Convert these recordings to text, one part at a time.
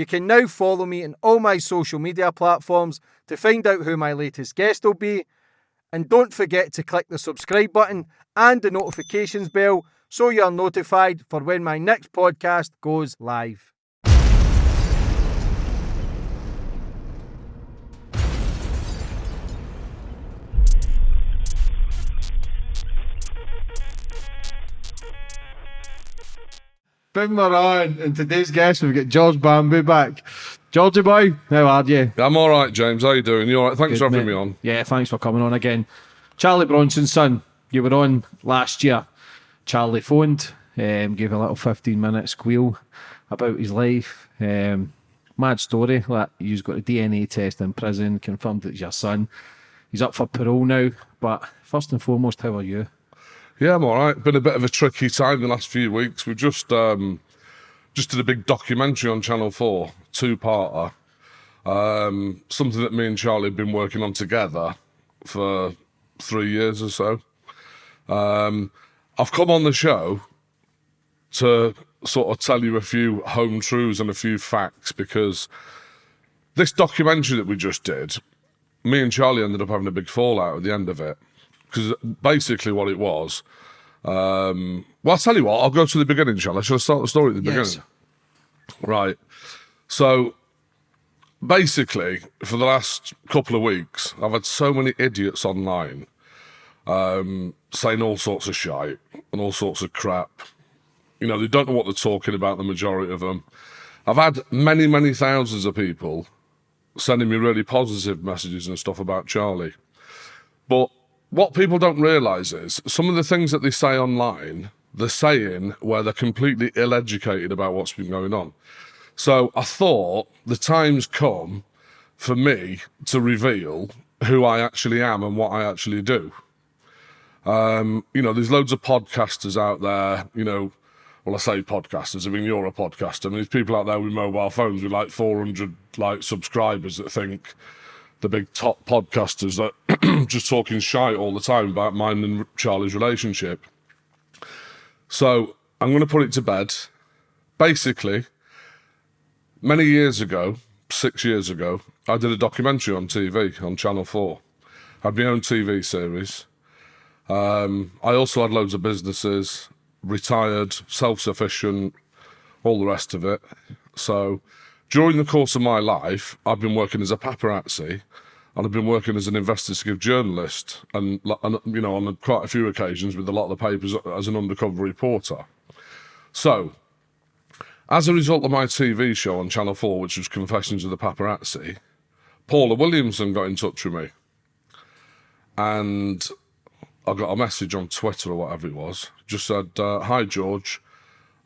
You can now follow me on all my social media platforms to find out who my latest guest will be. And don't forget to click the subscribe button and the notifications bell so you're notified for when my next podcast goes live. Bring her on. And today's guest, we've got George Bamby back. Georgie boy, how are you? I'm all right, James. How you doing? You all right? Thanks Good, for having mate. me on. Yeah, thanks for coming on again. Charlie Bronson's son, you were on last year. Charlie phoned, um, gave a little 15 minute squeal about his life. Um, mad story. Like, he's got a DNA test in prison, confirmed that it's your son. He's up for parole now. But first and foremost, how are you? Yeah, I'm all right. Been a bit of a tricky time the last few weeks. We've just um, just did a big documentary on Channel Four, two-parter. Um, something that me and Charlie have been working on together for three years or so. Um, I've come on the show to sort of tell you a few home truths and a few facts because this documentary that we just did, me and Charlie ended up having a big fallout at the end of it. Because basically what it was, um, well, I'll tell you what, I'll go to the beginning, shall I? Shall I start the story at the Yes. beginning? Right. So basically, for the last couple of weeks, I've had so many idiots online um, saying all sorts of shite and all sorts of crap. You know, they don't know what they're talking about, the majority of them. I've had many, many thousands of people sending me really positive messages and stuff about Charlie. But what people don't realise is some of the things that they say online, they're saying where they're completely ill educated about what's been going on. So I thought the time's come for me to reveal who I actually am and what I actually do. Um, you know, there's loads of podcasters out there, you know, well, I say podcasters, I mean, you're a podcaster. I mean, there's people out there with mobile phones with like 400 like subscribers that think the big top podcasters that just talking shite all the time about mine and Charlie's relationship. So I'm going to put it to bed. Basically, many years ago, six years ago, I did a documentary on TV on Channel 4. I had my own TV series. Um, I also had loads of businesses, retired, self sufficient, all the rest of it. So during the course of my life, I've been working as a paparazzi and I've been working as an investigative journalist and, and you know, on quite a few occasions with a lot of the papers as an undercover reporter. So, as a result of my TV show on Channel 4, which was Confessions of the Paparazzi, Paula Williamson got in touch with me. And I got a message on Twitter or whatever it was, just said, uh, Hi, George.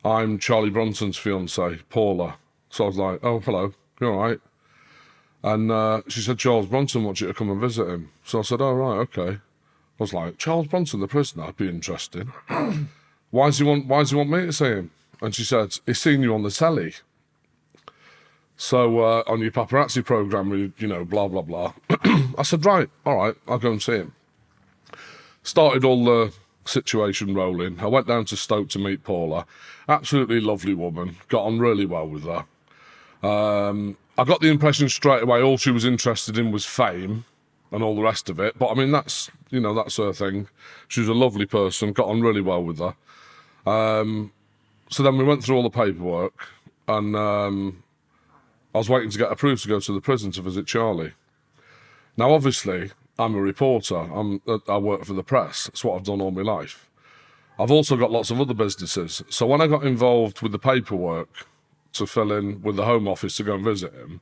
I'm Charlie Bronson's fiance, Paula. So I was like, Oh, hello. You all right? And uh, she said, Charles Bronson wants you to come and visit him. So I said, Oh, right, okay. I was like, Charles Bronson, the prisoner, that'd be interesting. why does he want why does he want me to see him? And she said, He's seen you on the telly. So uh, on your paparazzi program, you you know, blah blah blah. I said, Right, all right, I'll go and see him. Started all the situation rolling. I went down to Stoke to meet Paula. Absolutely lovely woman. Got on really well with her. Um, I got the impression straight away all she was interested in was fame and all the rest of it. But I mean, that's you know that's her thing. She was a lovely person. Got on really well with her. Um, so then we went through all the paperwork, and um, I was waiting to get approved to go to the prison to visit Charlie. Now, obviously, I'm a reporter. I'm I work for the press. That's what I've done all my life. I've also got lots of other businesses. So when I got involved with the paperwork to fill in with the Home Office to go and visit him,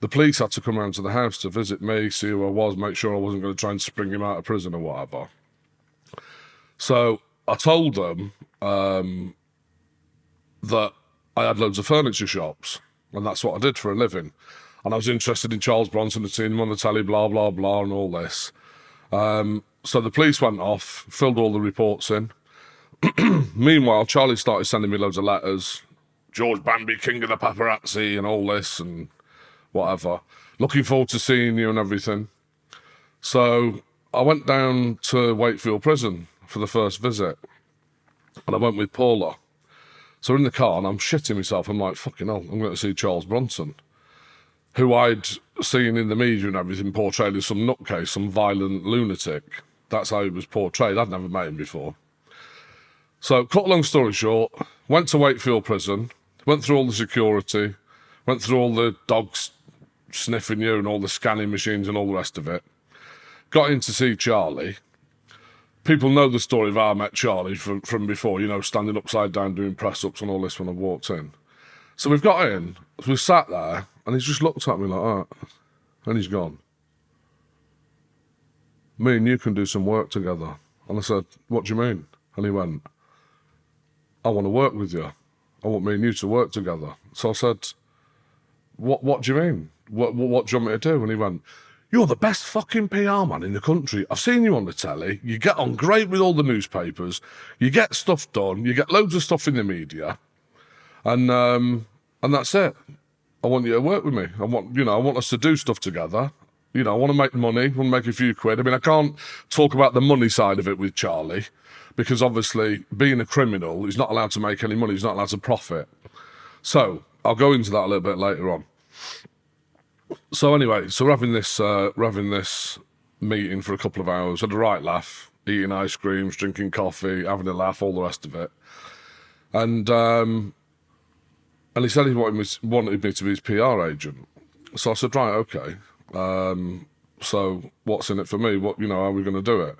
the police had to come round to the house to visit me, see who I was, make sure I wasn't going to try and spring him out of prison or whatever. So I told them um, that I had loads of furniture shops, and that's what I did for a living. And I was interested in Charles Bronson and seeing him on the telly, blah, blah, blah, and all this. Um, so the police went off, filled all the reports in. Meanwhile, Charlie started sending me loads of letters. George Bamby, king of the paparazzi, and all this, and whatever. Looking forward to seeing you and everything. So I went down to Wakefield Prison for the first visit, and I went with Paula. So in the car and I'm shitting myself. I'm like, fucking hell, I'm going to see Charles Bronson, who I'd seen in the media and everything portrayed as some nutcase, some violent lunatic. That's how he was portrayed. I'd never met him before. So, cut long story short, went to Wakefield Prison, went through all the security, went through all the dogs sniffing you and all the scanning machines and all the rest of it. Got in to see Charlie. People know the story of how I met Charlie from, from before, you know, standing upside down doing press ups and all this when I walked in. So we've got in, we sat there, and he's just looked at me like that, and he's gone. Me and you can do some work together. And I said, What do you mean? And he went, I want to work with you. I want me and you to work together. So I said, What what do you mean? What, what, what do you want me to do? And he went, You're the best fucking PR man in the country. I've seen you on the telly. You get on great with all the newspapers. You get stuff done. You get loads of stuff in the media. And um, and that's it. I want you to work with me. I want you know, I want us to do stuff together. You know, I want to make money, I want to make a few quid. I mean, I can't talk about the money side of it with Charlie because obviously being a criminal, he's not allowed to make any money, he's not allowed to profit. So I'll go into that a little bit later on. So anyway, so we're having this uh, we're having this meeting for a couple of hours, had a right laugh, eating ice creams, drinking coffee, having a laugh, all the rest of it. And um, and he said he wanted me, wanted me to be his PR agent. So I said, right, okay. Um, so what's in it for me? What you know, how are we going to do it?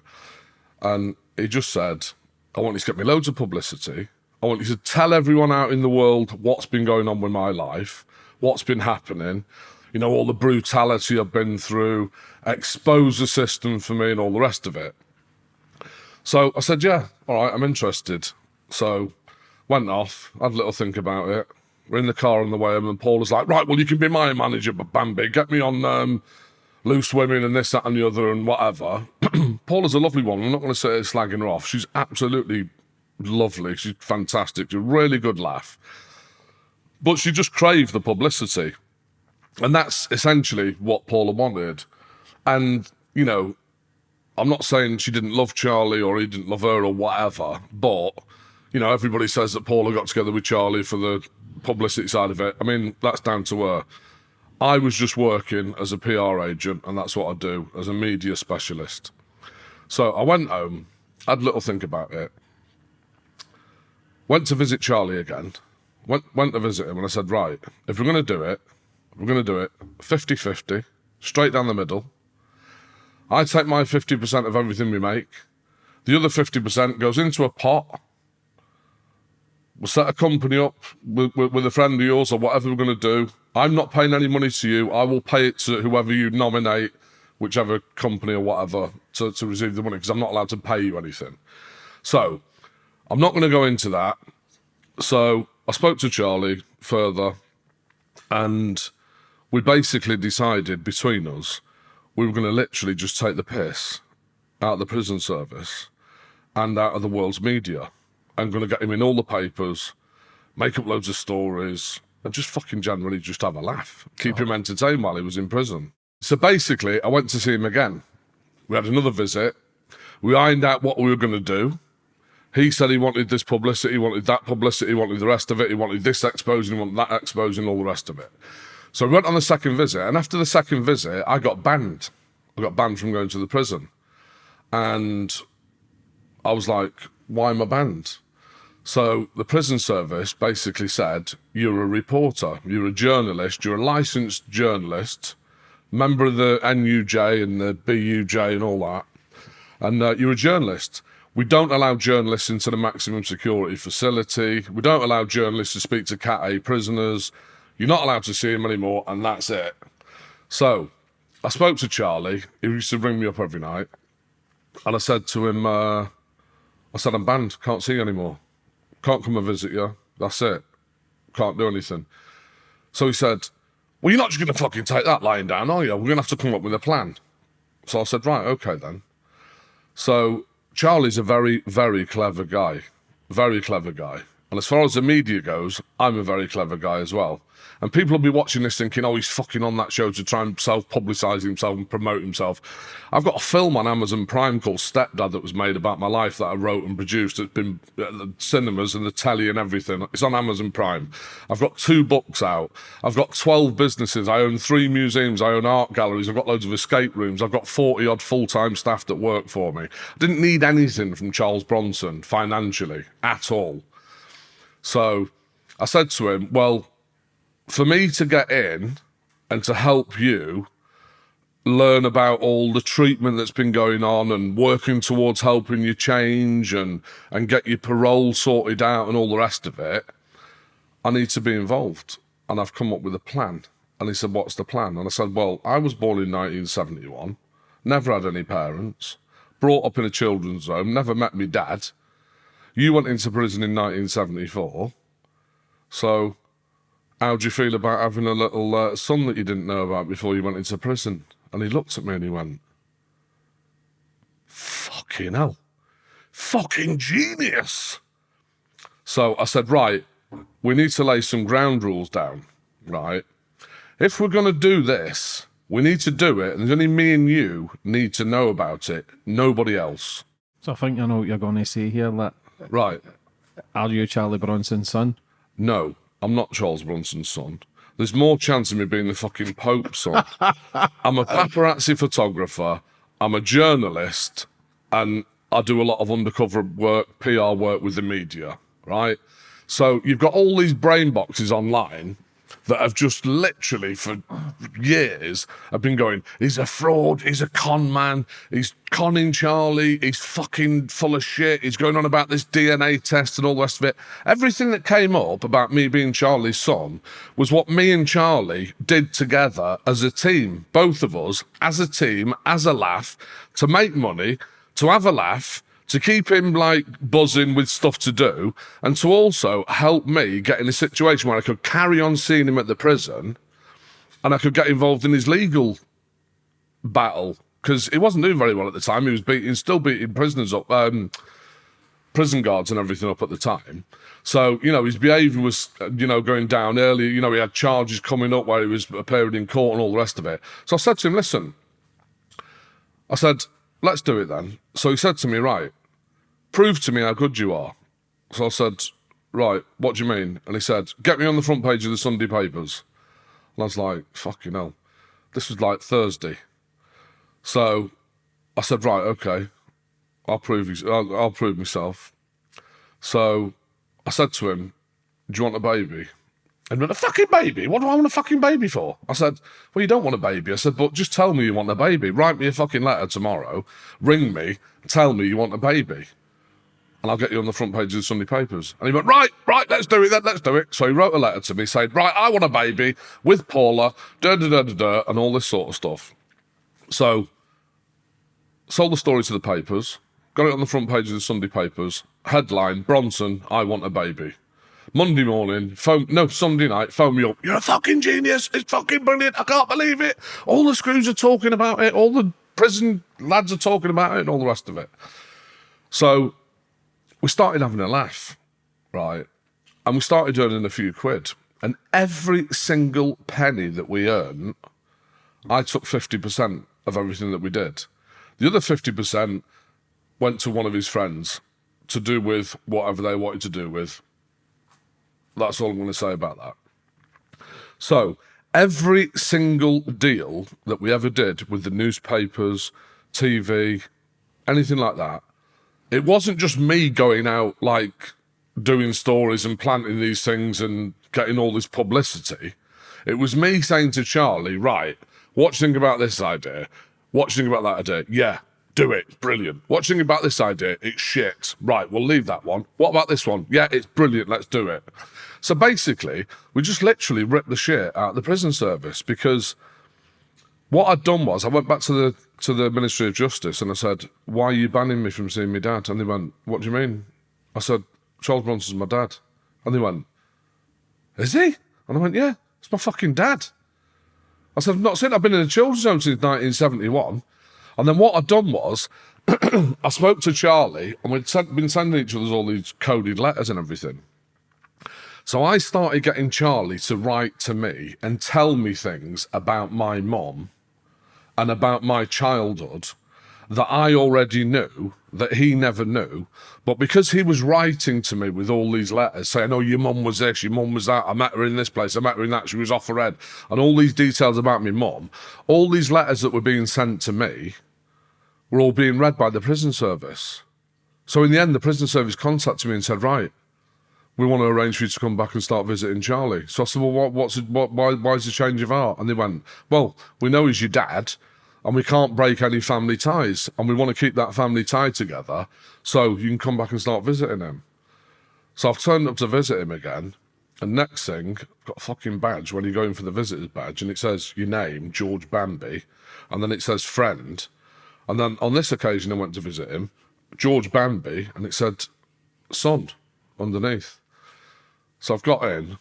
And he just said, I want you to get me loads of publicity. I want you to tell everyone out in the world what's been going on with my life, what's been happening, you know, all the brutality I've been through, expose the system for me and all the rest of it. So I said, yeah, all right, I'm interested. So went off, had a little think about it. We're in the car on the way home and Paul was like, right, well, you can be my manager, but Bamby, get me on um, loose women and this, that and the other and whatever. Paula's a lovely one. I'm not going to say slagging her off. She's absolutely lovely. She's fantastic. She's a really good laugh. But she just craved the publicity. And that's essentially what Paula wanted. And, you know, I'm not saying she didn't love Charlie or he didn't love her or whatever, but, you know, everybody says that Paula got together with Charlie for the publicity side of it. I mean, that's down to her. I was just working as a PR agent, and that's what I do as a media specialist. So I went home, had little think about it, went to visit Charlie again, went, went to visit him, and I said, right, if we're going to do it, we're going to do it 50 50, straight down the middle. I take my 50% of everything we make. The other 50% goes into a pot. We'll set a company up with, with, with a friend of yours or whatever we're going to do. I'm not paying any money to you. I will pay it to whoever you nominate, whichever company or whatever, to, to receive the money because I'm not allowed to pay you anything. So I'm not going to go into that. So I spoke to Charlie further and we basically decided between us we were going to literally just take the piss out of the prison service and out of the world's media and going to get him in all the papers, make up loads of stories, and just fucking generally just have a laugh, keep oh. him entertained while he was in prison. So basically, I went to see him again. We had another visit. We ironed out what we were going to do. He said he wanted this publicity, he wanted that publicity, he wanted the rest of it, he wanted this exposing, he wanted that exposing, all the rest of it. So we went on the second visit, and after the second visit, I got banned. I got banned from going to the prison. And I was like, why am I banned? So the prison service basically said, you're a reporter, you're a journalist, you're a licensed journalist, member of the NUJ and the BUJ and all that, and uh, you're a journalist. We don't allow journalists into the maximum security facility. We don't allow journalists to speak to Cat A prisoners. You're not allowed to see him anymore, and that's it. So I spoke to Charlie. He used to ring me up every night. And I said to him, uh, I said, I'm banned, can't see you anymore. Can't come and visit you. That's it. Can't do anything. So he said, Well, you're not just going to fucking take that lying down, are you? We're going to have to come up with a plan. So I said, Right, okay then. So Charlie's a very, very clever guy. Very clever guy. And as far as the media goes, I'm a very clever guy as well. And people will be watching this thinking, oh, he's fucking on that show to try and self publicise himself and promote himself. I've got a film on Amazon Prime called Stepdad that was made about my life that I wrote and produced. It's been at the cinemas and the telly and everything. It's on Amazon Prime. I've got two books out. I've got 12 businesses. I own three museums. I own art galleries. I've got loads of escape rooms. I've got 40 odd full time staff that work for me. I didn't need anything from Charles Bronson financially at all. So I said to him, well, for me to get in and to help you learn about all the treatment that's been going on and working towards helping you change and and get your parole sorted out and all the rest of it i need to be involved and i've come up with a plan. And he said what's the plan? And i said well i was born in 1971 never had any parents brought up in a children's home never met my dad you went into prison in 1974 so how do you feel about having a little uh, son that you didn't know about before you went into prison? And he looked at me and he went, fucking hell, fucking genius. So I said, right, we need to lay some ground rules down, right? If we're going to do this, we need to do it, and only me and you need to know about it, nobody else. So I think I know what you're going to say here. That Right. are you Charlie Bronson's son? No, I'm not Charles Bronson's son. There's more chance of me being the fucking Pope's son. I'm a paparazzi photographer. I'm a journalist, and I do a lot of undercover work, PR work with the media, right? So you've got all these brain boxes online that have just literally for years have been going, he's a fraud, he's a con man, he's conning Charlie, he's fucking full of shit, he's going on about this DNA test and all the rest of it. Everything that came up about me being Charlie's son was what me and Charlie did together as a team, both of us, as a team, as a laugh, to make money, to have a laugh, to keep him like buzzing with stuff to do, and to also help me get in a situation where I could carry on seeing him at the prison and I could get involved in his legal battle because he wasn't doing very well at the time. He was beating, still beating prisoners up, um, prison guards and everything up at the time. So you know his behaviour was, uh, you know, going down early. You know he had charges coming up where he was appearing in court and all the rest of it. So I said to him, "Listen," I said, "Let's do it then." So he said to me, "Right, prove to me how good you are." So I said, "Right, what do you mean?" And he said, "Get me on the front page of the Sunday papers." And I was like, "Fucking hell." This was like Thursday. So I said, right, okay, I'll prove you, I'll, I'll prove myself. So I said to him, do you want a baby? And went, a fucking baby? What do I want a fucking baby for? I said, well, you don't want a baby. I said, but just tell me you want a baby. Write me a fucking letter tomorrow, ring me, tell me you want a baby. And I'll get you on the front page of the Sunday papers. And he went, right, right, let's do it then, let's do it. So he wrote a letter to me saying, right, I want a baby with Paula, da da da da da, and all this sort of stuff. So sold the story to the papers, got it on the front page of the Sunday papers. Headline: Bronson, I want a baby. Monday morning, phone no Sunday night, phone me up. You're a fucking genius. It's fucking brilliant. I can't believe it. All the screws are talking about it. All the prison lads are talking about it, and all the rest of it. So we started having a laugh, right? And we started earning a few quid. And every single penny that we earned, I took 50% of everything that we did. The other 50% went to one of his friends to do with whatever they wanted to do with. That's all I'm going to say about that. So, every single deal that we ever did with the newspapers, TV, anything like that, it wasn't just me going out like doing stories and planting these things and getting all this publicity. It was me saying to Charlie, right, what do you think about this idea? What do you think about that idea? Yeah, do it. Brilliant. What do you think about this idea? It's shit. Right, we'll leave that one. What about this one? Yeah, it's brilliant. Let's do it. So basically, we just literally ripped the shit out of the prison service because what I'd done was I went back to the to the Ministry of Justice and I said, "Why are you banning me from seeing my dad?" And they went, "What do you mean?" I said, "Charles Bronson's my dad," and they went, "Is he?" And I went, "Yeah, it's my fucking dad." I said, I've not seen, I've been in a children's home since 1971. And then what I'd done was, I spoke to Charlie, and we'd sent, been sending each other all these coded letters and everything. So I started getting Charlie to write to me and tell me things about my mom and about my childhood that I already knew that he never knew. But because he was writing to me with all these letters saying, Oh, your mum was this, your mum was that, I met her in this place, I met her in that, she was off her head, and all these details about my mum, all these letters that were being sent to me were all being read by the prison service. So in the end, the prison service contacted me and said, Right, we want to arrange for you to come back and start visiting Charlie. So I said, Well, what, what's it, what, why, why is the change of heart? And they went, Well, we know he's your dad and we can't break any family ties and we want to keep that family tie together so you can come back and start visiting him. So I've turned up to visit him again. And next thing, I've got a fucking badge when you go in for the visitor's badge and it says your name, George Bamby, and then it says friend. And then on this occasion, I went to visit him, George Bamby, and it said son underneath. So I've got in.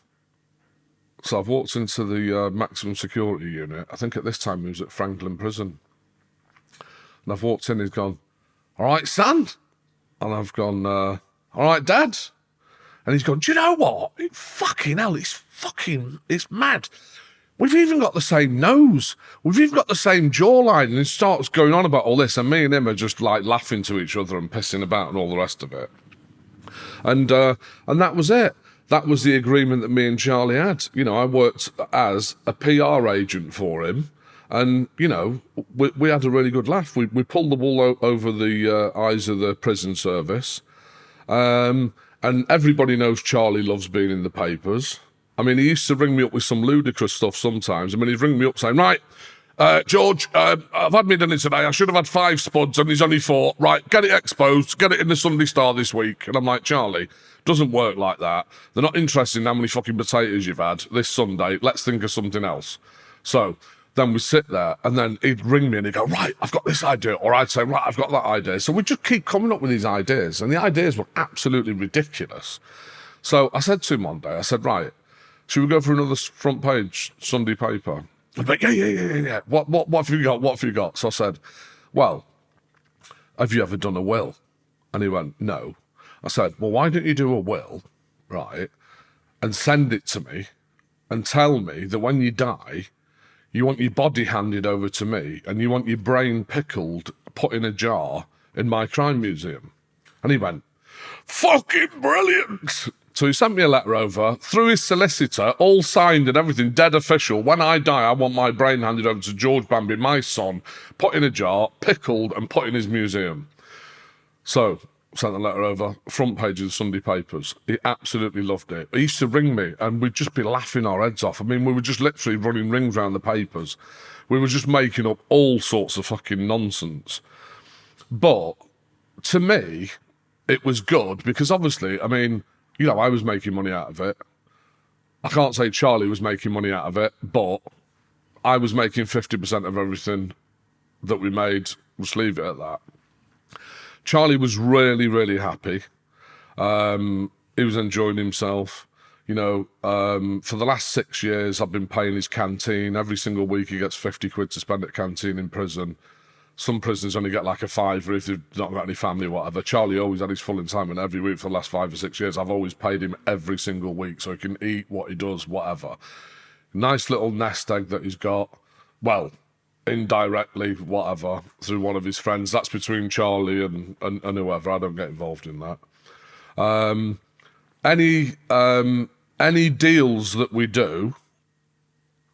So I've walked into the uh, maximum security unit. I think at this time he was at Frankland Prison. And I've walked in, he's gone, All right, son. And I've gone, uh, All right, dad. And he's gone, Do you know what? It, fucking hell, it's fucking, it's mad. We've even got the same nose. We've even got the same jawline. And he starts going on about all this. And me and him are just like laughing to each other and pissing about and all the rest of it. And, uh, and that was it. That was the agreement that me and Charlie had. You know, I worked as a PR agent for him. And, you know, we, we had a really good laugh. We, we pulled the wool over the uh, eyes of the prison service. Um, and everybody knows Charlie loves being in the papers. I mean, he used to ring me up with some ludicrous stuff sometimes. I mean, he'd ring me up saying, right, uh, George, uh, I've had me dinner today. I should have had five spuds and he's only four. Right, get it exposed, get it in the Sunday Star this week. And I'm like, Charlie, doesn't work like that. They're not interested in how many fucking potatoes you've had this Sunday. Let's think of something else. So then we sit there and then he'd ring me and he'd go, right, I've got this idea. Or I'd say, right, I've got that idea. So we just keep coming up with these ideas and the ideas were absolutely ridiculous. So I said to him one day, I said, right, should we go for another front page Sunday paper? He'd like, yeah, yeah, yeah, yeah, yeah. What, what, what have you got? What have you got? So I said, well, have you ever done a will? And he went, no. I said, well, why don't you do a will, right, and send it to me and tell me that when you die, you want your body handed over to me and you want your brain pickled, put in a jar in my crime museum. And he went, fucking brilliant. So he sent me a letter over through his solicitor, all signed and everything, dead official. When I die, I want my brain handed over to George Bamby, my son, put in a jar, pickled, and put in his museum. So sent the letter over, front page of the Sunday papers. He absolutely loved it. He used to ring me and we'd just be laughing our heads off. I mean, we were just literally running rings around the papers. We were just making up all sorts of fucking nonsense. But to me, it was good because obviously, I mean, you know, I was making money out of it. I can't say Charlie was making money out of it, but I was making 50% of everything that we made. Just leave it at that. Charlie was really, really happy. Um, he was enjoying himself. You know, um, for the last six years, I've been paying his canteen. Every single week, he gets 50 quid to spend at canteen in prison. Some prisoners only get like a fiver if they've not got any family or whatever. Charlie always had his full entitlement every week for the last five or six years. I've always paid him every single week so he can eat what he does, whatever. Nice little nest egg that he's got. Well, indirectly, whatever, through one of his friends. That's between Charlie and, and, and whoever. I don't get involved in that. Um, any um, any deals that we do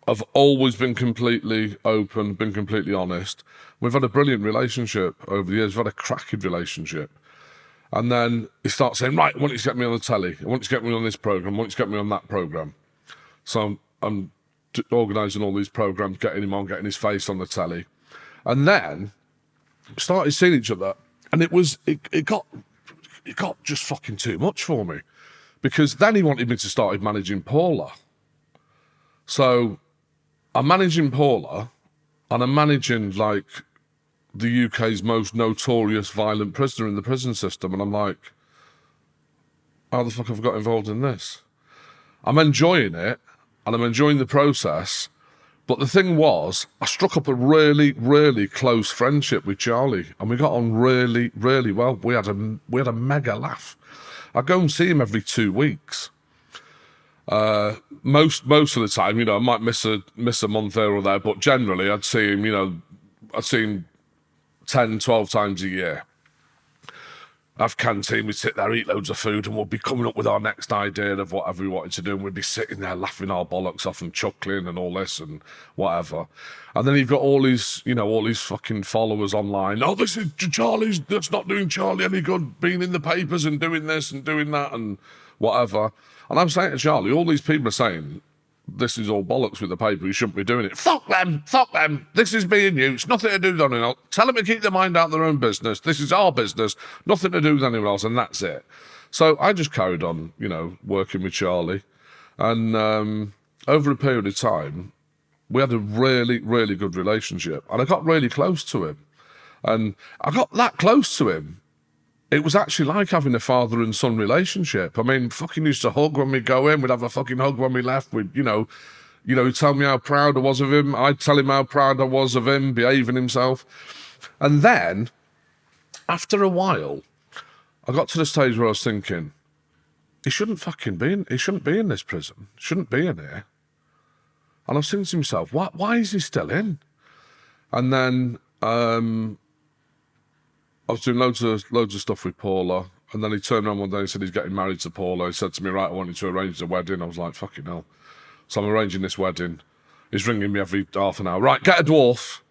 have always been completely open, been completely honest. We've had a brilliant relationship over the years. We've had a cracking relationship. And then he starts saying, right, I want you to get me on the telly. I want you to get me on this program. I want you to get me on that program. So I'm, I'm organising all these programs, getting him on, getting his face on the telly. And then started seeing each other. And it was, it, it got, it got just fucking too much for me. Because then he wanted me to start managing Paula. So I'm managing Paula and I'm managing like the UK's most notorious violent prisoner in the prison system. And I'm like, how the fuck have I got involved in this? I'm enjoying it and I'm enjoying the process. But the thing was, I struck up a really, really close friendship with Charlie, and we got on really, really well. We had a we had a mega laugh. I go and see him every two weeks, Uh, most most of the time, you know, I might miss a miss a month there or there, but generally, I'd see him. You know, I'd see him 10, 12 times a year. Have canteen, we'd sit there, eat loads of food, and we'd be coming up with our next idea of whatever we wanted to do. And we'd be sitting there laughing our bollocks off and chuckling and all this and whatever. And then you've got all these, you know, all these fucking followers online. Oh, this is Charlie's, that's not doing Charlie any good, being in the papers and doing this and doing that and whatever. And I'm saying to Charlie, all these people are saying, this is all bollocks with the paper. You shouldn't be doing it. Fuck them. Fuck them. This is being. It's nothing to do with anyone else. Tell them to keep their mind out of their own business. This is our business. Nothing to do with anyone else, and that's it. So I just carried on, you know, working with Charlie, and um, over a period of time, we had a really, really good relationship, and I got really close to him, and I got that close to him it was actually like having a father and son relationship. I mean, fucking used to hug when we go in. We'd have a fucking hug when we left. We'd, you know, you know, tell me how proud I was of him. I'd tell him how proud I was of him behaving himself. And then, after a while, I got to the stage where I was thinking, he shouldn't fucking be in, he shouldn't be in this prison. Shouldn't be in here. And I was thinking to myself, why, why is he still in? And then um, I was doing loads of loads of stuff with Paula, and then he turned around one day and said he's getting married to Paula. He said to me, "Right, I wanted to arrange the wedding." I was like, "Fucking hell!" So I'm arranging this wedding. He's ringing me every half an hour. Right, get a dwarf.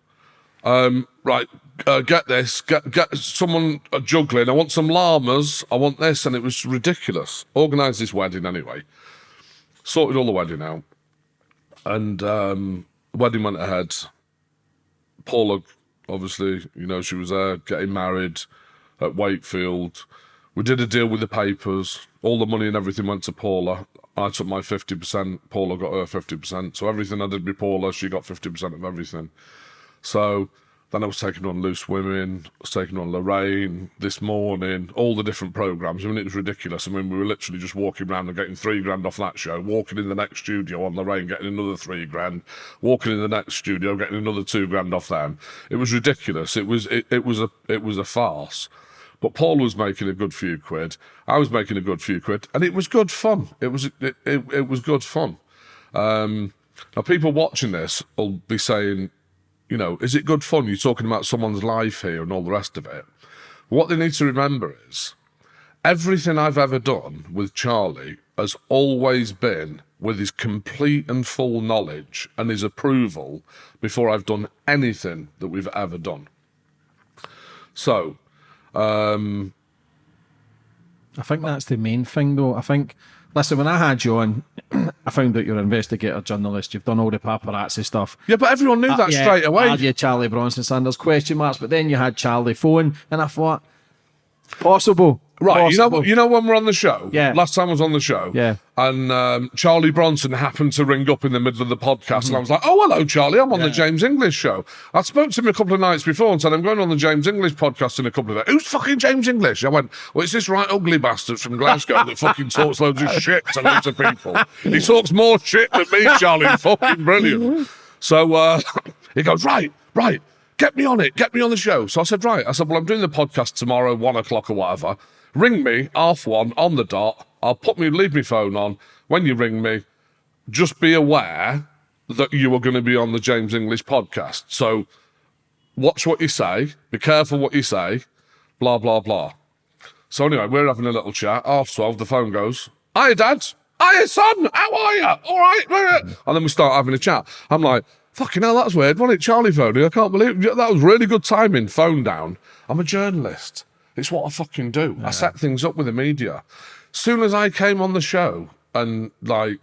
Um, right, uh, get this. Get get someone uh, juggling. I want some llamas. I want this, and it was ridiculous. Organised this wedding anyway. Sorted all the wedding out, and um, the wedding went ahead. Paula obviously, you know, she was there getting married at Wakefield. We did a deal with the papers. All the money and everything went to Paula. I took my 50%. Paula got her 50%. So everything I did with Paula, she got 50% of everything. So then I was taking on Loose Women, I was taking on Lorraine this morning, all the different programs. I mean, it was ridiculous. I mean, we were literally just walking around and getting three grand off that show, walking in the next studio on Lorraine, getting another three grand, walking in the next studio, getting another two grand off them. It was ridiculous. It was it, it was a it was a farce. But Paul was making a good few quid. I was making a good few quid, and it was good fun. It was it, it, it was good fun. Um, now, people watching this will be saying, you know, is it good fun? You're talking about someone's life here and all the rest of it. What they need to remember is everything I've ever done with Charlie has always been with his complete and full knowledge and his approval before I've done anything that we've ever done. So, um, I think that's the main thing, though. I think, listen, when I had you on, I found out you're an investigator journalist. You've done all the paparazzi stuff. yeah, but everyone knew that Uh, Yeah, straight away. Had you Charlie Bronson Sanders question marks, but then you had Charlie phone, and I thought possible. Right, you know, you know when we're on the show. Yeah. Last time I was on the show. Yeah. And um, Charlie Bronson happened to ring up in the middle of the podcast, and I was like, "Oh, hello, Charlie. I'm on the James English show." I spoke to him a couple of nights before and said, "I'm going on the James English podcast in a couple of days." Who's fucking James English? I went, "Well, it's this right ugly bastard from Glasgow that fucking talks loads of shit to loads of people. He talks more shit than me, Charlie. Fucking brilliant." So uh, he goes, "Right, right." Get me on it. Get me on the show. So I said, right. I said, well, I'm doing the podcast tomorrow, one o'clock or whatever. Ring me half one on the dot. I'll put me leave me phone on. When you ring me, just be aware that you are going to be on the James English podcast. So watch what you say. Be careful what you say. Blah blah blah. So anyway, we're having a little chat. Half twelve, the phone goes. Hiya, Dad. Hiya, son. How are you? All right. And then we start having a chat. I'm like, fucking hell, that's weird. Wasn't it Charlie phoning? I can't believe it. that was really good timing. Phone down. I'm a journalist. It's what I fucking do. I set things up with the media. Soon as I came on the show and like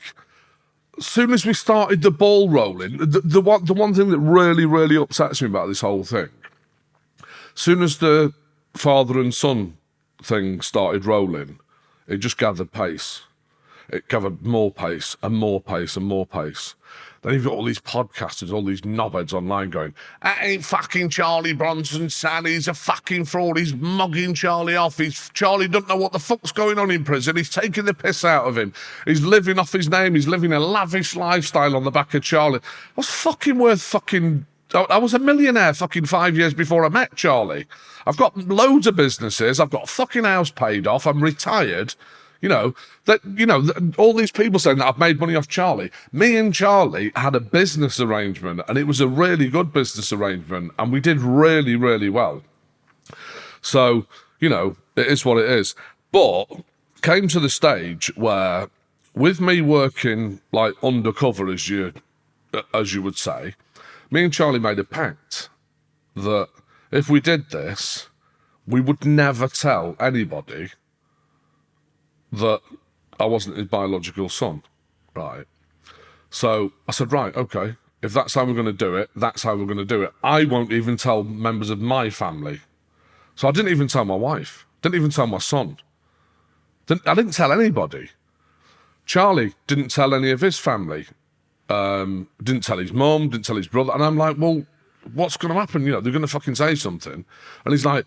soon as we started the ball rolling, the, the one the one thing that really, really upsets me about this whole thing, soon as the father and son thing started rolling, it just gathered pace. It gathered more pace and more pace and more pace. Then you've got all these podcasters, all these knobheads online going, that ain't fucking Charlie Bronson, son. He's a fucking fraud. He's mugging Charlie off. He's Charlie doesn't know what the fuck's going on in prison. He's taking the piss out of him. He's living off his name. He's living a lavish lifestyle on the back of Charlie. I was fucking worth fucking I I was a millionaire fucking five years before I met Charlie. I've got loads of businesses. I've got a fucking house paid off. I'm retired. You know that you know all these people saying that I've made money off Charlie. Me and Charlie had a business arrangement, and it was a really good business arrangement, and we did really really well. So you know it is what it is. But came to the stage where, with me working like undercover, as you as you would say, me and Charlie made a pact that if we did this, we would never tell anybody that I wasn't his biological son, right? So I said, right, okay, if that's how we're going to do it, that's how we're going to do it. I won't even tell members of my family. So I didn't even tell my wife, didn't even tell my son. Didn't, I didn't tell anybody. Charlie didn't tell any of his family. Um, didn't tell his mum, didn't tell his brother. And I'm like, well, what's going to happen? You know, they're going to fucking say something. And he's like,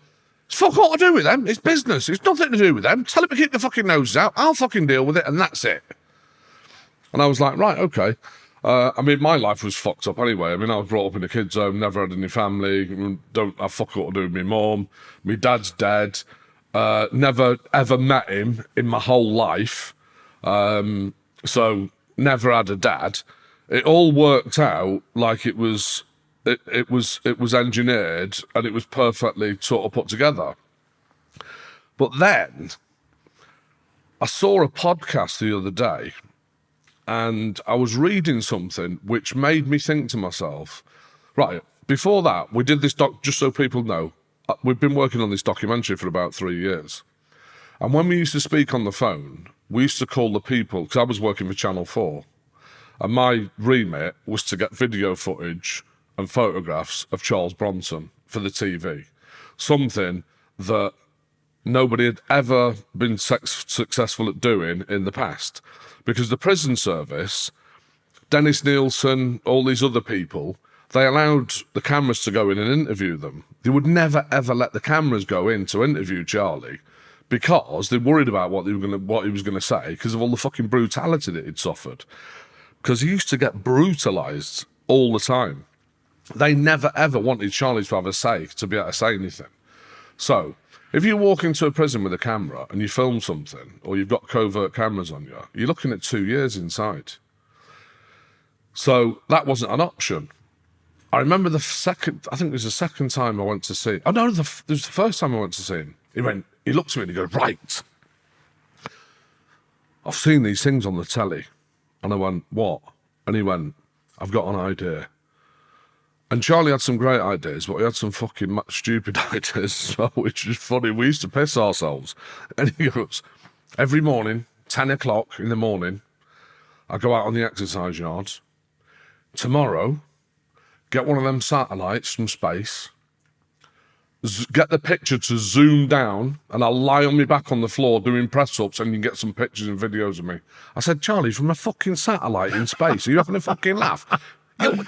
it's fuck all to do with them. It's business. It's nothing to do with them. Tell them to keep their fucking noses out. I'll fucking deal with it, and that's it. And I was like, right, okay. Uh, I mean, my life was fucked up anyway. I mean, I was brought up in a kid's home, never had any family, don't have fuck all to do with my mom. My dad's dead. Uh, never ever met him in my whole life. Um, so never had a dad. It all worked out like it was it, it was it was engineered and it was perfectly sort of put together. But then I saw a podcast the other day and I was reading something which made me think to myself, right, before that, we did this doc, just so people know, uh, we've been working on this documentary for about three years. And when we used to speak on the phone, we used to call the people, because I was working for Channel 4, and my remit was to get video footage and photographs of Charles Bronson for the TV. Something that nobody had ever been successful at doing in the past. Because the prison service, Dennis Nilsen, all these other people, they allowed the cameras to go in and interview them. They would never ever let the cameras go in to interview Charlie because they worried about what they were going to, what he was going to say because of all the fucking brutality that he'd suffered. Because he used to get brutalized all the time. They never ever wanted Charlie to have a say, to be able to say anything. So, if you walk into a prison with a camera and you film something, or you've got covert cameras on you, you're looking at two years inside. So that wasn't an option. I remember the second, I think it was the second time I went to see. Oh no, the, it was the first time I went to see him. He went, he looked at me and he goes, right. I've seen these things on the telly. And I went, what? And he went, I've got an idea. And Charlie had some great ideas, but he had some fucking stupid ideas as well, which is funny. We used to piss ourselves. And he goes, every morning, 10 o'clock in the morning, I go out on the exercise yard. Tomorrow, get one of them satellites from space, get the picture to zoom down, and I'll lie on my back on the floor doing press ups, and you can get some pictures and videos of me. I said, Charlie, from a fucking satellite in space, are you having a fucking laugh?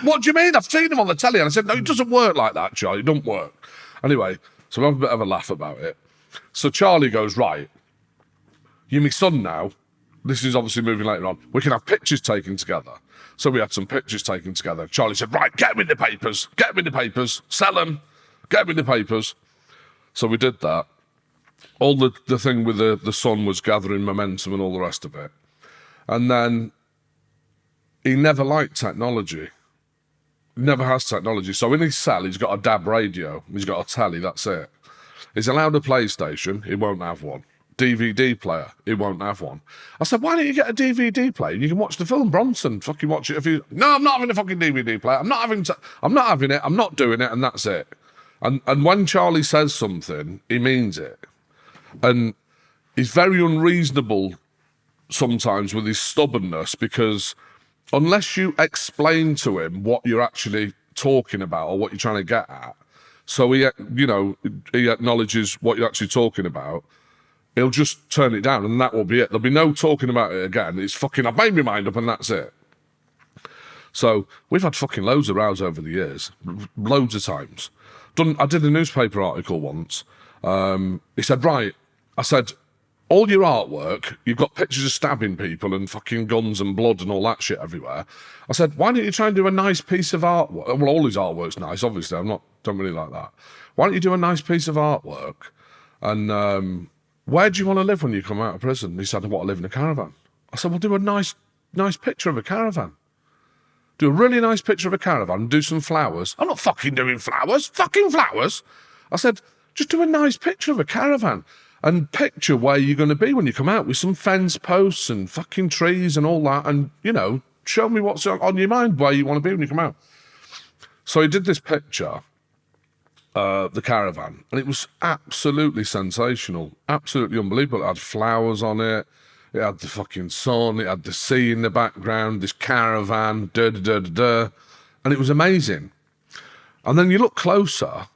What do you mean? I've seen him on the telly. And I said, no, it doesn't work like that, Charlie. It don't work. Anyway, so we have a bit of a laugh about it. So Charlie goes, right, you're my son now. This is obviously moving later on. We can have pictures taken together. So we had some pictures taken together. Charlie said, right, get in the papers. Get in the papers. Sell them. Get in the papers. So we did that. All the, the thing with the, the son was gathering momentum and all the rest of it. And then he never liked technology never has technology. So in his cell, he's got a DAB radio. He's got a telly. That's it. He's allowed a PlayStation. He won't have one. DVD player. He won't have one. I said, why don't you get a DVD player? You can watch the film Bronson. Fucking watch it if you. No, I'm not having a fucking DVD player. I'm not having. I'm not having it. I'm not doing it, and that's it. And and when Charlie says something, he means it. And he's very unreasonable sometimes with his stubbornness because unless you explain to him what you're actually talking about or what you're trying to get at, so he, you know, he acknowledges what you're actually talking about, he'll just turn it down and that will be it. There'll be no talking about it again. It's fucking, I've made my mind up and that's it. So we've had fucking loads of rows over the years, loads of times. Done. I did a newspaper article once. Um, he said, right. I said, all your artwork, you've got pictures of stabbing people and fucking guns and blood and all that shit everywhere. I said, why don't you try and do a nice piece of artwork? Well, all his artwork's nice, obviously. I'm not, don't really like that. Why don't you do a nice piece of artwork and um, where do you want to live when you come out of prison? He said, I want to live in a caravan. I said, well, do a nice, nice picture of a caravan. Do a really nice picture of a caravan and do some flowers. I'm not fucking doing flowers, fucking flowers. I said, just do a nice picture of a caravan and picture where you're going to be when you come out with some fence posts and fucking trees and all that. And, you know, show me what's on your mind, where you want to be when you come out. So he did this picture, uh, the caravan, and it was absolutely sensational, absolutely unbelievable. It had flowers on it. It had the fucking sun. It had the sea in the background. This caravan, da da da da da, and it was amazing. And then you look closer,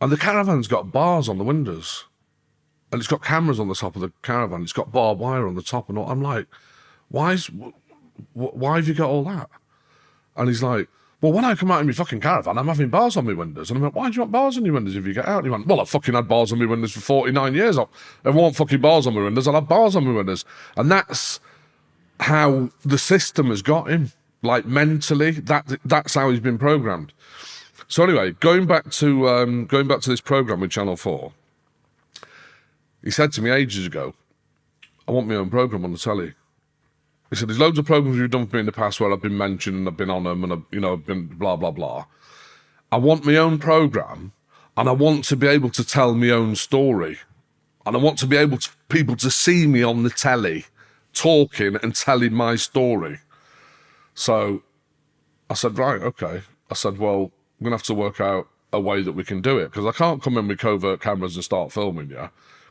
and the caravan's got bars on the windows, and it's got cameras on the top of the caravan. It's got barbed wire on the top, and all. I'm like, why is, why have you got all that? And he's like, well, when I come out in my fucking caravan, I'm having bars on my windows. And I'm like, why do you want bars on your windows if you get out? And he went, well, I fucking had bars on my windows for 49 years. I want fucking bars on my windows. I'll have bars on my windows. And that's how the system has got him. Like mentally, that that's how he's been programmed. So anyway, going back to um, going back to this program with Channel Four, he said to me ages ago, "I want my own program on the telly." He said, "There's loads of programs you've done for me in the past where I've been mentioned and I've been on them and I've, you know I've been blah blah blah. I want my own program, and I want to be able to tell my own story, and I want to be able to people to see me on the telly, talking and telling my story." So, I said, "Right, okay." I said, "Well, I'm gonna have to work out a way that we can do it because I can't come in with covert cameras and start filming you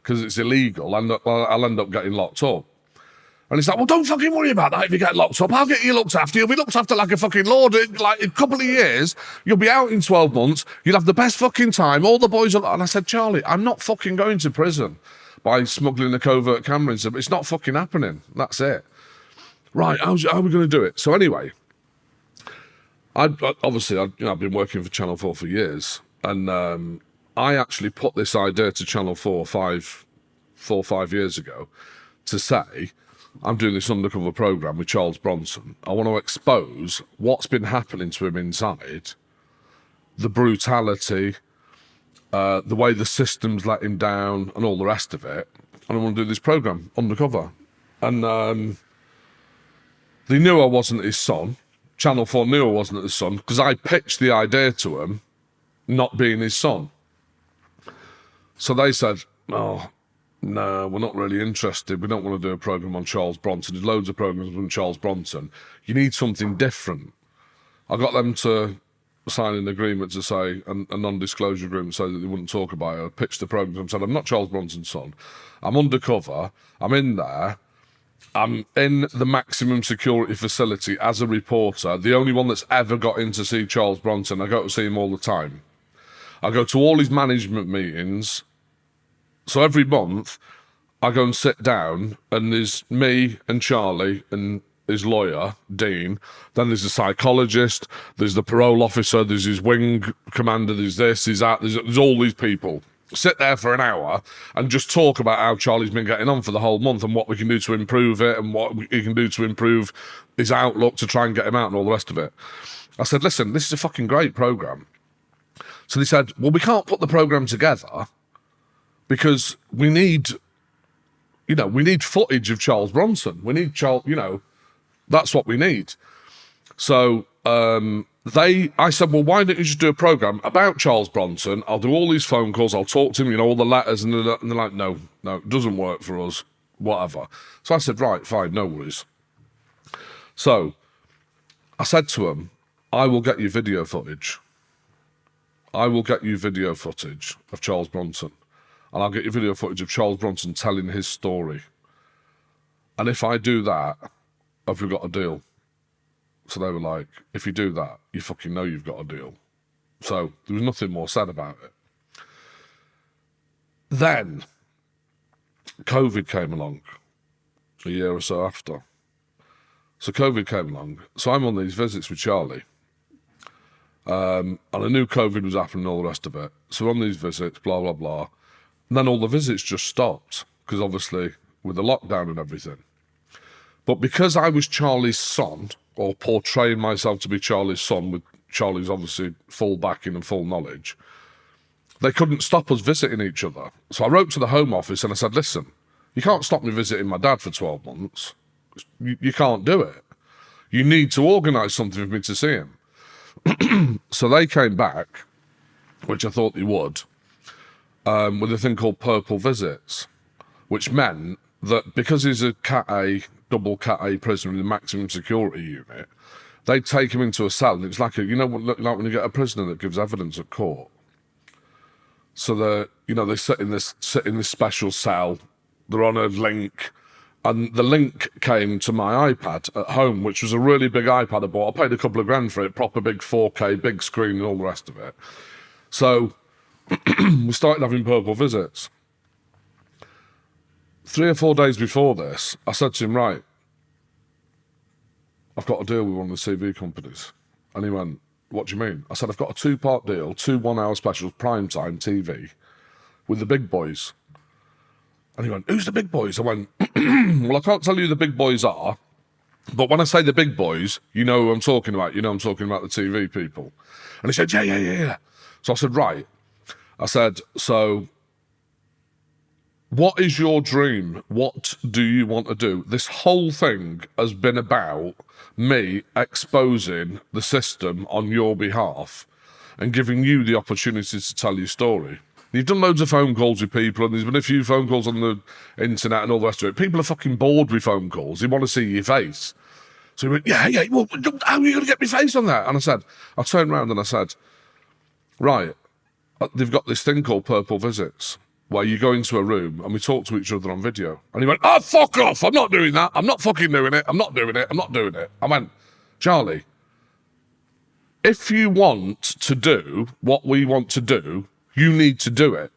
because it's illegal and I'll end up getting locked up." And he's like, well, don't fucking worry about that if you get locked up. I'll get you looked after. You'll be looked after like a fucking lord. In, Like in a couple of years, you'll be out in 12 months. You'll have the best fucking time. All the boys are. And I said, Charlie, I'm not fucking going to prison by smuggling a covert camera in. It's not fucking happening. That's it. Right. How's, how are we going to do it? So anyway, I obviously, I, you know, I've been working for Channel 4 for years. And um, I actually put this idea to Channel 4 five, four, five years ago to say, I'm doing this undercover program with Charles Bronson. I want to expose what's been happening to him inside, the brutality, uh, the way the system's let him down, and all the rest of it. And I want to do this program undercover. And um, they knew I wasn't his son. Channel 4 knew I wasn't his son because I pitched the idea to him not being his son. So they said, Oh, no, we're not really interested. We don't want to do a program on Charles Bronson. There's loads of programs on Charles Bronson. You need something different. I got them to sign an agreement to say, a, a non-disclosure agreement, so that they wouldn't talk about it. I pitched the program and said, I'm not Charles Bronson's son. I'm undercover. I'm in there. I'm in the maximum security facility as a reporter, the only one that's ever got in to see Charles Bronson. I go to see him all the time. I go to all his management meetings. So every month, I go and sit down, and there's me and Charlie and his lawyer, Dean. Then there's a psychologist, there's the parole officer, there's his wing commander, there's this, there's that, there's, there's all these people. Sit there for an hour and just talk about how Charlie's been getting on for the whole month and what we can do to improve it and what we can do to improve his outlook to try and get him out and all the rest of it. I said, listen, this is a fucking great program. So they said, well, we can't put the program together because we need, you know, we need footage of Charles Bronson. We need Charles, you know, that's what we need. So um, they, I said, well, why don't you just do a program about Charles Bronson? I'll do all these phone calls. I'll talk to him, you know, all the letters, and they're, and they're like, no, no, it doesn't work for us. Whatever. So I said, right, fine, no worries. So I said to him, I will get you video footage. I will get you video footage of Charles Bronson and I'll get you video footage of Charles Bronson telling his story. And if I do that, have we got a deal? So they were like, if you do that, you fucking know you've got a deal. So there was nothing more said about it. Then COVID came along a year or so after. So COVID came along. So I'm on these visits with Charlie. Um, and I knew COVID was happening and all the rest of it. So on these visits, blah, blah, blah. And then all the visits just stopped because obviously with the lockdown and everything. But because I was Charlie's son, or portraying myself to be Charlie's son with Charlie's obviously full backing and full knowledge, they couldn't stop us visiting each other. So I wrote to the Home Office and I said, listen, you can't stop me visiting my dad for 12 months. You, you can't do it. You need to organise something for me to see him. so they came back, which I thought they would, um, with a thing called Purple Visits, which meant that because he's a Cat A, double Cat A prisoner in the maximum security unit, they'd take him into a cell, and it's like a, you know, like when you get a prisoner that gives evidence at court. So they, you know, they sit in this sit in this special cell. They're on a link, and the link came to my iPad at home, which was a really big iPad I bought. I paid a couple of grand for it, proper big 4K, big screen, and all the rest of it. So we started having purple visits. Three or four days before this, I said to him, right, I've got a deal with one of the TV companies. And he went, what do you mean? I said, I've got a two-part deal, two one-hour specials, prime time TV, with the big boys. And he went, who's the big boys? I went, well, I can't tell you who the big boys are, but when I say the big boys, you know who I'm talking about. You know I'm talking about the TV people. And he said, yeah, yeah, yeah, yeah. So I said, right. I said, so what is your dream? What do you want to do? This whole thing has been about me exposing the system on your behalf and giving you the opportunity to tell your story. You've done loads of phone calls with people, and there's been a few phone calls on the internet and all the rest of it. People are fucking bored with phone calls. They want to see your face. So he went, Yeah, yeah, well, how are you going to get my face on that? And I said, I turned around and I said, Right, Uh, they've got this thing called Purple Visits where you go into a room and we talk to each other on video. And he went, oh, fuck off. I'm not doing that. I'm not fucking doing it. I'm not doing it. I'm not doing it. I went, Charlie, if you want to do what we want to do, you need to do it.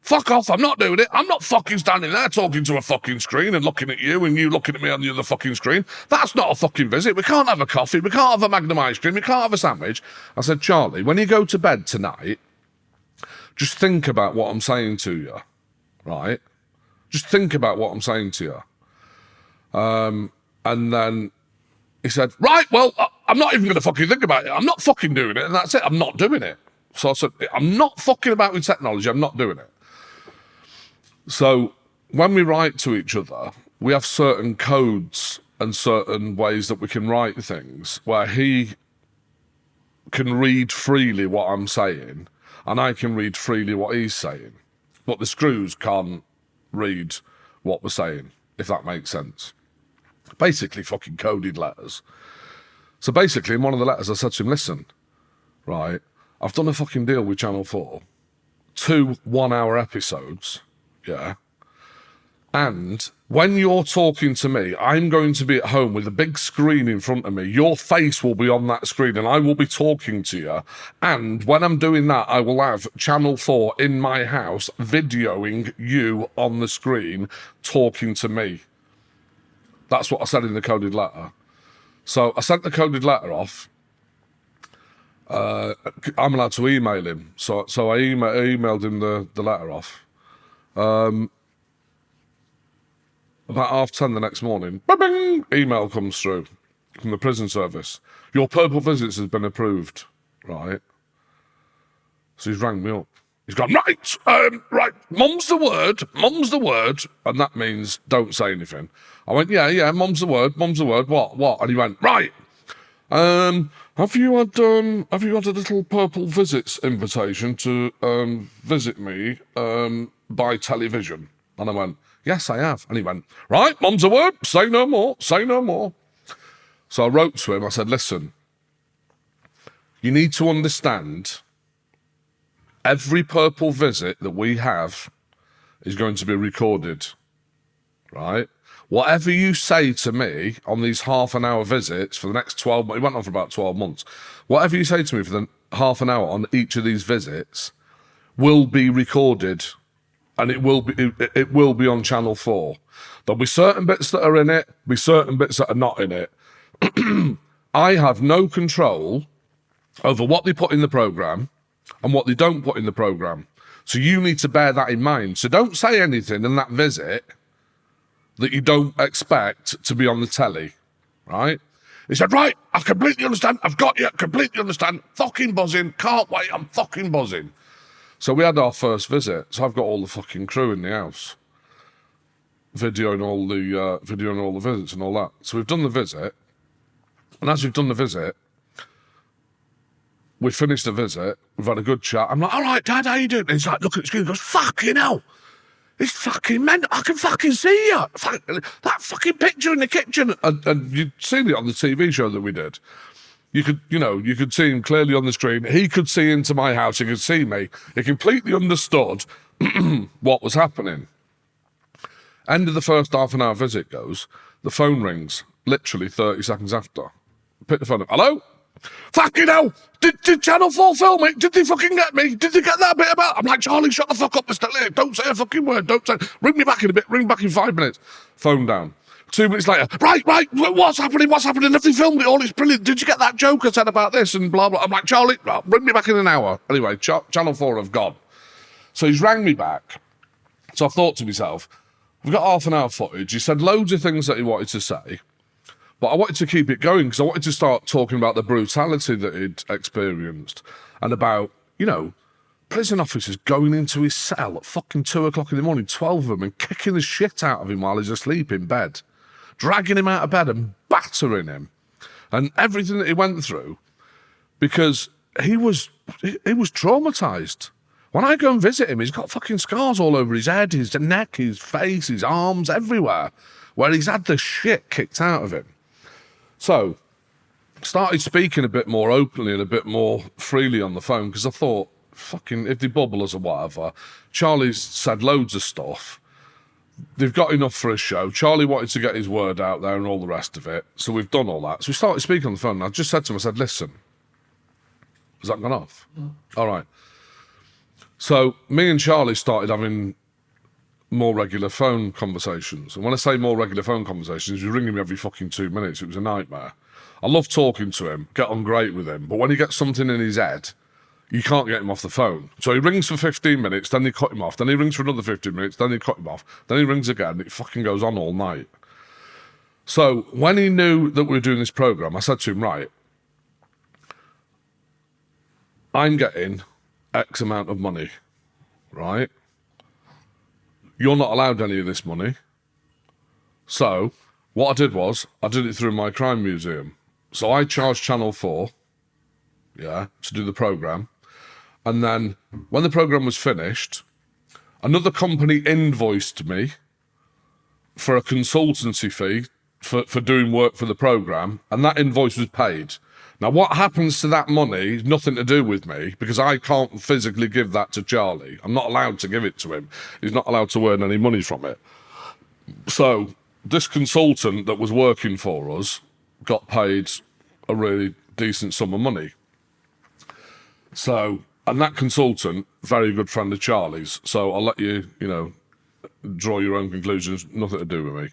Fuck off. I'm not doing it. I'm not fucking standing there talking to a fucking screen and looking at you and you looking at me on the other fucking screen. That's not a fucking visit. We can't have a coffee. We can't have a Magnum ice cream. We can't have a sandwich. I said, Charlie, when you go to bed tonight, just think about what I'm saying to you, right? Just think about what I'm saying to you. Um, and then he said, right, well, I'm not even going to fucking think about it. I'm not fucking doing it. And that's it. I'm not doing it. So I said, I'm not fucking about with technology. I'm not doing it. So when we write to each other, we have certain codes and certain ways that we can write things where he can read freely what I'm saying and I can read freely what he's saying. But the screws can't read what we're saying, if that makes sense. Basically, fucking coded letters. So basically, in one of the letters, I said to him, listen, right, I've done a fucking deal with Channel 4. Two one hour episodes, yeah. And when you're talking to me, I'm going to be at home with a big screen in front of me. Your face will be on that screen and I will be talking to you. And when I'm doing that, I will have Channel 4 in my house videoing you on the screen talking to me. That's what I said in the coded letter. So I sent the coded letter off. Uh, I'm allowed to email him. So so I email, emailed him the, the letter off. Um, about half ten the next morning, bing, email comes through from the prison service. Your purple visits has been approved, right? So he's rang me up. He's gone, right, um, right, mum's the word, mum's the word, and that means don't say anything. I went, yeah, yeah, mum's the word, mum's the word, what, what? And he went, right, um, have you had, um, have you had a little purple visits invitation to, um, visit me, um, by television? And I went, Yes, I have. And he went, Right, mum's a word. Say no more. Say no more. So I wrote to him. I said, Listen, you need to understand every purple visit that we have is going to be recorded. Right? Whatever you say to me on these half an hour visits for the next 12 months, it went on for about 12 months. Whatever you say to me for the half an hour on each of these visits will be recorded and it will be it, it will be on Channel Four. There'll be certain bits that are in it, be certain bits that are not in it. I have no control over what they put in the program and what they don't put in the program. So you need to bear that in mind. So don't say anything in that visit that you don't expect to be on the telly, right? He said, right, I completely understand. I've got you. Completely understand. Fucking buzzing. Can't wait. I'm fucking buzzing. So we had our first visit. So I've got all the fucking crew in the house, videoing all the uh, videoing all the visits and all that. So we've done the visit, and as we've done the visit, we finished the visit. We've had a good chat. I'm like, all right, Dad, how you doing? And he's like, look at the screen. He goes, fucking hell. It's fucking mental. I can fucking see you. That fucking picture in the kitchen. And, and you'd seen it on the TV show that we did. You could, you know, you could see him clearly on the screen. He could see into my house. He could see me. He completely understood what was happening. End of the first half an hour visit goes. The phone rings literally 30 seconds after. Pick the phone up. Hello? Fucking hell! Did, did Channel 4 film it? Did they fucking get me? Did they get that bit about? I'm like, Charlie, shut the fuck up, Mr. Lee. Don't say a fucking word. Don't say. Ring me back in a bit. Ring back in five minutes. Phone down. Two minutes later, right, right, what's happening? What's happening? Have they filmed it all? It's brilliant. Did you get that joke I said about this and blah, blah? I'm like, Charlie, oh, bring me back in an hour. Anyway, Ch- Channel 4 have gone. So he's rang me back. So I thought to myself, we've got half an hour footage. He said loads of things that he wanted to say. But I wanted to keep it going because I wanted to start talking about the brutality that he'd experienced and about, you know, prison officers going into his cell at fucking two o'clock in the morning, 12 of them, and kicking the shit out of him while he's asleep in bed, dragging him out of bed and battering him, and everything that he went through because he was he, was traumatized. When I go and visit him, he's got fucking scars all over his head, his neck, his face, his arms, everywhere, where he's had the shit kicked out of him. So, started speaking a bit more openly and a bit more freely on the phone because I thought, fucking, if they bubble us or whatever, Charlie's said loads of stuff. They've got enough for a show. Charlie wanted to get his word out there and all the rest of it. So we've done all that. So we started speaking on the phone. And I just said to him, I said, listen, has that gone off? Mm. All right. So me and Charlie started having more regular phone conversations. And when I say more regular phone conversations, was ringing me every fucking two minutes. It was a nightmare. I love talking to him, get on great with him, but when he gets something in his head, you can't get him off the phone. So he rings for 15 minutes, then they cut him off, then he rings for another 15 minutes, then they cut him off, then he rings again, it fucking goes on all night. So when he knew that we were doing this program, I said to him, right, I'm getting X amount of money, right? You're not allowed any of this money. So, what I did was, I did it through my crime museum. So I charged Channel 4, yeah, to do the program. And then when the program was finished, another company invoiced me for a consultancy fee for, for doing work for the program, and that invoice was paid. Now, what happens to that money is nothing to do with me because I can't physically give that to Charlie. I'm not allowed to give it to him. He's not allowed to earn any money from it. So, this consultant that was working for us got paid a really decent sum of money. So, and that consultant, very good friend of Charlie's. So, I'll let you, you know, draw your own conclusions. Nothing to do with me.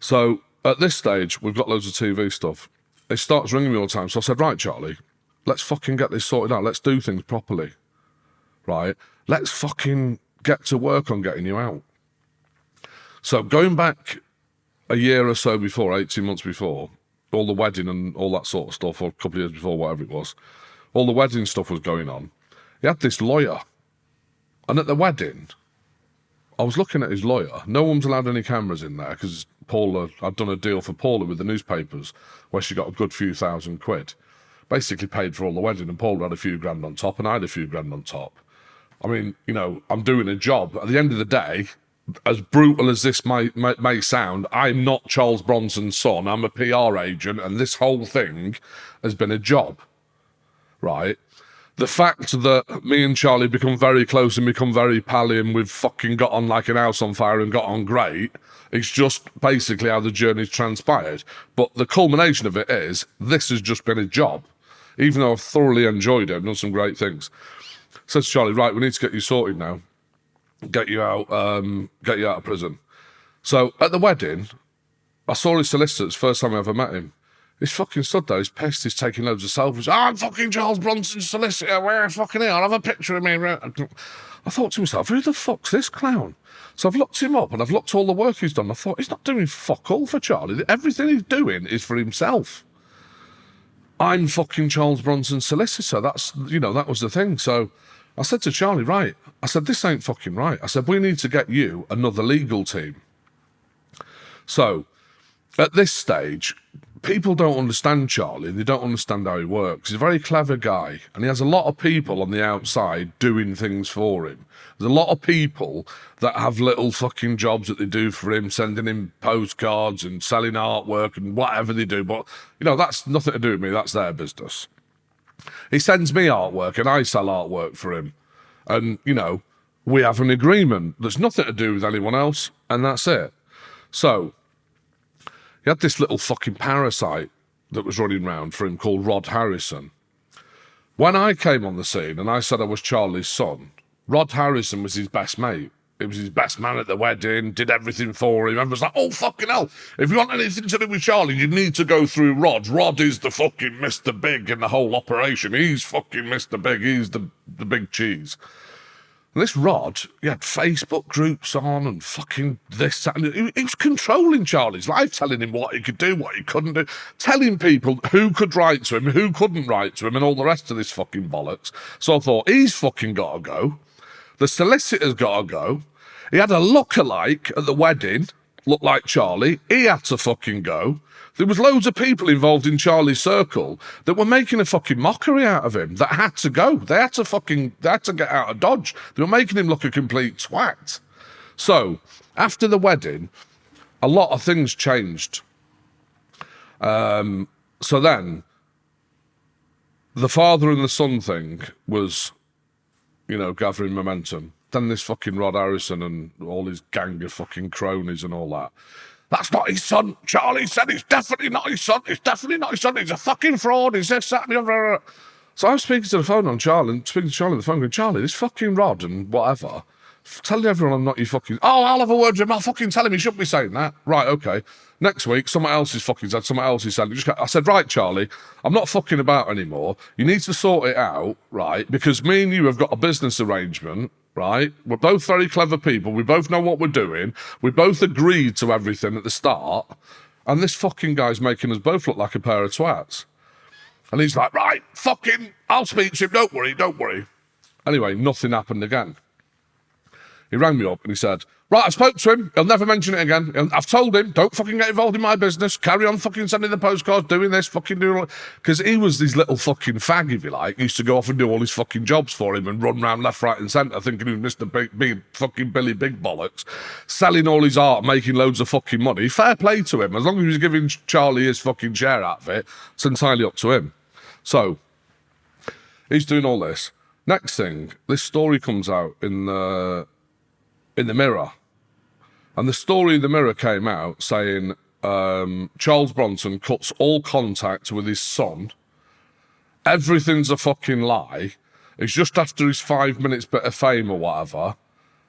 So, at this stage, we've got loads of TV stuff It starts ringing me all the time. So I said, right, Charlie, let's fucking get this sorted out. Let's do things properly. Right? Let's fucking get to work on getting you out. So going back a year or so before, 18 months before, all the wedding and all that sort of stuff, or a couple of years before, whatever it was, all the wedding stuff was going on. He had this lawyer. And at the wedding, I was looking at his lawyer. No one's allowed any cameras in there because Paula, I'd done a deal for Paula with the newspapers where she got a good few thousand quid. Basically paid for all the wedding, and Paula had a few grand on top, and I had a few grand on top. I mean, you know, I'm doing a job. At the end of the day, as brutal as this may, may, may sound, I'm not Charles Bronson's son. I'm a PR agent, and this whole thing has been a job, right? the fact that me and Charlie become very close and become very pally and we've fucking got on like an house on fire and got on great, it's just basically how the journey's transpired. But the culmination of it is this has just been a job. Even though I've thoroughly enjoyed it, I've done some great things. Says Charlie, right, we need to get you sorted now. Get you out, um, get you out of prison. So at the wedding, I saw his solicitors first time I ever met him. He's fucking stood though, he's pest is taking loads of selfies. Oh, I'm fucking Charles Bronson's solicitor, where fucking here? I'll have a picture of me. I thought to myself, who the fuck's this clown? So I've looked him up and I've looked all the work he's done. I thought, he's not doing fuck all for Charlie. Everything he's doing is for himself. I'm fucking Charles Bronson's solicitor. That's, you know, that was the thing. So I said to Charlie, right, I said, this ain't fucking right. I said, we need to get you another legal team. So at this stage, people don't understand Charlie. They don't understand how he works. He's a very clever guy, and he has a lot of people on the outside doing things for him. There's a lot of people that have little fucking jobs that they do for him, sending him postcards and selling artwork and whatever they do. But, you know, that's nothing to do with me. That's their business. He sends me artwork and I sell artwork for him. And, you know, we have an agreement There's nothing to do with anyone else, and that's it. So, he had this little fucking parasite that was running around for him called Rod Harrison. When I came on the scene and I said I was Charlie's son, Rod Harrison was his best mate. He was his best man at the wedding, did everything for him, and was like, oh, fucking hell, if you want anything to do with Charlie, you need to go through Rod. Rod is the fucking Mr. Big in the whole operation. He's fucking Mr. Big. He's the, the big cheese. And this Rod, he had Facebook groups on and fucking this, that, and he, he was controlling Charlie's life, telling him what he could do, what he couldn't do, telling people who could write to him, who couldn't write to him, and all the rest of this fucking bollocks. So I thought, he's fucking got to go. The solicitor's got to go. He had a look-alike at the wedding, looked like Charlie. He had to fucking go. There was loads of people involved in Charlie's circle that were making a fucking mockery out of him that had to go. They had to fucking, they had to get out of Dodge. They were making him look a complete twat. So, after the wedding, a lot of things changed. Um, so then, the father and the son thing was, you know, gathering momentum. Then this fucking Rod Harrison and all his gang of fucking cronies and all that. That's not his son. Charlie said it's definitely not his son. It's definitely not his son. He's a fucking fraud. He's this, that, and the other. So I'm speaking to the phone on Charlie, and speaking to Charlie on the phone, going, Charlie, this fucking Rod and whatever, telling everyone I'm not your fucking. Oh, I'll have a word with him. I'll fucking tell him he shouldn't be saying that. Right, okay. Next week, someone else is fucking said, someone else is saying, just, I said, right, Charlie, I'm not fucking about anymore. You need to sort it out, right? Because me and you have got a business arrangement, right? We're both very clever people. We both know what we're doing. We both agreed to everything at the start. And this fucking guy's making us both look like a pair of twats. And he's like, right, fucking, I'll speak to him. Don't worry, don't worry. Anyway, nothing happened again. He rang me up and he said, Right, I spoke to him. He'll never mention it again. I've told him, don't fucking get involved in my business. Carry on fucking sending the postcards, doing this, fucking doing Because he was this little fucking fag, if you like. He used to go off and do all his fucking jobs for him and run around left, right, and centre thinking he was Mr. Big, big fucking Billy Big Bollocks, selling all his art, making loads of fucking money. Fair play to him. As long as he was giving Charlie his fucking share out of it, it's entirely up to him. So, he's doing all this. Next thing, this story comes out in the in the Mirror, and the story in the Mirror came out saying um, Charles Bronson cuts all contact with his son. Everything's a fucking lie. It's just after his five minutes bit of fame or whatever.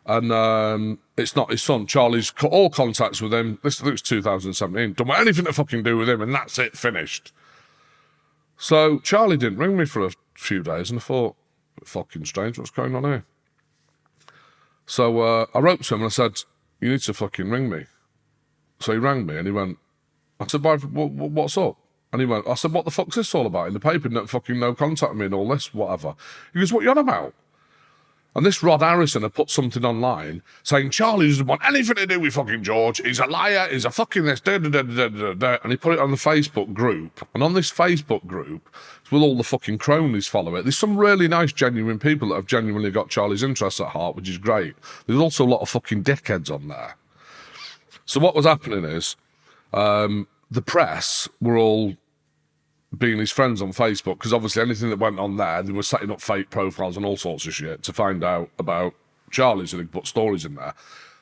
And um, it's not his son. Charlie's cut all contacts with him. This I think it's 2017. Don't want anything to fucking do with him, and that's it, finished. So Charlie didn't ring me for a few days, and I thought, fucking strange, what's going on here? So uh, I wrote to him and I said, you need to fucking ring me. So he rang me and he went, I said, what's up? And he went, I said, what the fuck's this all about? In the paper, no fucking no contact me and all this, whatever. He goes, what you on about? And this Rod Harrison had put something online saying Charlie doesn't want anything to do with fucking George. He's a liar. He's a fucking this. Da, da, da, da, da, da. and he put it on the Facebook group. And on this Facebook group, with all the fucking cronies follow it, there's some really nice, genuine people that have genuinely got Charlie's interests at heart, which is great. There's also a lot of fucking dickheads on there. So what was happening is um, the press were all being his friends on Facebook because obviously anything that went on there, they were setting up fake profiles and all sorts of shit to find out about Charlie's and they put stories in there.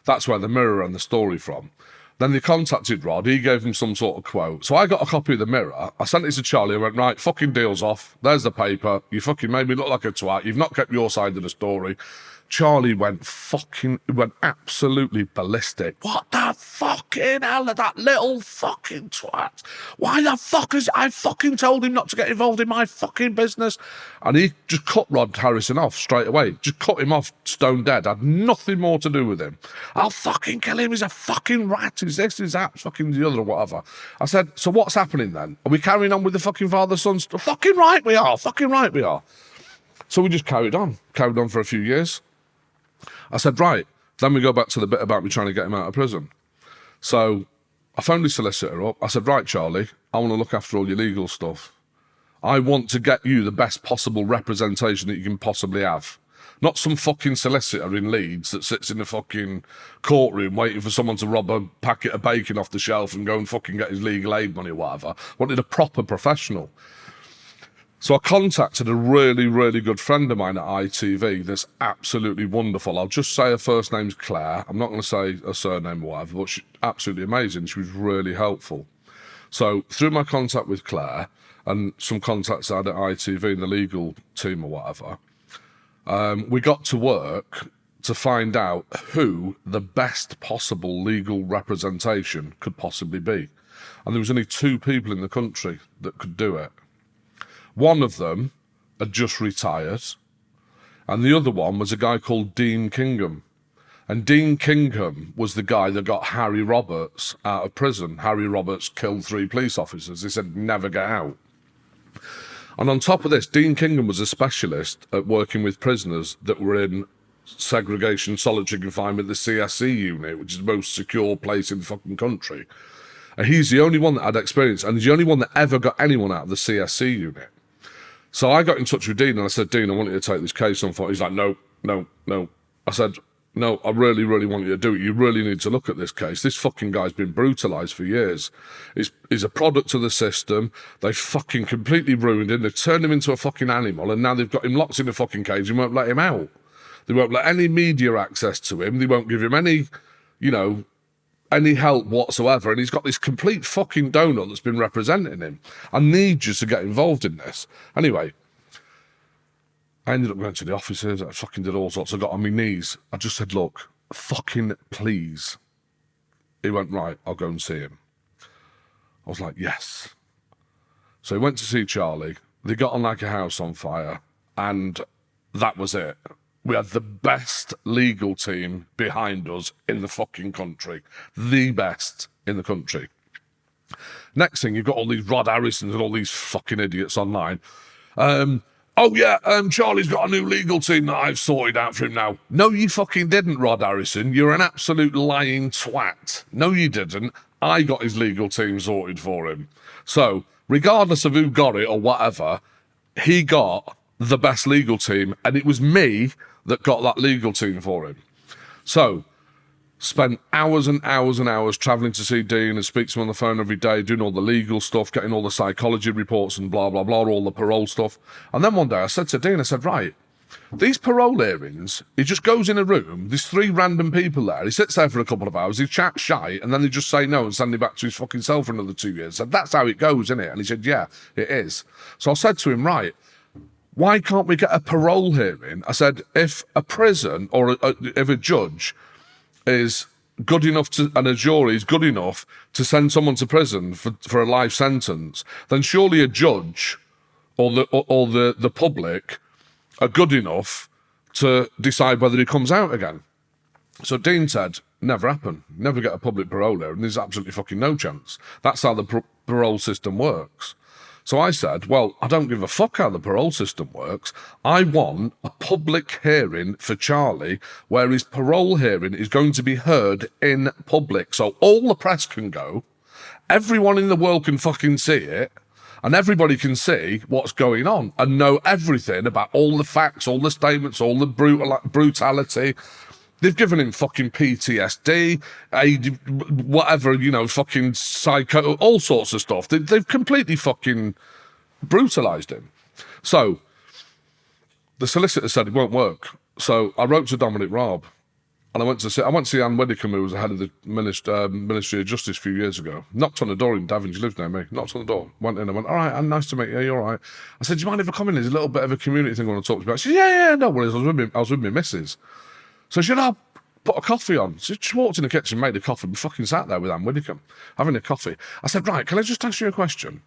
That's where the mirror and the story from. Then they contacted Rod. He gave them some sort of quote. So I got a copy of the mirror. I sent it to Charlie. I went, right, fucking deal's off. There's the paper. You fucking made me look like a twat. You've not kept your side of the story. Charlie went fucking, went absolutely ballistic. What the fucking hell are that little fucking twat? Why the fuck is, I fucking told him not to get involved in my fucking business. And he just cut Rod Harrison off straight away. Just cut him off stone dead. I had nothing more to do with him. I'll fucking kill him. He's a fucking rat. He's this, he's that, fucking the other or whatever. I said, so what's happening then? Are we carrying on with the fucking father-son stuff? Fucking right we are. Fucking right we are. So we just carried on, carried on for a few years. I said, right, then we go back to the bit about me trying to get him out of prison. So I phoned his solicitor up. I said, right, Charlie, I want to look after all your legal stuff. I want to get you the best possible representation that you can possibly have. Not some fucking solicitor in Leeds that sits in the fucking courtroom waiting for someone to rob a packet of bacon off the shelf and go and fucking get his legal aid money or whatever. Wanted a proper professional. So I contacted a really, really good friend of mine at ITV that's absolutely wonderful. I'll just say her first name's Claire. I'm not going to say her surname or whatever, but she's absolutely amazing. She was really helpful. So through my contact with Claire and some contacts I had at ITV and the legal team or whatever, um, we got to work to find out who the best possible legal representation could possibly be. And there was only two people in the country that could do it. One of them had just retired, and the other one was a guy called Dean Kingham. And Dean Kingham was the guy that got Harry Roberts out of prison. Harry Roberts killed three police officers. He said, never get out. And on top of this, Dean Kingham was a specialist at working with prisoners that were in segregation, solitary confinement, the CSC unit, which is the most secure place in the fucking country. And he's the only one that had experience, and he's the only one that ever got anyone out of the CSC unit. So I got in touch with Dean and I said, Dean, I want you to take this case on for. He's like, no, no, no. I said, no, I really, really want you to do it. You really need to look at this case. This fucking guy's been brutalised for years. He's, he's a product of the system. They fucking completely ruined him. They've turned him into a fucking animal and now they've got him locked in a fucking cage and won't let him out. They won't let any media access to him. They won't give him any, you know, any help whatsoever. And he's got this complete fucking donut that's been representing him. I need you to get involved in this. Anyway, I ended up going to the offices. I fucking did all sorts. I got on my knees. I just said, look, fucking please. He went, right, I'll go and see him. I was like, yes. So he went to see Charlie. They got on like a house on fire. And that was it. We had the best legal team behind us in the fucking country. The best in the country. Next thing, you've got all these Rod Harrisons and all these fucking idiots online. Um, oh yeah, um, Charlie's got a new legal team that I've sorted out for him now. No, you fucking didn't, Rod Harrison. You're an absolute lying twat. No, you didn't. I got his legal team sorted for him. So, regardless of who got it or whatever, he got the best legal team, and it was me that got that legal team for him. So, spent hours and hours and hours traveling to see Dean and speak to him on the phone every day, doing all the legal stuff, getting all the psychology reports and blah, blah, blah, all the parole stuff. And then one day I said to Dean, I said, right, these parole hearings, he just goes in a room, there's three random people there, he sits there for a couple of hours, he chats shy, and then they just say no and send him back to his fucking cell for another two years. Said, that's how it goes, isn't it? And he said, yeah, it is. So I said to him, right, why can't we get a parole hearing? I said, if a prison or a, a, if a judge is good enough to, and a jury is good enough to send someone to prison for, for a life sentence, then surely a judge or the, or, or the, the public are good enough to decide whether he comes out again. So Dean said, never happen. Never get a public parole hearing. There's absolutely fucking no chance. That's how the parole system works. So I said, well, I don't give a fuck how the parole system works. I want a public hearing for Charlie where his parole hearing is going to be heard in public. So all the press can go, everyone in the world can fucking see it, and everybody can see what's going on and know everything about all the facts, all the statements, all the brutal brutality, They've given him fucking PTSD, AD, whatever, you know, fucking psycho, all sorts of stuff. They, they've completely fucking brutalized him. So the solicitor said it won't work. So I wrote to Dominic Raab and I went to see, I went to see Anne Widdecombe, who was the head of the Ministry, uh, Ministry of Justice a few years ago. Knocked on the door in Devon, she lives near me. Knocked on the door, went in, I went, all right, Anne, nice to meet you, you're all right. I said, do you mind if I come in? There's a little bit of a community thing I want to talk to you about. She said, yeah, yeah, no worries. I was with me, I was with my missus. So she said, I'll put a coffee on. So she walked in the kitchen, made a coffee, and fucking sat there with Anne Widdecombe, having a coffee. I said, right, can I just ask you a question?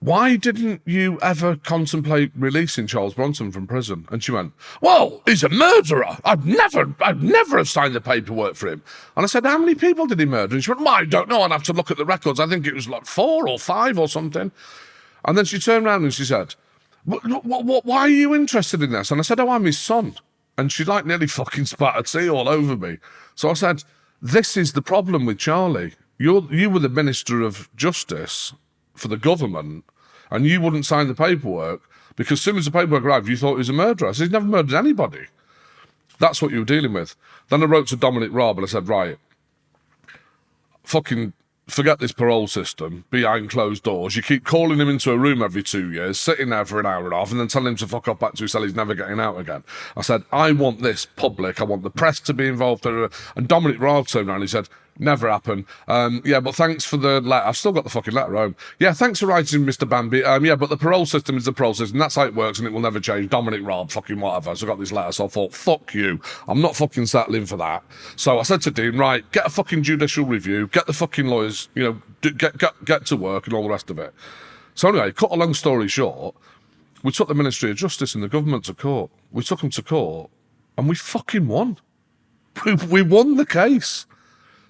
Why didn't you ever contemplate releasing Charles Bronson from prison? And she went, Well, he's a murderer. I'd never, I'd never have signed the paperwork for him. And I said, How many people did he murder? And she went, Well, I don't know. I'd have to look at the records. I think it was like four or five or something. And then she turned around and she said, why are you interested in this? And I said, oh, I'm his son. And she like nearly fucking spattered tea all over me. So I said, this is the problem with Charlie. You're, you were the Minister of Justice for the government and you wouldn't sign the paperwork because as soon as the paperwork arrived, you thought he was a murderer. He's never murdered anybody. That's what you were dealing with. Then I wrote to Dominic Raab and I said, right, fucking forget this parole system behind closed doors. You keep calling him into a room every two years, sitting there for an hour and a half, and then telling him to fuck off back to his cell. He's never getting out again. I said, I want this public. I want the press to be involved. And Dominic Raab turned around and he said, Never happen. Um, yeah, but thanks for the letter. I've still got the fucking letter home. Yeah, thanks for writing, Mr. Bamby. Um, yeah, but the parole system is the parole system. That's how it works, and it will never change. Dominic Raab, fucking whatever. So I got this letter, so I thought, fuck you. I'm not fucking settling for that. So I said to Dean, right, get a fucking judicial review, get the fucking lawyers, you know, get get get to work and all the rest of it. So anyway, cut a long story short, we took the Ministry of Justice and the government to court. We took them to court, and we fucking won. We, we won the case.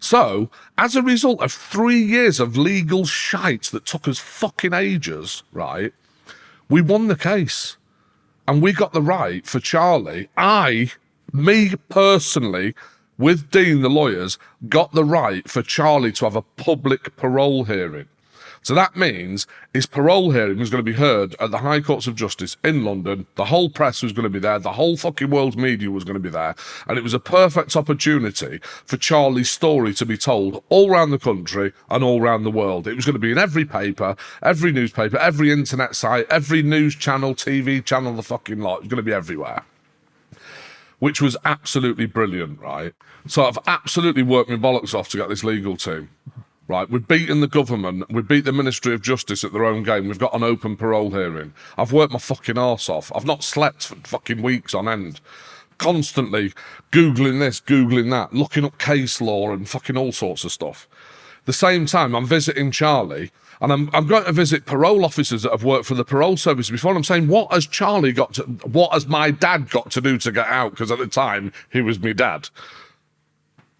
So, as a result of three years of legal shite that took us fucking ages, right, we won the case. And we got the right for Charlie. I, me personally, with Dean, the lawyers, got the right for Charlie to have a public parole hearing. So that means his parole hearing was going to be heard at the High Courts of Justice in London. The whole press was going to be there. The whole fucking world's media was going to be there. And it was a perfect opportunity for Charlie's story to be told all around the country and all around the world. It was going to be in every paper, every newspaper, every internet site, every news channel, TV channel, the fucking lot. It was going to be everywhere which was absolutely brilliant, right? So I've absolutely worked my bollocks off to get this legal team right? We've beaten the government. We beat the Ministry of Justice at their own game. We've got an open parole hearing. I've worked my fucking arse off. I've not slept for fucking weeks on end. Constantly Googling this, Googling that, looking up case law and fucking all sorts of stuff. The same time, I'm visiting Charlie and I'm, I'm going to visit parole officers that have worked for the parole service before. I'm saying, what has Charlie got to, what has my dad got to do to get out? Because at the time, he was my dad.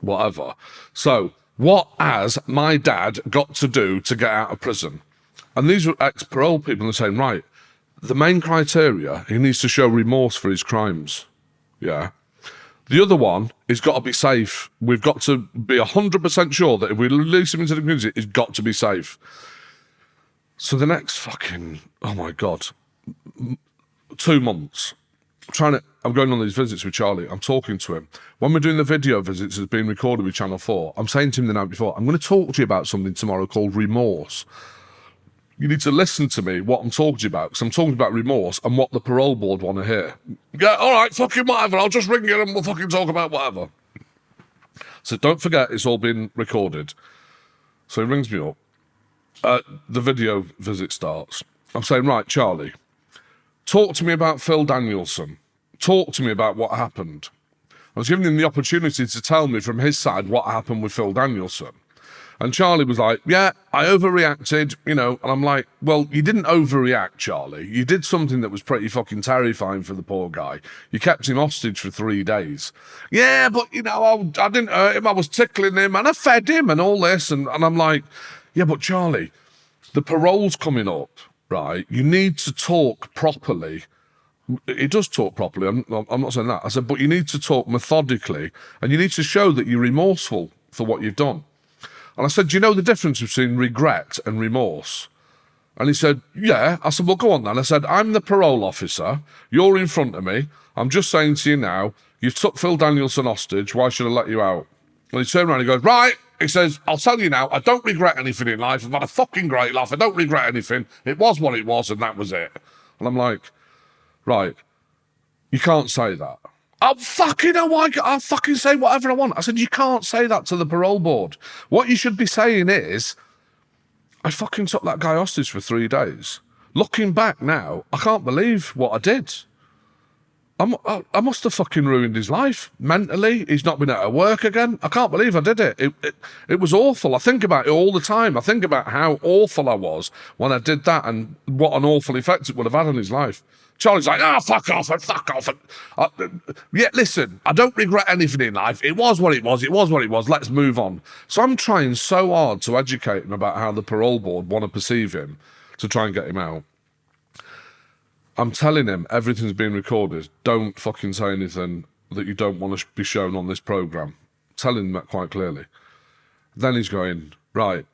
Whatever. So, what has my dad got to do to get out of prison? And these were ex parole people are saying, right, the main criteria, he needs to show remorse for his crimes. Yeah. The other one is got to be safe. We've got to be 100% sure that if we release him into the community, he's got to be safe. So the next fucking, oh my God, two months, trying to I'm going on these visits with Charlie. I'm talking to him. When we're doing the video visits, it's being recorded with Channel 4. I'm saying to him the night before, I'm going to talk to you about something tomorrow called remorse. You need to listen to me, what I'm talking to you about, because I'm talking about remorse and what the parole board want to hear. Yeah, all right, fucking whatever. I'll just ring you and we'll fucking talk about whatever. So don't forget, it's all been recorded. So he rings me up. Uh, the video visit starts. I'm saying, right, Charlie, talk to me about Phil Danielson talk to me about what happened. I was giving him the opportunity to tell me from his side what happened with Phil Danielson. And Charlie was like, Yeah, I overreacted, you know. And I'm like, Well, you didn't overreact, Charlie. You did something that was pretty fucking terrifying for the poor guy. You kept him hostage for three days. Yeah, but, you know, I, I didn't hurt him. I was tickling him and I fed him and all this. And, and I'm like, Yeah, but Charlie, the parole's coming up, right? You need to talk properly he does talk properly. I'm, I'm not saying that. I said, but you need to talk methodically and you need to show that you're remorseful for what you've done. And I said, do you know the difference between regret and remorse? And he said, yeah. I said, well, go on then. I said, I'm the parole officer. You're in front of me. I'm just saying to you now, you've took Phil Danielson hostage. Why should I let you out? And he turned around and he goes, right. He says, I'll tell you now, I don't regret anything in life. I've had a fucking great life. I don't regret anything. It was what it was, and that was it. And I'm like, right, you can't say that. I'm fucking, oh God, I'll fucking say whatever I want. I said, you can't say that to the parole board. What you should be saying is, I fucking took that guy hostage for three days. Looking back now, I can't believe what I did. I, I must have fucking ruined his life mentally. He's not been able to work again. I can't believe I did it. It, it. it was awful. I think about it all the time. I think about how awful I was when I did that and what an awful effect it would have had on his life. Charlie's like, oh, fuck off and fuck off. And, uh, yeah, listen, I don't regret anything in life. It was what it was. It was what it was. Let's move on. So I'm trying so hard to educate him about how the parole board want to perceive him to try and get him out. I'm telling him everything's being recorded. Don't fucking say anything that you don't want to be shown on this program. Telling him that quite clearly. Then he's going, right,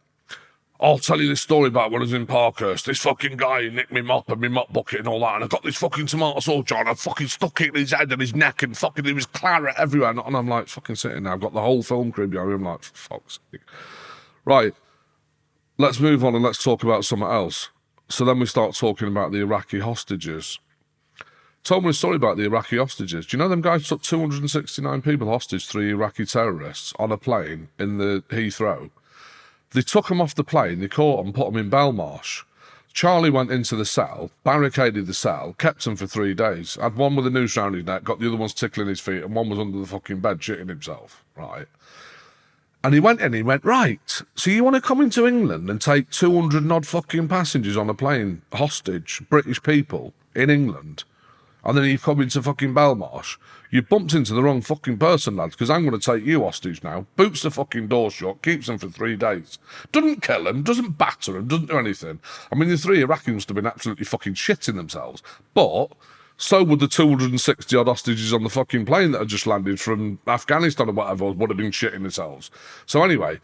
I'll tell you this story about when I was in Parkhurst. This fucking guy nicked me mop and me mop bucket and all that, and I got this fucking tomato sauce jar and I fucking stuck it in his head and his neck and fucking there was claret everywhere. And I'm like fucking sitting there. I've got the whole film crew behind me. I'm like, fuck's sake. Right, let's move on and let's talk about something else. So then we start talking about the Iraqi hostages. Told me a story about the Iraqi hostages. Do you know them guys took 269 people hostage, three Iraqi terrorists, on a plane in the Heathrow? They took him off the plane, they caught him, put him in Belmarsh. Charlie went into the cell, barricaded the cell, kept him for three days. Had one with a noose round his neck, got the other ones tickling his feet, and one was under the fucking bed shitting himself. Right. And he went in, he went, Right, so you want to come into England and take 200 odd fucking passengers on a plane, hostage, British people, in England? And then you come into fucking Belmarsh. You bumped into the wrong fucking person, lads, because I'm going to take you hostage now. Boots the fucking door shut, keeps them for three days. Doesn't kill them, doesn't batter them, doesn't do anything. I mean, the three Iraqis have been absolutely fucking shitting themselves. But so would the 260 odd hostages on the fucking plane that had just landed from Afghanistan or whatever would have been shitting themselves. So anyway,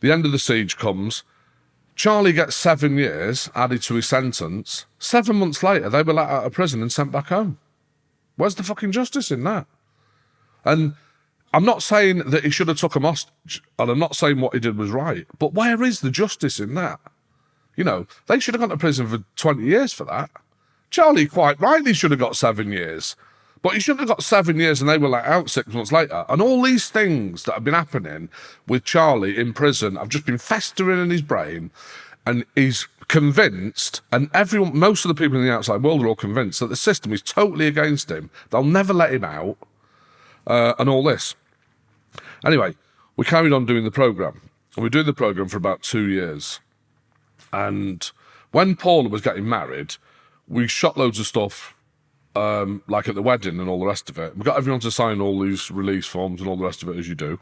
the end of the siege comes. Charlie gets seven years added to his sentence. Seven months later, they were let out of prison and sent back home. Where's the fucking justice in that? And I'm not saying that he should have took him hostage, and I'm not saying what he did was right, but where is the justice in that? You know, they should have gone to prison for 20 years for that. Charlie quite rightly should have got seven years. But he shouldn't have got seven years and they were let out six months later. And all these things that have been happening with Charlie in prison have just been festering in his brain. And he's convinced, and everyone, most of the people in the outside world are all convinced that the system is totally against him. They'll never let him out, uh, and all this. Anyway, we carried on doing the program. And we were doing the program for about two years. And when Paula was getting married, we shot loads of stuff um, like at the wedding and all the rest of it. We got everyone to sign all these release forms and all the rest of it as you do.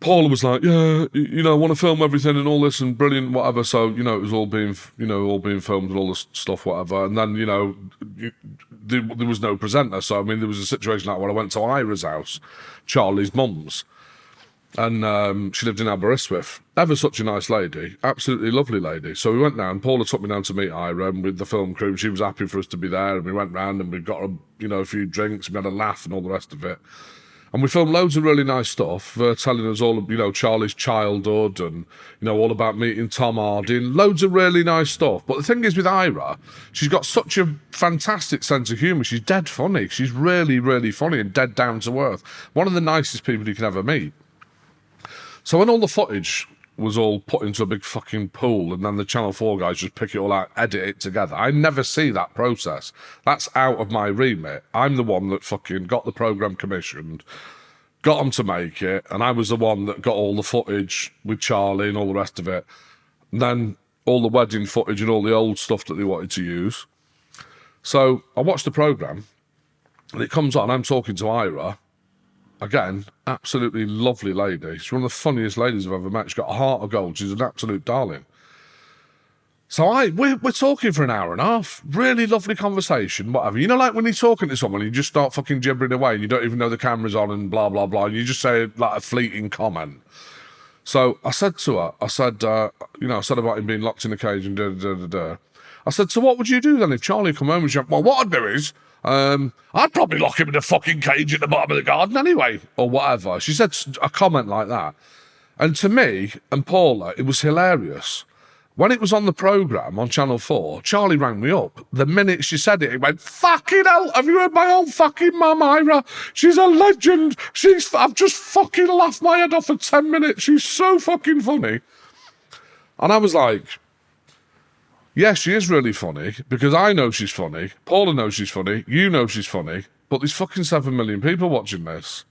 Paula was like, yeah, you know, I want to film everything and all this and brilliant, whatever. So, you know, it was all being, you know, all being filmed and all this stuff, whatever. And then, you know, you, there, there, was no presenter. So, I mean, there was a situation like when I went to Eira's house, Charlie's mum's, and um, she lived in Aberystwyth. Ever such a nice lady, absolutely lovely lady. So we went down. Paula took me down to meet Ira and with the film crew. She was happy for us to be there, and we went round and we got a, you know, a few drinks. We had a laugh and all the rest of it. And we filmed loads of really nice stuff, uh, telling us all, you know, Charlie's childhood and, you know, all about meeting Tom Hardy loads of really nice stuff. But the thing is with Eira, she's got such a fantastic sense of humour. She's dead funny. She's really, really funny and dead down to earth. One of the nicest people you can ever meet. So when all the footage was all put into a big fucking pool and then the Channel 4 guys just pick it all out, edit it together. I never see that process. That's out of my remit. I'm the one that fucking got the programme commissioned, got them to make it, and I was the one that got all the footage with Charlie and all the rest of it. And then all the wedding footage and all the old stuff that they wanted to use. So I watched the programme and it comes on, I'm talking to Eira, again, absolutely lovely lady. She's one of the funniest ladies I've ever met. She's got a heart of gold. She's an absolute darling. So I we're, we're talking for an hour and a half. Really lovely conversation, whatever. You know, like when you're talking to someone, you just start fucking gibbering away and you don't even know the camera's on and blah blah blah. And you just say like a fleeting comment. So I said to her, I said, uh, you know, I said about him being locked in a cage and da da da da. I said, so what would you do then if Charlie come home and she went, well, what I'd do is um, I'd probably lock him in a fucking cage at the bottom of the garden anyway, or whatever. She said a comment like that. And to me and Paula, it was hilarious. When it was on the programme on Channel 4, Charlie rang me up. The minute she said it, he went, Fucking hell, have you heard my old fucking mum, Eira? She's a legend. She's, I've just fucking laughed my head off for 10 minutes. She's so fucking funny. And I was like, Yes, she is really funny because I know she's funny. Paula knows she's funny. You know she's funny. But there's fucking seven million people watching this.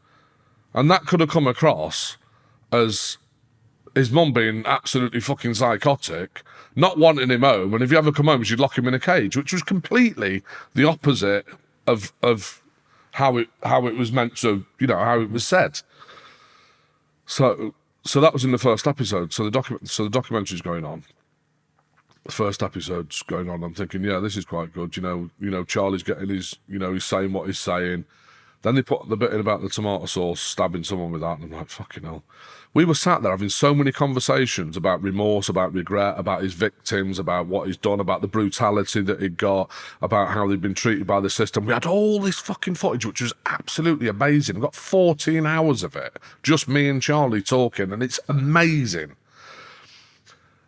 And that could have come across as his mum being absolutely fucking psychotic, not wanting him home. And if you ever come home, she'd lock him in a cage, which was completely the opposite of of how it how it was meant to, you know, how it was said. So so that was in the first episode. So the document so the documentary's going on. The first episode's going on. I'm thinking, yeah, this is quite good. You know, you know, Charlie's getting his, you know, he's saying what he's saying. Then they put the bit in about the tomato sauce, stabbing someone with that, and I'm like, fucking hell. We were sat there having so many conversations about remorse, about regret, about his victims, about what he's done, about the brutality that he got, about how they'd been treated by the system. We had all this fucking footage, which was absolutely amazing. We got 14 hours of it, just me and Charlie talking, and it's amazing.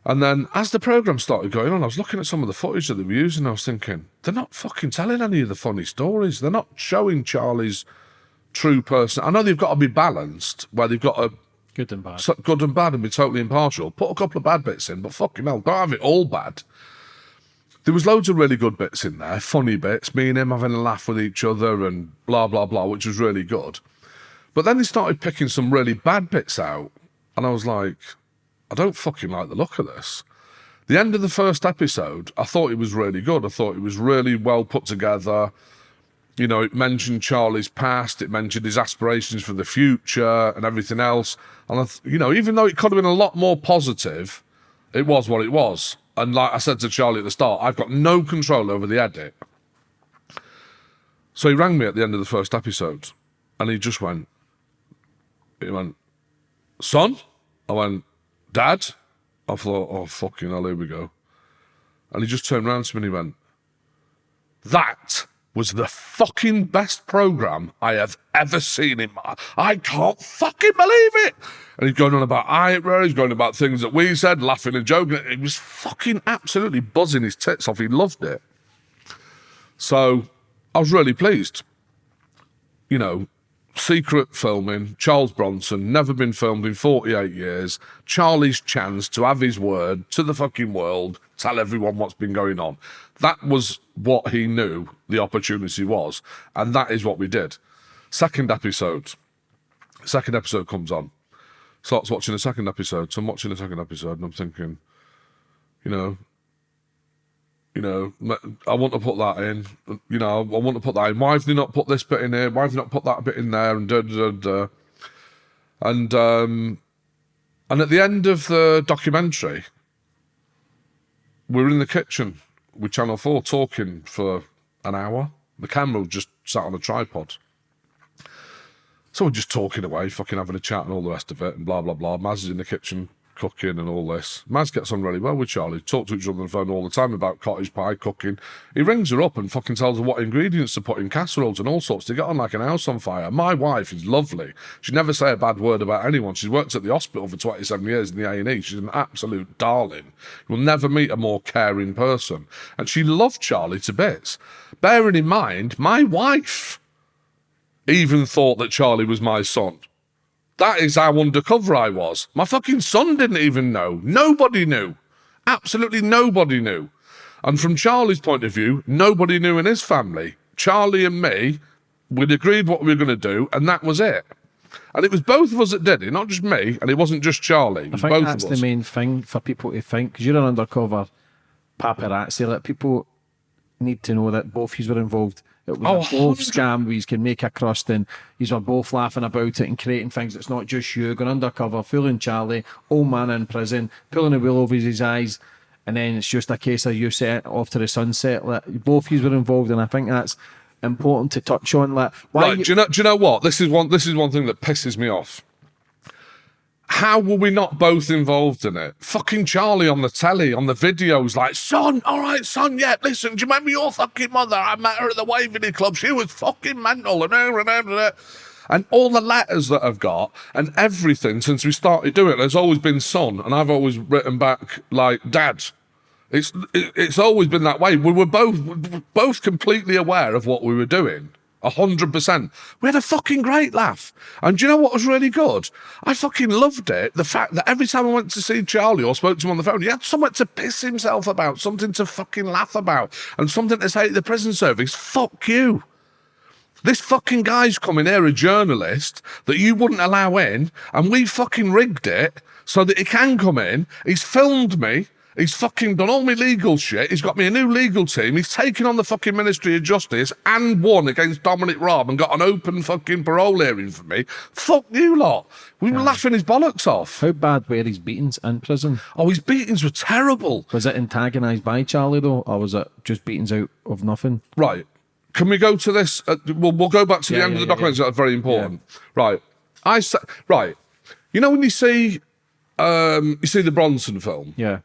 And then as the program started going on, I was looking at some of the footage that they were using. I was thinking, they're not fucking telling any of the funny stories. They're not showing Charlie's true person. I know they've got to be balanced, where they've got to Good and bad. so good and bad and be totally impartial. Put a couple of bad bits in, but fucking hell, don't have it all bad. There was loads of really good bits in there, funny bits, me and him having a laugh with each other and blah blah blah, which was really good. But then they started picking some really bad bits out, and I was like, I don't fucking like the look of this. The end of the first episode, I thought it was really good. I thought it was really well put together. You know, it mentioned Charlie's past, it mentioned his aspirations for the future and everything else. And, you know, even though it could have been a lot more positive, it was what it was. And like I said to Charlie at the start, I've got no control over the edit. So he rang me at the end of the first episode and he just went, he went, son? I went, dad? I thought, oh, fucking hell, here we go. And he just turned around to me and he went, that was the fucking best program I have ever seen in my. I can't fucking believe it. And he's going on about Eira. He's going about things that we said, laughing and joking. He was fucking absolutely buzzing his tits off. He loved it. So I was really pleased. You know, secret filming, Charles Bronson, never been filmed in 48 years. Charlie's chance to have his word to the fucking world, tell everyone what's been going on. That was what he knew the opportunity was, and that is what we did. Second episode. Second episode comes on. Starts watching the second episode. So I'm watching the second episode and I'm thinking, you know, you know, I want to put that in. You know, I want to put that in. Why have they not put this bit in here? Why have they not put that bit in there? And da da da. da. And um, and at the end of the documentary, we're in the kitchen with Channel Four talking for an hour. The camera just sat on a tripod. So we're just talking away, fucking having a chat and all the rest of it, and blah blah blah. Maz is in the kitchen cooking and all this. Maz gets on really well with Charlie. Talk to each other on the phone all the time about cottage pie cooking. He rings her up and fucking tells her what ingredients to put in casseroles and all sorts to get on like an house on fire. My wife is lovely. She never say a bad word about anyone. She's worked at the hospital for 27 years in the A&E. She's an absolute darling. You'll never meet a more caring person. And she loved Charlie to bits. Bearing in mind, my wife even thought that Charlie was my son. That is how undercover I was. My fucking son didn't even know. Nobody knew. Absolutely nobody knew. And from Charlie's point of view, nobody knew in his family. Charlie and me, we'd agreed what we were going to do, and that was it. And it was both of us that did it, not just me, and it wasn't just Charlie. I think that's the main thing for people to think because you're an undercover paparazzi. Like people need to know that both of you were involved. It was Oh, a both 100 scam. We can make a crust, and you were both laughing about it and creating things. It's not just you going undercover, fooling Charlie, old man in prison, pulling a wheel over his eyes, and then it's just a case of you set off to the sunset. Like both of you were involved, and I think that's important to touch on. Like why Right, you- do you know? Do you know what? This is one. This is one thing that pisses me off. How were we not both involved in it? Fucking Charlie on the telly, on the videos, like, son, all right, son, yeah, listen, do you remember your fucking mother? I met her at the Waverley Club. She was fucking mental. And, uh, and, uh, and, and, and all the letters that I've got and everything since we started doing it, there's always been son. And I've always written back, like, dad. It's it- it's always been that way. We were both both completely aware of what we were doing. A hundred percent. We had a fucking great laugh. And do you know what was really good? I fucking loved it. The fact that every time I went to see Charlie or spoke to him on the phone, he had something to piss himself about, something to fucking laugh about, and something to say to the prison service. Fuck you. This fucking guy's coming here, a journalist that you wouldn't allow in, and we fucking rigged it so that he can come in. He's filmed me. He's fucking done all my legal shit. He's got me a new legal team. He's taken on the fucking Ministry of Justice and won against Dominic Raab and got an open fucking parole hearing for me. Fuck you lot. We were laughing his bollocks off. How bad were his beatings in prison? Oh, his beatings were terrible. Was it antagonised by Charlie though, or was it just beatings out of nothing? Right. Can we go to this? Uh, we'll, we'll go back to the end yeah, of the yeah, documents. That's very important. Right. I sa- right. You know when you see um, you see the Bronson film. Yeah.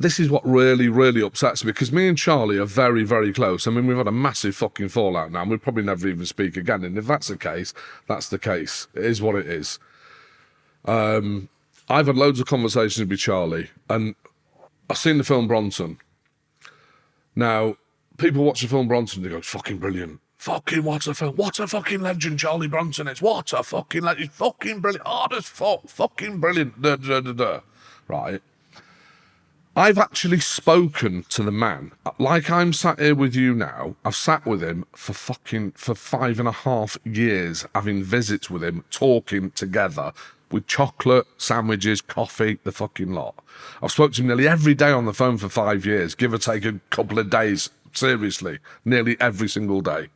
This is what really, really upsets me because me and Charlie are very, very close. I mean, we've had a massive fucking fallout now, and we'll probably never even speak again. And if that's the case, that's the case. It is what it is. Um, I've had loads of conversations with Charlie, and I've seen the film Bronson. Now, people watch the film Bronson, they go, "It's fucking brilliant." Fucking what a film! What a fucking legend Charlie Bronson is! What a fucking legend! Fucking brilliant! Hard as fuck! Fucking brilliant! Da, da, da, da. Right. I've actually spoken to the man. Like I'm sat here with you now. I've sat with him for fucking for five and a half years, having visits with him, talking together with chocolate, sandwiches, coffee, the fucking lot. I've spoken to him nearly every day on the phone for five years, give or take a couple of days. Seriously, nearly every single day.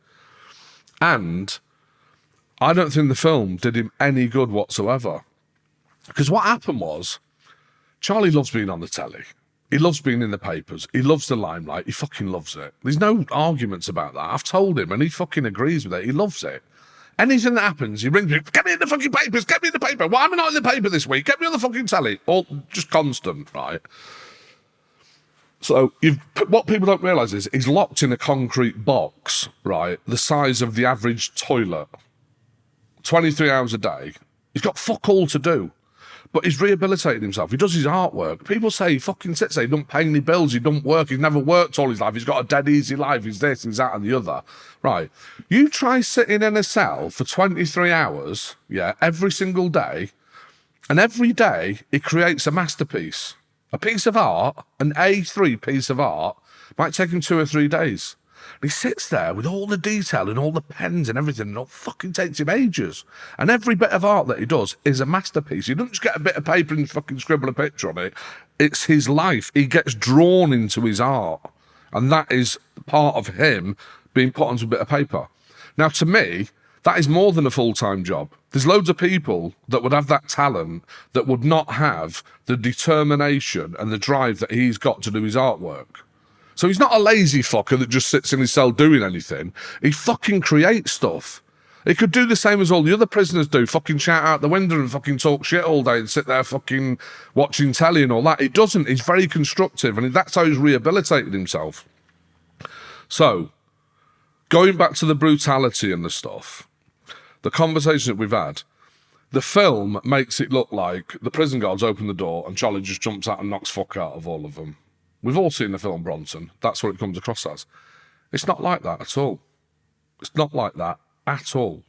And I don't think the film did him any good whatsoever. Because what happened was, Charlie loves being on the telly. He loves being in the papers. He loves the limelight. He fucking loves it. There's no arguments about that. I've told him and he fucking agrees with it. He loves it. Anything that happens, he rings me, get me in the fucking papers, get me in the paper. Why am I not in the paper this week? Get me on the fucking telly. All just constant, right? So what people don't realise is he's locked in a concrete box, right, the size of the average toilet. 23 hours a day. He's got fuck all to do. But he's rehabilitated himself. He does his artwork. People say he fucking sits there, he don't pay any bills, he don't work, he's never worked all his life, he's got a dead easy life, he's this, he's that, and the other. Right. You try sitting in a cell for 23 hours, yeah, every single day, and every day he creates a masterpiece. A piece of art, an A3 piece of art, might take him two or three days. He sits there with all the detail and all the pens and everything, and it fucking takes him ages. And every bit of art that he does is a masterpiece. He doesn't just get a bit of paper and fucking scribble a picture on it. It's his life. He gets drawn into his art. And that is part of him being put onto a bit of paper. Now, to me, that is more than a full time job. There's loads of people that would have that talent that would not have the determination and the drive that he's got to do his artwork. So he's not a lazy fucker that just sits in his cell doing anything. He fucking creates stuff. He could do the same as all the other prisoners do, fucking shout out the window and fucking talk shit all day and sit there fucking watching telly and all that. He doesn't. He's very constructive and that's how he's rehabilitated himself. So, going back to the brutality and the stuff, the conversation that we've had, the film makes it look like the prison guards open the door and Charlie just jumps out and knocks fuck out of all of them. We've all seen the film Bronson. That's what it comes across as. It's not like that at all. It's not like that at all.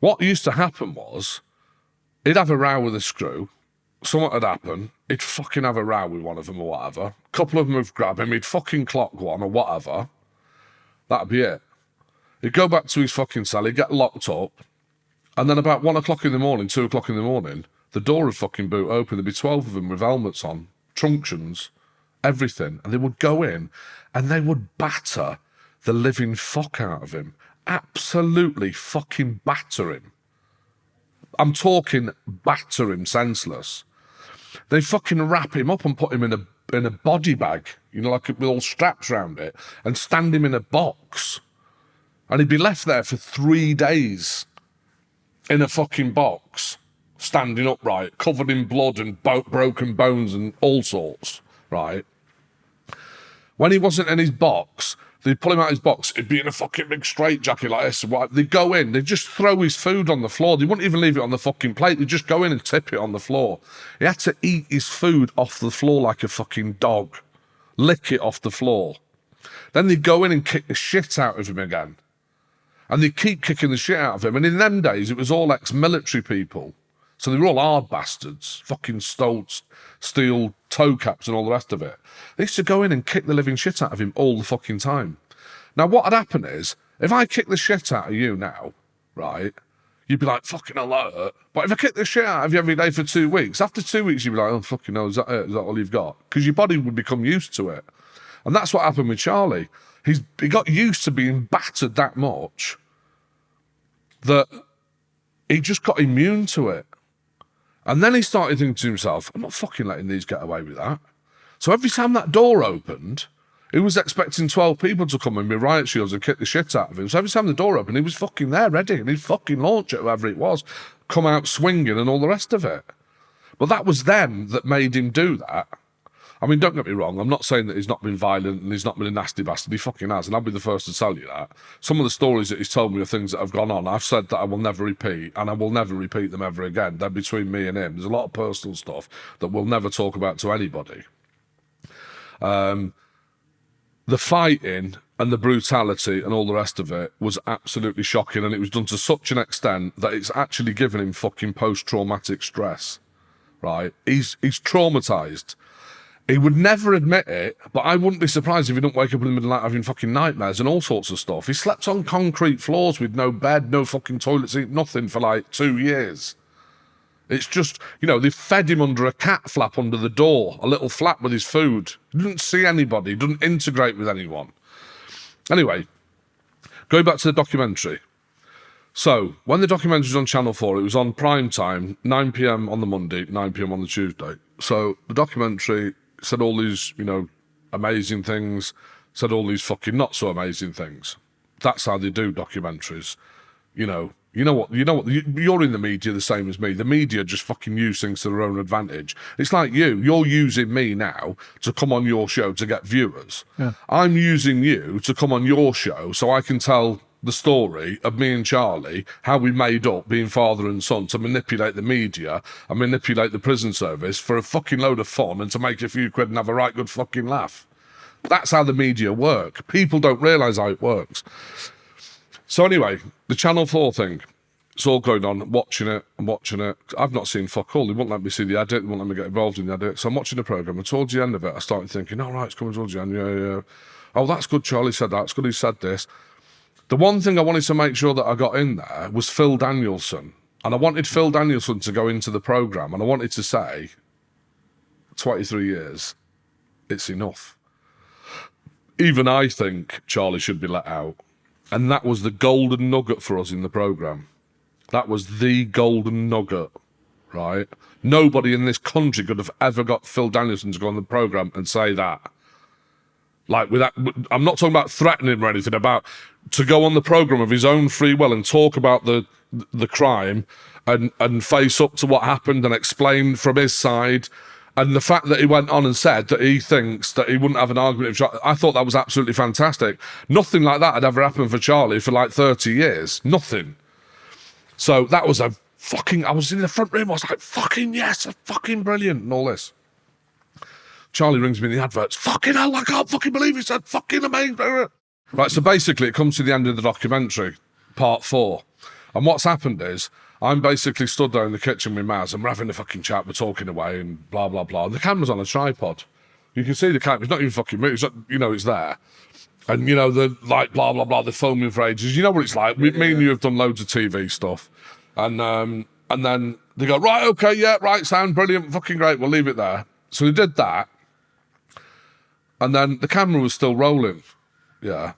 What used to happen was he'd have a row with a screw, something had happen, he'd fucking have a row with one of them or whatever. A couple of them would grab him, he'd fucking clock one or whatever. That'd be it. He'd go back to his fucking cell, he'd get locked up, and then about one o'clock in the morning, two o'clock in the morning, the door would fucking boot open. There'd be 12 of them with helmets on, truncheons, everything. And they would go in and they would batter the living fuck out of him. Absolutely fucking batter him. I'm talking batter him senseless. They fucking wrap him up and put him in a in a body bag, you know, like with all straps around it, and stand him in a box. And he'd be left there for three days in a fucking box, standing upright, covered in blood and bo- broken bones and all sorts, right? When he wasn't in his box, they'd pull him out of his box, he'd be in a fucking big straight jacket like this. Right? They'd go in, they'd just throw his food on the floor. They wouldn't even leave it on the fucking plate. They'd just go in and tip it on the floor. He had to eat his food off the floor like a fucking dog, lick it off the floor. Then they'd go in and kick the shit out of him again. And they keep kicking the shit out of him. And in them days, it was all ex-military people. So they were all hard bastards, fucking stole steel toe caps and all the rest of it. They used to go in and kick the living shit out of him all the fucking time. Now, what had happened is, if I kick the shit out of you now, right, you'd be like, fucking alert. But if I kick the shit out of you every day for two weeks, after two weeks, you'd be like, oh, fucking hell, is that it? Is that all you've got? Because your body would become used to it. And that's what happened with Charlie. He's, he got used to being battered that much that he just got immune to it. And then he started thinking to himself, I'm not fucking letting these get away with that. So every time that door opened, he was expecting 12 people to come in with riot shields and kick the shit out of him. So every time the door opened, he was fucking there, ready, and he'd fucking launch it, whoever it was, come out swinging and all the rest of it. But that was them that made him do that. I mean, don't get me wrong. I'm not saying that he's not been violent and he's not been a nasty bastard. He fucking has, and I'll be the first to tell you that. Some of the stories that he's told me are things that have gone on. I've said that I will never repeat, and I will never repeat them ever again. They're between me and him. There's a lot of personal stuff that we'll never talk about to anybody. Um, the fighting and the brutality and all the rest of it was absolutely shocking, and it was done to such an extent that it's actually given him fucking post-traumatic stress. Right? He's he's traumatized. He would never admit it, but I wouldn't be surprised if he didn't wake up in the middle of the night having fucking nightmares and all sorts of stuff. He slept on concrete floors with no bed, no fucking toilet seat, nothing for like two years. It's just, you know, they fed him under a cat flap under the door, a little flap with his food. He didn't see anybody, didn't integrate with anyone. Anyway, going back to the documentary. So, when the documentary was on Channel 4, it was on prime time, 9 pm on the Monday, 9 pm on the Tuesday. So, the documentary said all these, you know, amazing things, said all these fucking not so amazing things. That's how they do documentaries. You know, you know what? You know what? You're in the media the same as me. The media just fucking use things to their own advantage. It's like you. You're using me now to come on your show to get viewers. Yeah. I'm using you to come on your show so I can tell the story of me and Charlie, how we made up being father and son to manipulate the media and manipulate the prison service for a fucking load of fun and to make a few quid and have a right good fucking laugh. That's how the media work. People don't realise how it works. So anyway, the Channel 4 thing. It's all going on, watching it, and watching it. I've not seen fuck all. They won't let me see the edit. They won't let me get involved in the edit. So I'm watching the programme, and towards the end of it, I started thinking, all right, it's coming towards the end. Yeah, yeah. Oh, that's good. Charlie said that. It's good he said this. The one thing I wanted to make sure that I got in there was Phil Danielson. And I wanted Phil Danielson to go into the programme and I wanted to say, 23 years, it's enough. Even I think Charlie should be let out. And that was the golden nugget for us in the programme. That was the golden nugget, right? Nobody in this country could have ever got Phil Danielson to go on the programme and say that. Like with that, I'm not talking about threatening or anything. About to go on the program of his own free will and talk about the the crime and and face up to what happened and explain from his side. And the fact that he went on and said that he thinks that he wouldn't have an argument Charlie, I thought that was absolutely fantastic. Nothing like that had ever happened for Charlie for like 30 years. Nothing. So that was a fucking, I was in the front room, I was like, fucking yes, fucking brilliant and all this. Charlie rings me in the adverts. Fucking hell, I can't fucking believe he said fucking amazing. Right, so basically, it comes to the end of the documentary, part four. And what's happened is, I'm basically stood there in the kitchen with Maz and we're having a fucking chat, we're talking away and blah, blah, blah. And the camera's on a tripod. You can see the camera, it's not even fucking moving, not, you know, it's there. And, you know, the like, blah, blah, blah, the filming for ages. You know what it's like. Yeah, me and you have done loads of TV stuff. And, um, and then they go, right, okay, yeah, right, sound brilliant, fucking great, we'll leave it there. So we did that. And then the camera was still rolling. Yeah.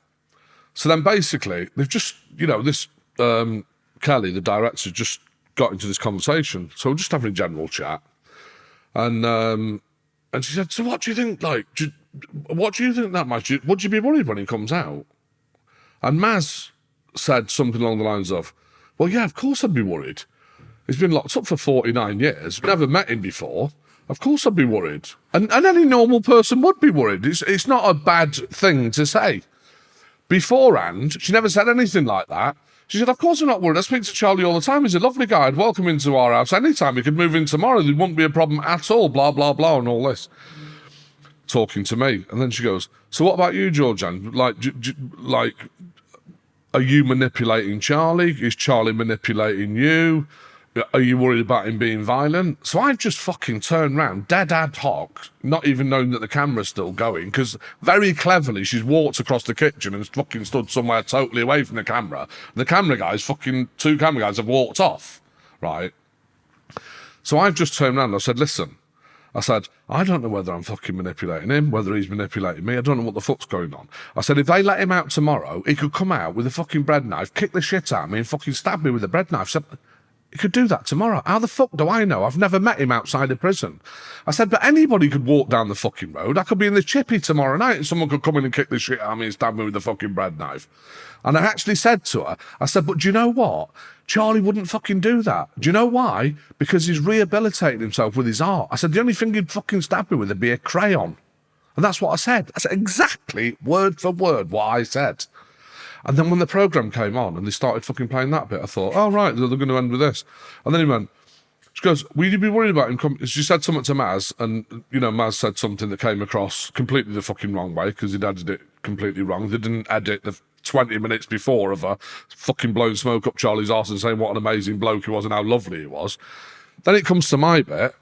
So then basically, they've just, you know, this um, Kelly, the director, just got into this conversation. So we're just having a general chat. And um, and she said, So what do you think, like, do you, what do you think that much? Would you be worried when he comes out? And Maz said something along the lines of, Well, yeah, of course I'd be worried. He's been locked up for 49 years, never met him before. Of course I'd be worried. And, and any normal person would be worried. It's, it's not a bad thing to say. Beforehand, she never said anything like that. She said, Of course I'm not worried. I speak to Charlie all the time. He's a lovely guy. I'd welcome him our house anytime. He could move in tomorrow. There wouldn't be a problem at all. Blah, blah, blah, and all this. Talking to me. And then she goes, So what about you, Georgian? Like, like, are you manipulating Charlie? Is Charlie manipulating you? Are you worried about him being violent? So I've just fucking turned round, dead ad hoc, not even knowing that the camera's still going, because very cleverly she's walked across the kitchen and fucking stood somewhere totally away from the camera. The camera guys, fucking two camera guys, have walked off, right? So I've just turned around and I said, listen, I said, I don't know whether I'm fucking manipulating him, whether he's manipulating me. I don't know what the fuck's going on. I said, if they let him out tomorrow, he could come out with a fucking bread knife, kick the shit out of me, and fucking stab me with a bread knife. He could do that tomorrow. How the fuck do I know? I've never met him outside of prison. I said, but anybody could walk down the fucking road. I could be in the chippy tomorrow night and someone could come in and kick the shit out of me and stab me with a fucking bread knife. And I actually said to her, I said, but do you know what? Charlie wouldn't fucking do that. Do you know why? Because he's rehabilitating himself with his art. I said, the only thing he'd fucking stab me with would be a crayon. And that's what I said. I said exactly word for word what I said. And then when the program came on and they started fucking playing that bit, I thought, oh, right, they're, going to end with this. And then he went, she goes, will you be worried about him? Com-? She said something to Maz, and, you know, Maz said something that came across completely the fucking wrong way because he'd edited it completely wrong. They didn't edit the 20 minutes before of her fucking blowing smoke up Charlie's arse and saying what an amazing bloke he was and how lovely he was. Then it comes to my bit,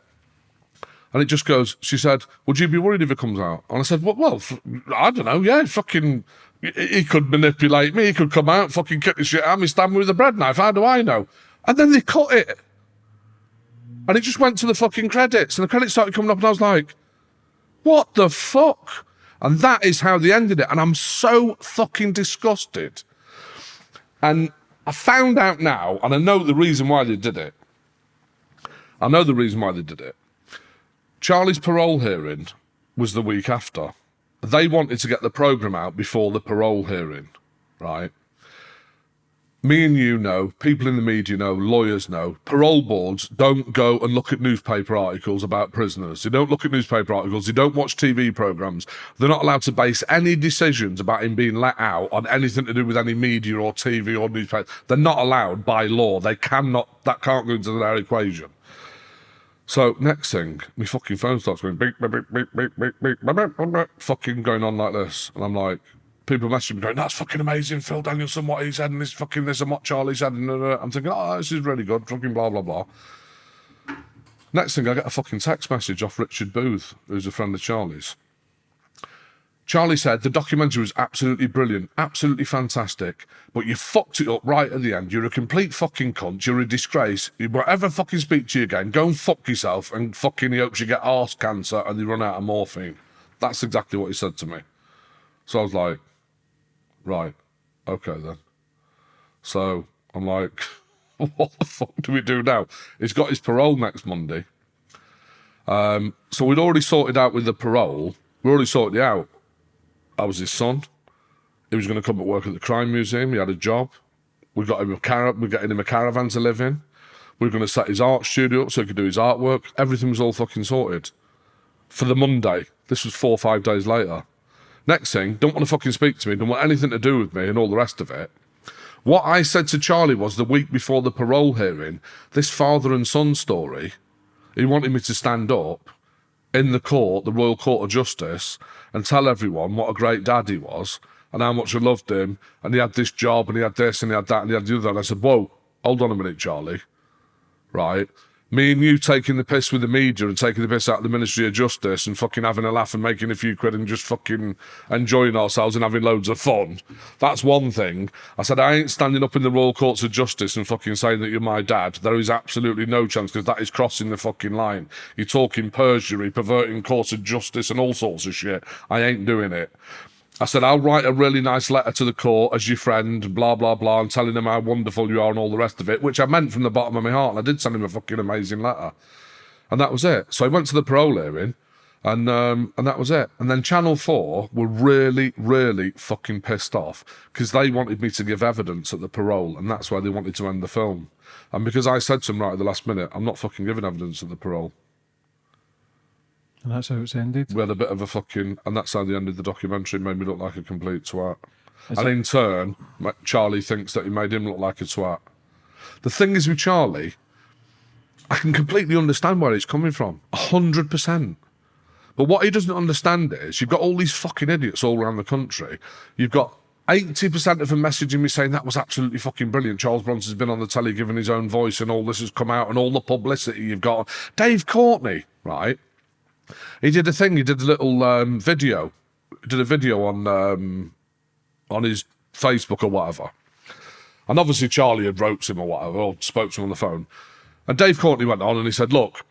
and it just goes, she said, Would you be worried if it comes out? And I said, Well, well I don't know. Yeah, fucking, he could manipulate me. He could come out, fucking kick the shit out of me, stab me with a bread knife. How do I know? And then they cut it. And it just went to the fucking credits. And the credits started coming up, and I was like, What the fuck? And that is how they ended it. And I'm so fucking disgusted. And I found out now, and I know the reason why they did it. I know the reason why they did it. Charlie's parole hearing was the week after. They wanted to get the programme out before the parole hearing, right? me and you know, people in the media know, lawyers know, parole boards don't go and look at newspaper articles about prisoners. They don't look at newspaper articles. They don't watch TV programs. They're not allowed to base any decisions about him being let out on anything to do with any media or TV or newspaper. They're not allowed by law. They cannot, that can't go into their equation. So next thing, my fucking phone starts going beep, beep, beep, beep, beep, beep, beep, beep, beep, beep, fucking going on like this. And I'm like, people messaging me going, that's fucking amazing, Phil Danielson, what he's said, and this fucking this and what Charlie's said. And uh, I'm thinking, oh, this is really good, fucking blah, blah, blah. Next thing, I get a fucking text message off Richard Booth, who's a friend of Charlie's. Charlie said the documentary was absolutely brilliant, absolutely fantastic, but you fucked it up right at the end. You're a complete fucking cunt. You're a disgrace. You won't ever fucking speak to you again. Go and fuck yourself and fucking he hopes you get arse cancer and you run out of morphine. That's exactly what he said to me. So I was like, Right. Okay then. So I'm like, what the fuck do we do now? He's got his parole next Monday. Um, so we'd already sorted out with the parole. We already sorted it out. I was his son. He was going to come and work at the crime museum. He had a job. We got him a car. We got him a caravan to live in. We were going to set his art studio up so he could do his artwork. Everything was all fucking sorted. For the Monday. This was four or five days later. Next thing, don't want to fucking speak to me, don't want anything to do with me, and all the rest of it. What I said to Charlie was the week before the parole hearing, this father and son story, he wanted me to stand up in the court, the Royal Court of Justice, and tell everyone what a great dad he was and how much I loved him. And he had this job and he had this and he had that and he had the other. And I said, Whoa, hold on a minute, Charlie. Right? Me and you taking the piss with the media and taking the piss out of the Ministry of Justice and fucking having a laugh and making a few quid and just fucking enjoying ourselves and having loads of fun. That's one thing. I said, I ain't standing up in the Royal Courts of Justice and fucking saying that you're my dad. There is absolutely no chance because that is crossing the fucking line. You're talking perjury, perverting courts of justice and all sorts of shit. I ain't doing it. I said, I'll write a really nice letter to the court as your friend, blah, blah, blah, and telling them how wonderful you are and all the rest of it, which I meant from the bottom of my heart. And I did send him a fucking amazing letter. And that was it. So I went to the parole hearing and um, and that was it. And then Channel 4 were really, really fucking pissed off because they wanted me to give evidence at the parole. And that's why they wanted to end the film. And because I said to them right at the last minute, I'm not fucking giving evidence at the parole. And that's how it's ended. We had a bit of a fucking, and that's how the end of the documentary made me look like a complete twat. Is and in turn, Charlie thinks that he made him look like a twat. The thing is with Charlie, I can completely understand where he's coming from, a hundred percent. But what he doesn't understand is you've got all these fucking idiots all around the country. You've got 80% of them messaging me saying that was absolutely fucking brilliant. Charles Bronson's been on the telly giving his own voice and all this has come out and all the publicity you've got. Dave Courtney, right? He did a thing, he did a little um, video, did a video on um, on his Facebook or whatever. And obviously Charlie had wrote to him or whatever, or spoke to him on the phone. And Dave Courtney went on and he said, look,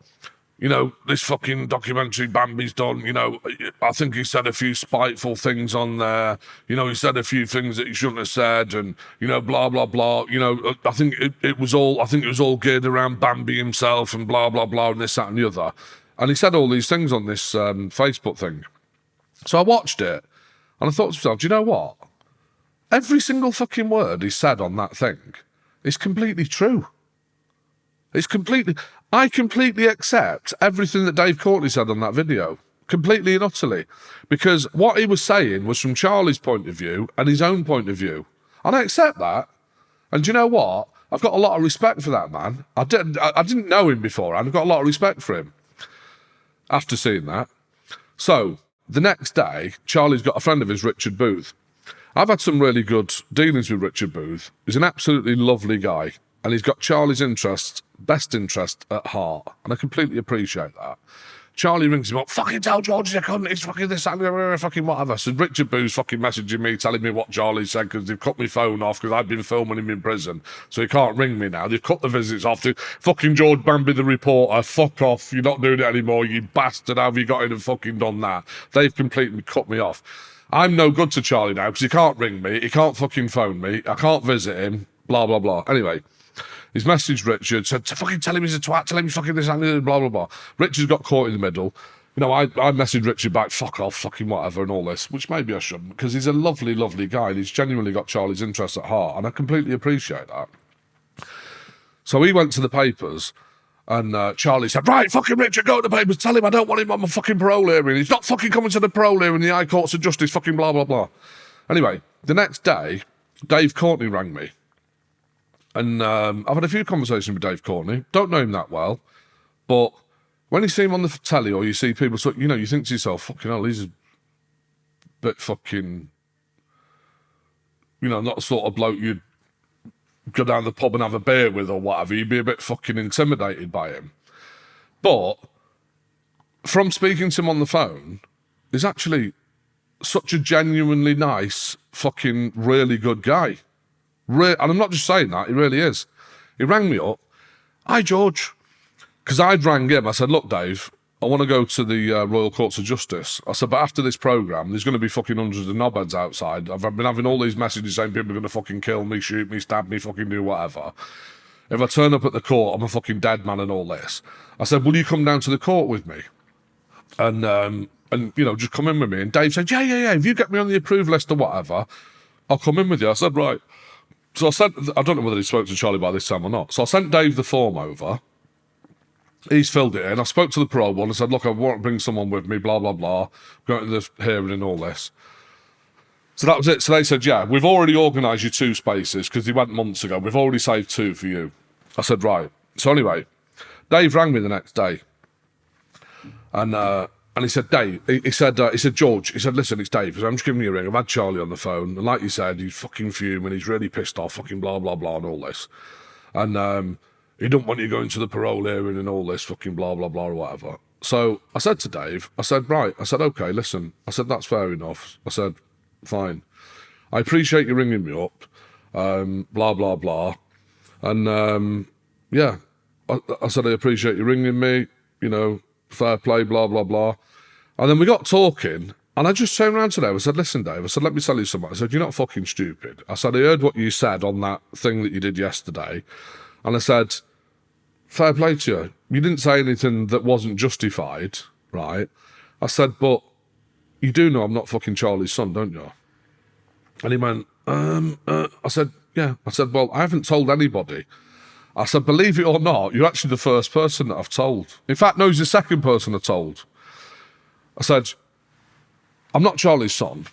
you know, this fucking documentary Bamby's done, you know, I think he said a few spiteful things on there. You know, he said a few things that he shouldn't have said and, you know, blah, blah, blah. You know, I think it, it was all, I think it was all geared around Bambi himself and blah, blah, blah, and this, that, and the other. And he said all these things on this um, Facebook thing. So I watched it and I thought to myself, do you know what? Every single fucking word he said on that thing is completely true. It's completely. I completely accept everything that Dave Courtney said on that video, completely and utterly, because what he was saying was from Charlie's point of view and his own point of view, and I accept that. And do you know what? I've got a lot of respect for that man. I didn't. I didn't know him before, and I've got a lot of respect for him after seeing that. So the next day, Charlie's got a friend of his, Richard Booth. I've had some really good dealings with Richard Booth. He's an absolutely lovely guy, and he's got Charlie's interest, best interest at heart, and I completely appreciate that. Charlie rings him up, fucking tell George I couldn't, it's fucking this, fucking whatever. So Richard Booth's fucking messaging me, telling me what Charlie said, because they've cut my phone off, because I've been filming him in prison, so he can't ring me now. They've cut the visits off to fucking George Bamby, the reporter, fuck off, you're not doing it anymore, you bastard, how have you got in and fucking done that? They've completely cut me off. I'm no good to Charlie now, because he can't ring me, he can't fucking phone me, I can't visit him, blah, blah, blah. Anyway, He's messaged Richard, said, fucking tell him he's a twat, tell him he's fucking this, and blah, blah, blah. Richard's got caught in the middle. You know, I, I messaged Richard back, fuck off, fucking whatever, and all this, which maybe I shouldn't, because he's a lovely, lovely guy, and he's genuinely got Charlie's interest at heart, and I completely appreciate that. So he went to the papers, and uh, Charlie said, right, fucking Richard, go to the papers, tell him I don't want him on my fucking parole hearing. He's not fucking coming to the parole hearing, the High Courts of Justice, fucking blah, blah, blah. Anyway, the next day, Dave Courtney rang me and um, I've had a few conversations with Dave Courtney. Don't know him that well, but when you see him on the telly or you see people, so, you know, you think to yourself, fucking hell, he's a bit fucking, you know, not the sort of bloke you'd go down the pub and have a beer with or whatever. You'd be a bit fucking intimidated by him. But from speaking to him on the phone, he's actually such a genuinely nice, fucking really good guy. Re- and I'm not just saying that, he really is. He rang me up. Hi, George. Because I'd rang him. I said, look, Dave, I want to go to the uh, Royal Courts of Justice. I said, but after this programme, there's going to be fucking hundreds of knobheads outside. I've been having all these messages saying people are going to fucking kill me, shoot me, stab me, fucking do whatever. If I turn up at the court, I'm a fucking dead man and all this. I said, will you come down to the court with me? And, um, and you know, just come in with me. And Dave said, yeah, yeah, yeah. If you get me on the approved list or whatever, I'll come in with you. I said, right. So I sent, I don't know whether he spoke to Charlie by this time or not. So I sent Dave the form over. He's filled it in. I spoke to the parole one and said, look, I want to bring someone with me, blah, blah, blah. Going to the hearing and all this. So that was it. So they said, yeah, we've already organised you two spaces because he went months ago. We've already saved two for you. I said, right. So anyway, Dave rang me the next day. And uh, and he said, Dave, he, he said, uh, he said, George, he said, listen, it's Dave. Said, I'm just giving you a ring. I've had Charlie on the phone. And like you said, he's fucking fuming. He's really pissed off, fucking blah, blah, blah, and all this. And um, he don't want you going to the parole hearing and all this, fucking blah, blah, blah, or whatever. So I said to Dave, I said, right. I said, okay, listen. I said, that's fair enough. I said, fine. I appreciate you ringing me up, um, blah, blah, blah. And um, yeah, I, I said, I appreciate you ringing me, you know, fair play, blah, blah, blah. And then we got talking, and I just turned around to Dave. I said, Listen, Dave, I said, let me tell you something. I said, You're not fucking stupid. I said, I heard what you said on that thing that you did yesterday. And I said, Fair play to you. You didn't say anything that wasn't justified, right? I said, But you do know I'm not fucking Charlie's son, don't you? And he went, um, uh, I said, Yeah. I said, Well, I haven't told anybody. I said, Believe it or not, you're actually the first person that I've told. In fact, no, he's the second person I told. I said, I'm not Charlie's son.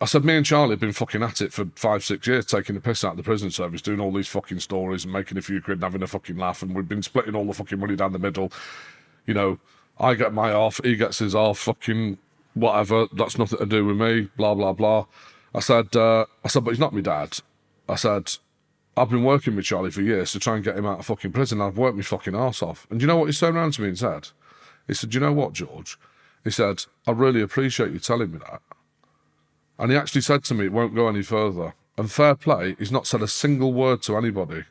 I said, me and Charlie have been fucking at it for five, six years, taking the piss out of the prison service, doing all these fucking stories and making a few quid and having a fucking laugh. And we've been splitting all the fucking money down the middle. You know, I get my off, he gets his off, fucking whatever. That's nothing to do with me, blah, blah, blah. I said, uh, I said, but he's not my dad. I said, I've been working with Charlie for years to try and get him out of fucking prison. I've worked my fucking arse off. And you know what he turned around to me and said? He said, you know what, George? He said, I really appreciate you telling me that. And he actually said to me, it won't go any further. And fair play, he's not said a single word to anybody.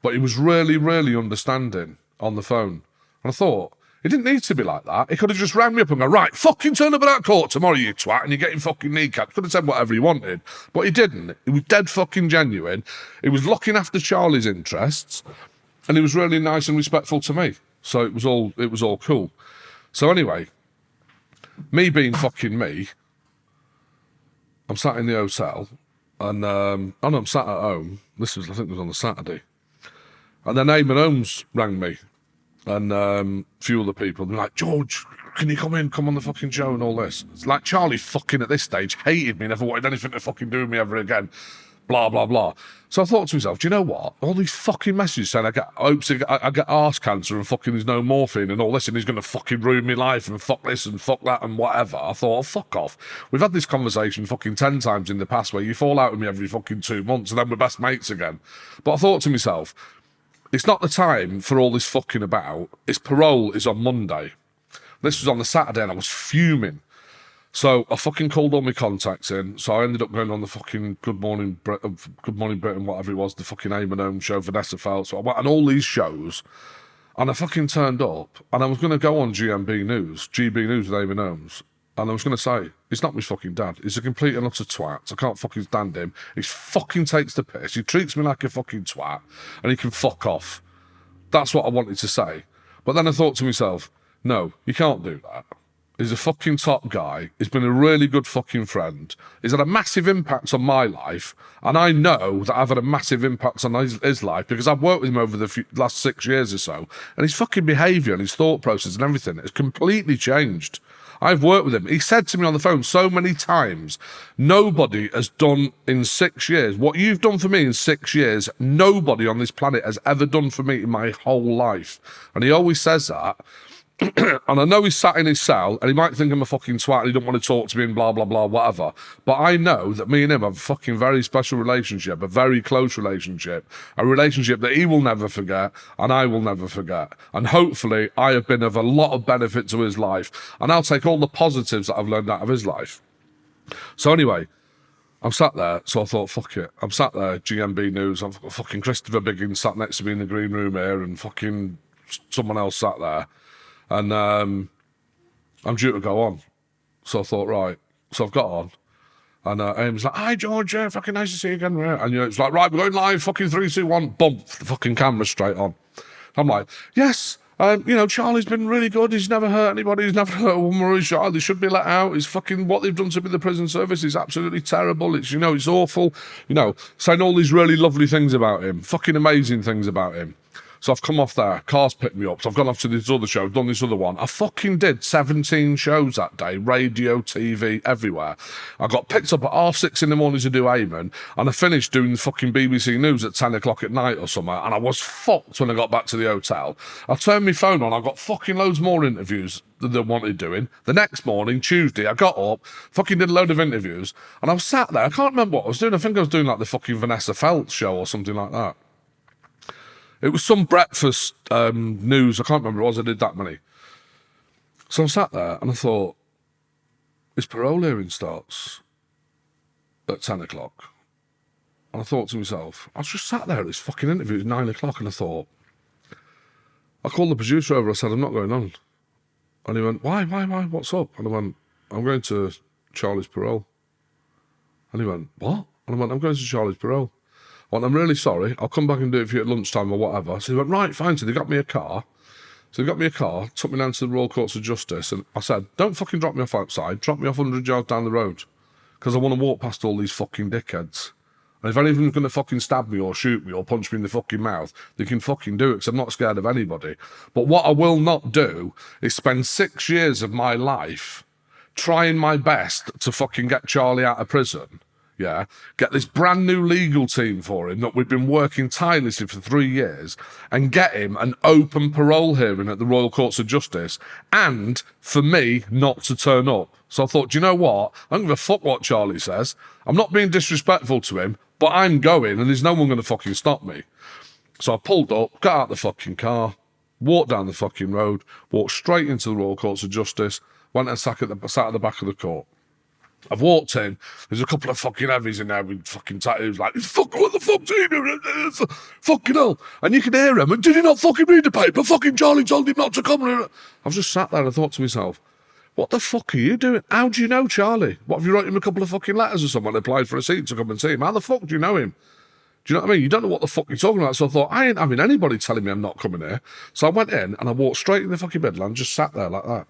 But he was really, really understanding on the phone. And I thought, it didn't need to be like that. He could have just rang me up and go, right, fucking turn up at that court tomorrow, you twat, and you're getting fucking kneecapped. Could have said whatever he wanted. But he didn't. He was dead fucking genuine. He was looking after Charlie's interests. And he was really nice and respectful to me. So it was all it was all cool. So anyway, me being fucking me, I'm sat in the hotel and um, no, I'm sat at home. This was I think it was on a Saturday. And then Eamonn Holmes rang me and um, a few other people. They're like, George, can you come in, come on the fucking show and all this? It's like Charlie fucking at this stage hated me, never wanted anything to fucking do with me ever again. Blah, blah, blah. So I thought to myself, do you know what? All these fucking messages saying I get, I hope I, I get arse cancer and fucking there's no morphine and all this and he's going to fucking ruin my life and fuck this and fuck that and whatever. I thought, oh, fuck off. We've had this conversation fucking 10 times in the past where you fall out with me every fucking two months and then we're best mates again. But I thought to myself, it's not the time for all this fucking about. His parole is on Monday. This was on the Saturday and I was fuming. So I fucking called all my contacts in. So I ended up going on the fucking Good Morning uh, Good Morning Britain, whatever it was, the fucking Eamonn Holmes show, Vanessa Feltz. On all these shows and I fucking turned up and I was going to go on GMB News, GB News with Eamonn Holmes. And I was going to say, it's not my fucking dad. He's a complete and utter twat. I can't fucking stand him. He fucking takes the piss. He treats me like a fucking twat and he can fuck off. That's what I wanted to say. But then I thought to myself, no, you can't do that. He's a fucking top guy. He's been a really good fucking friend. He's had a massive impact on my life. And I know that I've had a massive impact on his, his life because I've worked with him over the few, last six years or so. And his fucking behaviour and his thought process and everything has completely changed. I've worked with him. He said to me on the phone so many times, nobody has done in six years what you've done for me in six years. Nobody on this planet has ever done for me in my whole life. And he always says that. and I know he's sat in his cell and he might think I'm a fucking twat and he don't want to talk to me and blah, blah, blah, whatever. But I know that me and him have a fucking very special relationship, a very close relationship, a relationship that he will never forget and I will never forget. And hopefully I have been of a lot of benefit to his life and I'll take all the positives that I've learned out of his life. So anyway, I'm sat there, so I thought, fuck it. I'm sat there, GMB News. I've got fucking Christopher Biggin sat next to me in the green room here, and fucking someone else sat there and um, I'm due to go on. So I thought, right. So I've got on. And uh, Aim's like, hi, George, fucking nice to see you again. And you know, it's like, right, we're going live, fucking three, two, one, bump, the fucking camera straight on. I'm like, yes, um, you know, Charlie's been really good. He's never hurt anybody. He's never hurt a woman or a child. They should be let out. He's fucking what they've done to me, the prison service is absolutely terrible. It's, you know, it's awful. You know, saying all these really lovely things about him, fucking amazing things about him. So I've come off there. Cars picked me up. So I've gone off to this other show. Done this other one. I fucking did 17 shows that day, radio, TV, everywhere. I got picked up at half six in the morning to do Eamonn, and I finished doing the fucking BBC News at 10 o'clock at night or somewhere, And I was fucked when I got back to the hotel. I turned my phone on. I got fucking loads more interviews than they wanted doing. The next morning, Tuesday, I got up, fucking did a load of interviews, and I was sat there. I can't remember what I was doing. I think I was doing like the fucking Vanessa Feltz show or something like that. It was some breakfast um, news. I can't remember what it was. I did that many. So I sat there and I thought, his parole hearing starts at 10 o'clock. And I thought to myself, I was just sat there at this fucking interview at 9 o'clock and I thought, I called the producer over. I said, I'm not going on. And he went, why, why, why? What's up? And I went, I'm going to Charlie's parole. And he went, what? And I went, I'm going to Charlie's parole. Well, I'm really sorry. I'll come back and do it for you at lunchtime or whatever. So he went, right, fine. So they got me a car. So they got me a car, took me down to the Royal Courts of Justice, and I said, don't fucking drop me off outside. Drop me off 100 yards down the road. Because I want to walk past all these fucking dickheads. And if anyone's going to fucking stab me or shoot me or punch me in the fucking mouth, they can fucking do it because I'm not scared of anybody. But what I will not do is spend six years of my life trying my best to fucking get Charlie out of prison yeah, get this brand new legal team for him that we've been working tirelessly for three years and get him an open parole hearing at the Royal Courts of Justice and for me not to turn up. So I thought, do you know what? I don't give a fuck what Charlie says. I'm not being disrespectful to him, but I'm going and there's no one going to fucking stop me. So I pulled up, got out the fucking car, walked down the fucking road, walked straight into the Royal Courts of Justice, went and sat at the, sat at the back of the court. I've walked in. There's a couple of fucking heavies in there with fucking tattoos. Like, fuck, what the fuck's he doing? Fucking hell! And you can hear him. And did he not fucking read the paper? Fucking Charlie told him not to come. I've just sat there and thought to myself, what the fuck are you doing? How do you know Charlie? What have you wrote him a couple of fucking letters or someone applied for a seat to come and see him? How the fuck do you know him? Do you know what I mean? You don't know what the fuck you're talking about. So I thought, I ain't having anybody telling me I'm not coming here. So I went in and I walked straight in the fucking bedland, just sat there like that.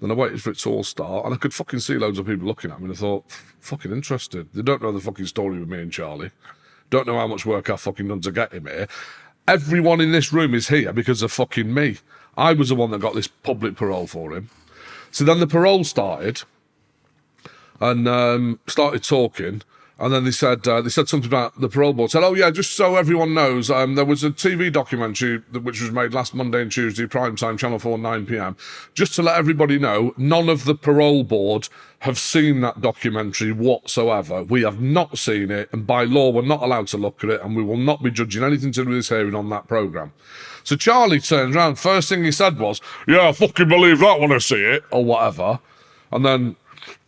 Then I waited for it to all start, and I could fucking see loads of people looking at me, and I thought, fucking interested. They don't know the fucking story with me and Charlie. Don't know how much work I've fucking done to get him here. Everyone in this room is here because of fucking me. I was the one that got this public parole for him. So then the parole started, and um, started talking, and then they said uh, they said something about the parole board. Said, "Oh yeah, just so everyone knows, um, there was a TV documentary that, which was made last Monday and Tuesday, prime time, Channel Four, nine p.m. Just to let everybody know, none of the parole board have seen that documentary whatsoever. We have not seen it, and by law, we're not allowed to look at it, and we will not be judging anything to do with this hearing on that program." So Charlie turns around. First thing he said was, "Yeah, I fucking believe that when I see it," or whatever, and then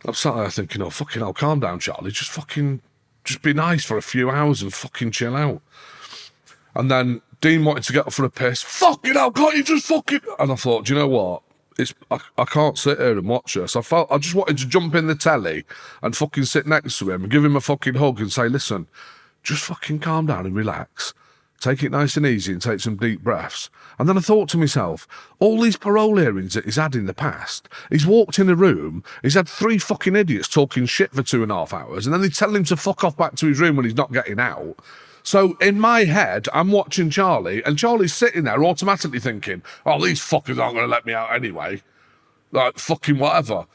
I'm sat there thinking, oh, fucking hell, calm down, Charlie. Just fucking, just be nice for a few hours and fucking chill out. And then Dean wanted to get up for a piss. Fucking hell, can't you just fucking... And I thought, do you know what? It's I, I can't sit here and watch this. I felt I just wanted to jump in the telly and fucking sit next to him and give him a fucking hug and say, listen, just fucking calm down and relax. Take it nice and easy and take some deep breaths. And then I thought to myself, all these parole hearings that he's had in the past, he's walked in a room, he's had three fucking idiots talking shit for two and a half hours, and then they tell him to fuck off back to his room when he's not getting out. So in my head, I'm watching Charlie, and Charlie's sitting there automatically thinking, oh, these fuckers aren't going to let me out anyway. Like, fucking whatever.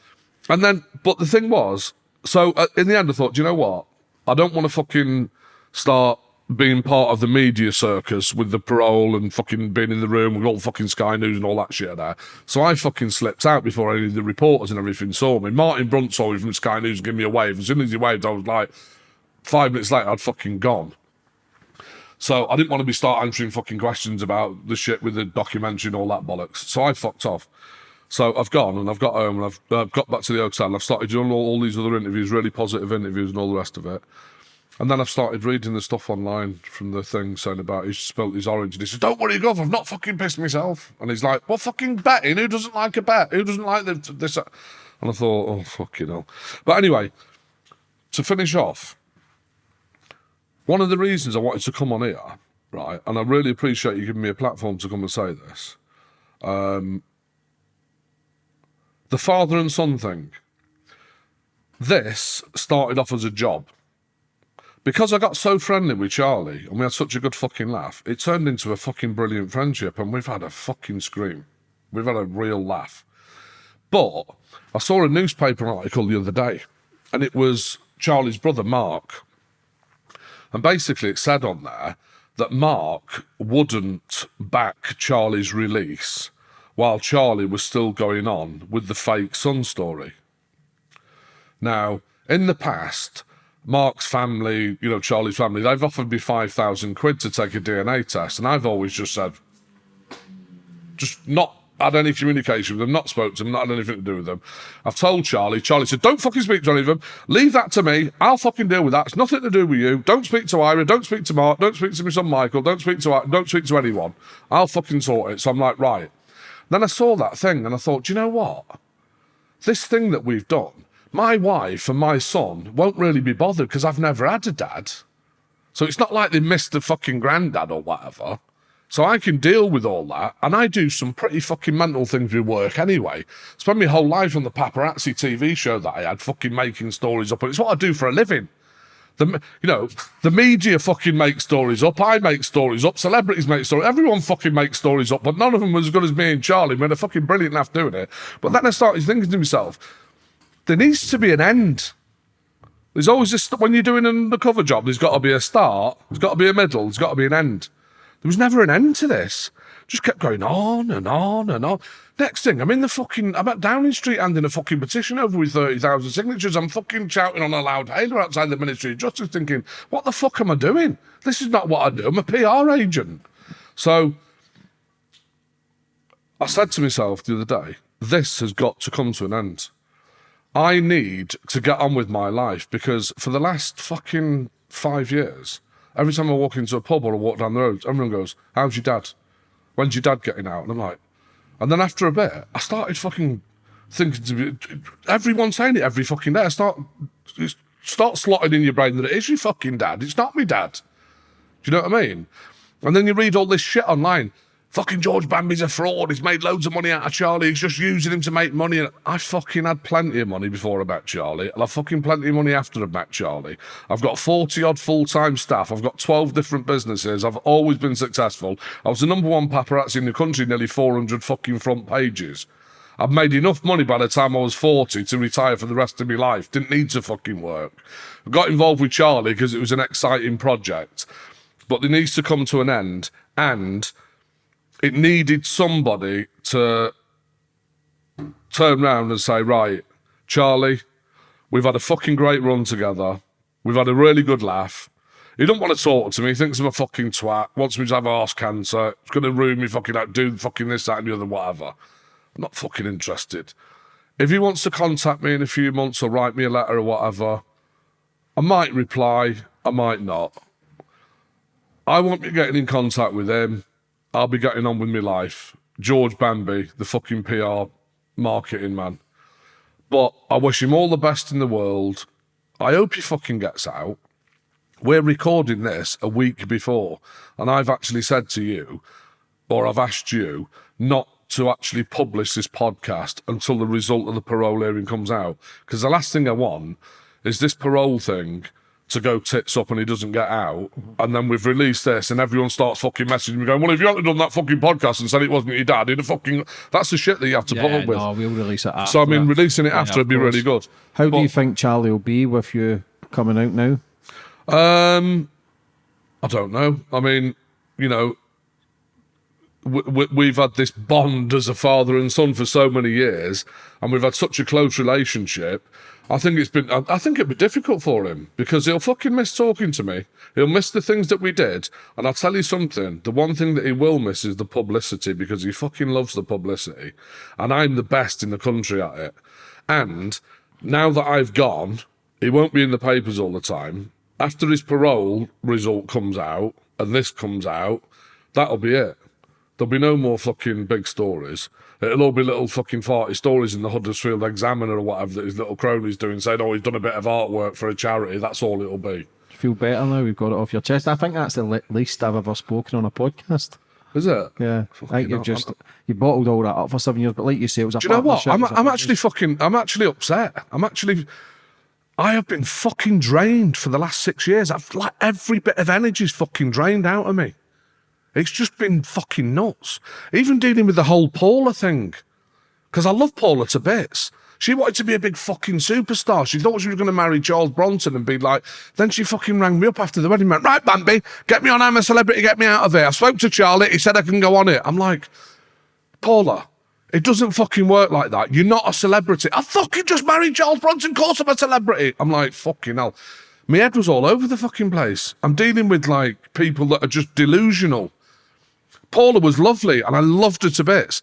And then, but the thing was, so uh, in the end, I thought, do you know what? I don't want to fucking start being part of the media circus with the parole and fucking being in the room with all fucking Sky News and all that shit there. So I fucking slipped out before any of the reporters and everything saw me. Martin Brunt saw me from Sky News and gave me a wave. As soon as he waved, I was like, five minutes later, I'd fucking gone. So I didn't want to be start answering fucking questions about the shit with the documentary and all that bollocks. So I fucked off. So I've gone and I've got home and I've, I've got back to the hotel and I've started doing all, all these other interviews, really positive interviews and all the rest of it. And then I've started reading the stuff online from the thing saying about he's spilt his orange. And he says, Don't worry, Gov, I've not fucking pissed myself. And he's like, Well, fucking betting. Who doesn't like a bet? Who doesn't like this? And I thought, Oh, fuck you know. But anyway, to finish off, one of the reasons I wanted to come on here, right, and I really appreciate you giving me a platform to come and say this, um, the father and son thing. This started off as a job because I got so friendly with Charlie and we had such a good fucking laugh, it turned into a fucking brilliant friendship and we've had a fucking scream. We've had a real laugh. But I saw a newspaper article the other day and it was Charlie's brother, Mark. And basically it said on there that Mark wouldn't back Charlie's release while Charlie was still going on with the fake son story. Now, in the past, Mark's family, you know, Charlie's family, they've offered me 5,000 quid to take a DNA test. And I've always just said, just not had any communication with them, not spoke to them, not had anything to do with them. I've told Charlie, Charlie said, don't fucking speak to any of them. Leave that to me. I'll fucking deal with that. It's nothing to do with you. Don't speak to Eira. Don't speak to Mark. Don't speak to my son Michael. Don't speak to, don't speak to anyone. I'll fucking sort it. So I'm like, right. Then I saw that thing and I thought, do you know what? This thing that we've done, my wife and my son won't really be bothered because I've never had a dad. So it's not like they missed a fucking granddad or whatever. So I can deal with all that. And I do some pretty fucking mental things with work anyway. Spend my whole life on the paparazzi TV show that I had, fucking making stories up. It's what I do for a living. The, you know, the media fucking make stories up. I make stories up. Celebrities make stories. Everyone fucking makes stories up, but none of them was as good as me and Charlie. We had a fucking brilliant laugh doing it. But then I started thinking to myself, there needs to be an end There's always this when you're doing an undercover job. There's got to be a start. There's got to be a middle. There's got to be an end. There was never an end to this. Just kept going on and on and on. Next thing, I'm in the fucking, I'm at Downing Street handing a fucking petition over with 30,000 signatures. I'm fucking shouting on a loud hailer outside the Ministry of Justice thinking, what the fuck am I doing? This is not what I do. I'm a PR agent. So I said to myself the other day, this has got to come to an end. I need to get on with my life because for the last fucking five years, every time I walk into a pub or I walk down the road, everyone goes, How's your dad? When's your dad getting out? And I'm like, and then after a bit, I started fucking thinking to be, everyone saying it every fucking day. I start, start slotting in your brain that it is your fucking dad. It's not me dad. Do you know what I mean? And then you read all this shit online fucking George Bamby's a fraud. He's made loads of money out of Charlie. He's just using him to make money. And I fucking had plenty of money before I met Charlie. And I've fucking plenty of money after I met Charlie. I've got 40 odd full time staff. I've got 12 different businesses. I've always been successful. I was the number one paparazzi in the country, nearly 400 fucking front pages. I've made enough money by the time I was 40 to retire for the rest of my life. Didn't need to fucking work. I got involved with Charlie because it was an exciting project. But it needs to come to an end. And it needed somebody to turn around and say, right, Charlie, we've had a fucking great run together. We've had a really good laugh. He don't want to talk to me. He thinks I'm a fucking twat. Wants me to have arse cancer. It's going to ruin me fucking out, do fucking this, that, and the other, whatever. I'm not fucking interested. If he wants to contact me in a few months or write me a letter or whatever, I might reply. I might not. I won't be getting in contact with him. I'll be getting on with my life. George Bamby, the fucking PR marketing man. But I wish him all the best in the world. I hope he fucking gets out. We're recording this a week before, and I've actually said to you, or I've asked you, not to actually publish this podcast until the result of the parole hearing comes out. Because the last thing I want is this parole thing to go tits up and he doesn't get out, and then we've released this and everyone starts fucking messaging me going, Well, if you hadn't done that fucking podcast and said it wasn't your dad, he'd have fucking that's the shit that you have to yeah, put up with. No, we'll release it after. so I mean releasing it Yeah, after would be really good. How But- do you think Charlie will be with you coming out now? Um, I don't know. I mean, you know, we've had this bond as a father and son for so many years, and we've had such a close relationship. I think it's been. I, think it'd be difficult for him because he'll fucking miss talking to me. He'll miss the things that we did, and I'll tell you something. The one thing that he will miss is the publicity because he fucking loves the publicity, and I'm the best in the country at it. And now that I've gone, he won't be in the papers all the time. After his parole result comes out and this comes out, that'll be it. There'll be no more fucking big stories. It'll all be little fucking farty stories in the Huddersfield Examiner or whatever that his little cronies doing, saying, oh, he's done a bit of artwork for a charity. That's all it'll be. You feel better now? We've got it off your chest. I think that's the le- least I've ever spoken on a podcast. Is it? Yeah, I think you've just you bottled all that up for seven years. But like you say, it was a Do you know what? I'm, it was a I'm actually fucking, I'm actually upset. I'm actually, I have been fucking drained for the last six years. I've like every bit of energy's fucking drained out of me. It's just been fucking nuts. Even dealing with the whole Paula thing. Because I love Paula to bits. She wanted to be a big fucking superstar. She thought she was going to marry Charles Bronson and be like, then she fucking rang me up after the wedding went, right, Bamby, get me on I'm a Celebrity, get me out of here. I spoke to Charlie, he said I can go on it. I'm like, Paula, it doesn't fucking work like that. You're not a celebrity. I fucking just married Charles Bronson, of course I'm a celebrity. I'm like, fucking hell. My head was all over the fucking place. I'm dealing with like people that are just delusional. Paula was lovely and I loved her to bits.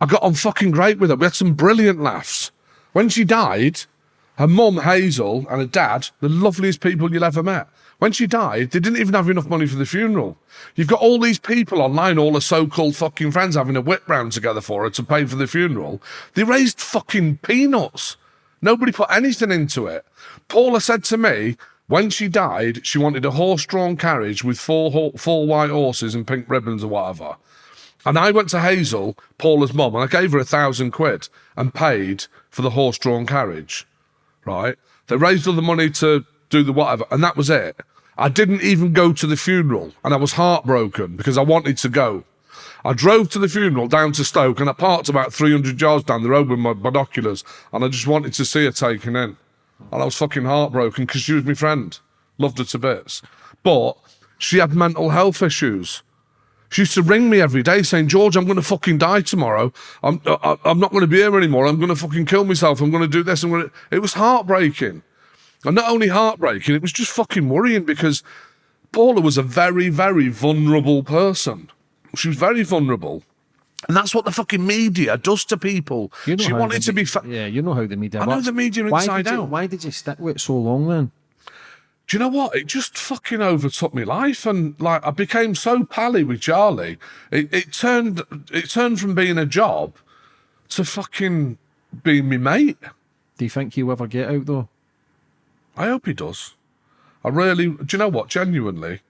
I got on fucking great with her. We had some brilliant laughs. When she died, her mum, Hazel, and her dad, the loveliest people you'll ever met. When she died, they didn't even have enough money for the funeral. You've got all these people online, all her so-called fucking friends having a whip round together for her to pay for the funeral. They raised fucking peanuts. Nobody put anything into it. Paula said to me, when she died, she wanted a horse-drawn carriage with four, four white horses and pink ribbons or whatever. And I went to Hazel, Paula's mum, and I gave her a thousand quid and paid for the horse drawn carriage. Right? They raised all the money to do the whatever, and that was it. I didn't even go to the funeral, and I was heartbroken because I wanted to go. I drove to the funeral down to Stoke, and I parked about 300 yards down the road with my binoculars, and I just wanted to see her taken in. And I was fucking heartbroken because she was my friend. Loved her to bits. But she had mental health issues. She used to ring me every day saying, George, I'm going to fucking die tomorrow. I'm, I, I'm not going to be here anymore. I'm going to fucking kill myself. I'm going to do this. I'm going to... It was heartbreaking. And not only heartbreaking, it was just fucking worrying because Paula was a very, very vulnerable person. She was very vulnerable. And that's what the fucking media does to people. You know she wanted to be. yeah, you know how the media I know the media why inside did you, out. Why did you stick with it so long then? do you know what? It just fucking overtook my life, and like I became so pally with Charlie. It, it turned it turned from being a job to fucking being me mate. Do you think you ever get out though? I hope he does. I really. Do you know what? Genuinely,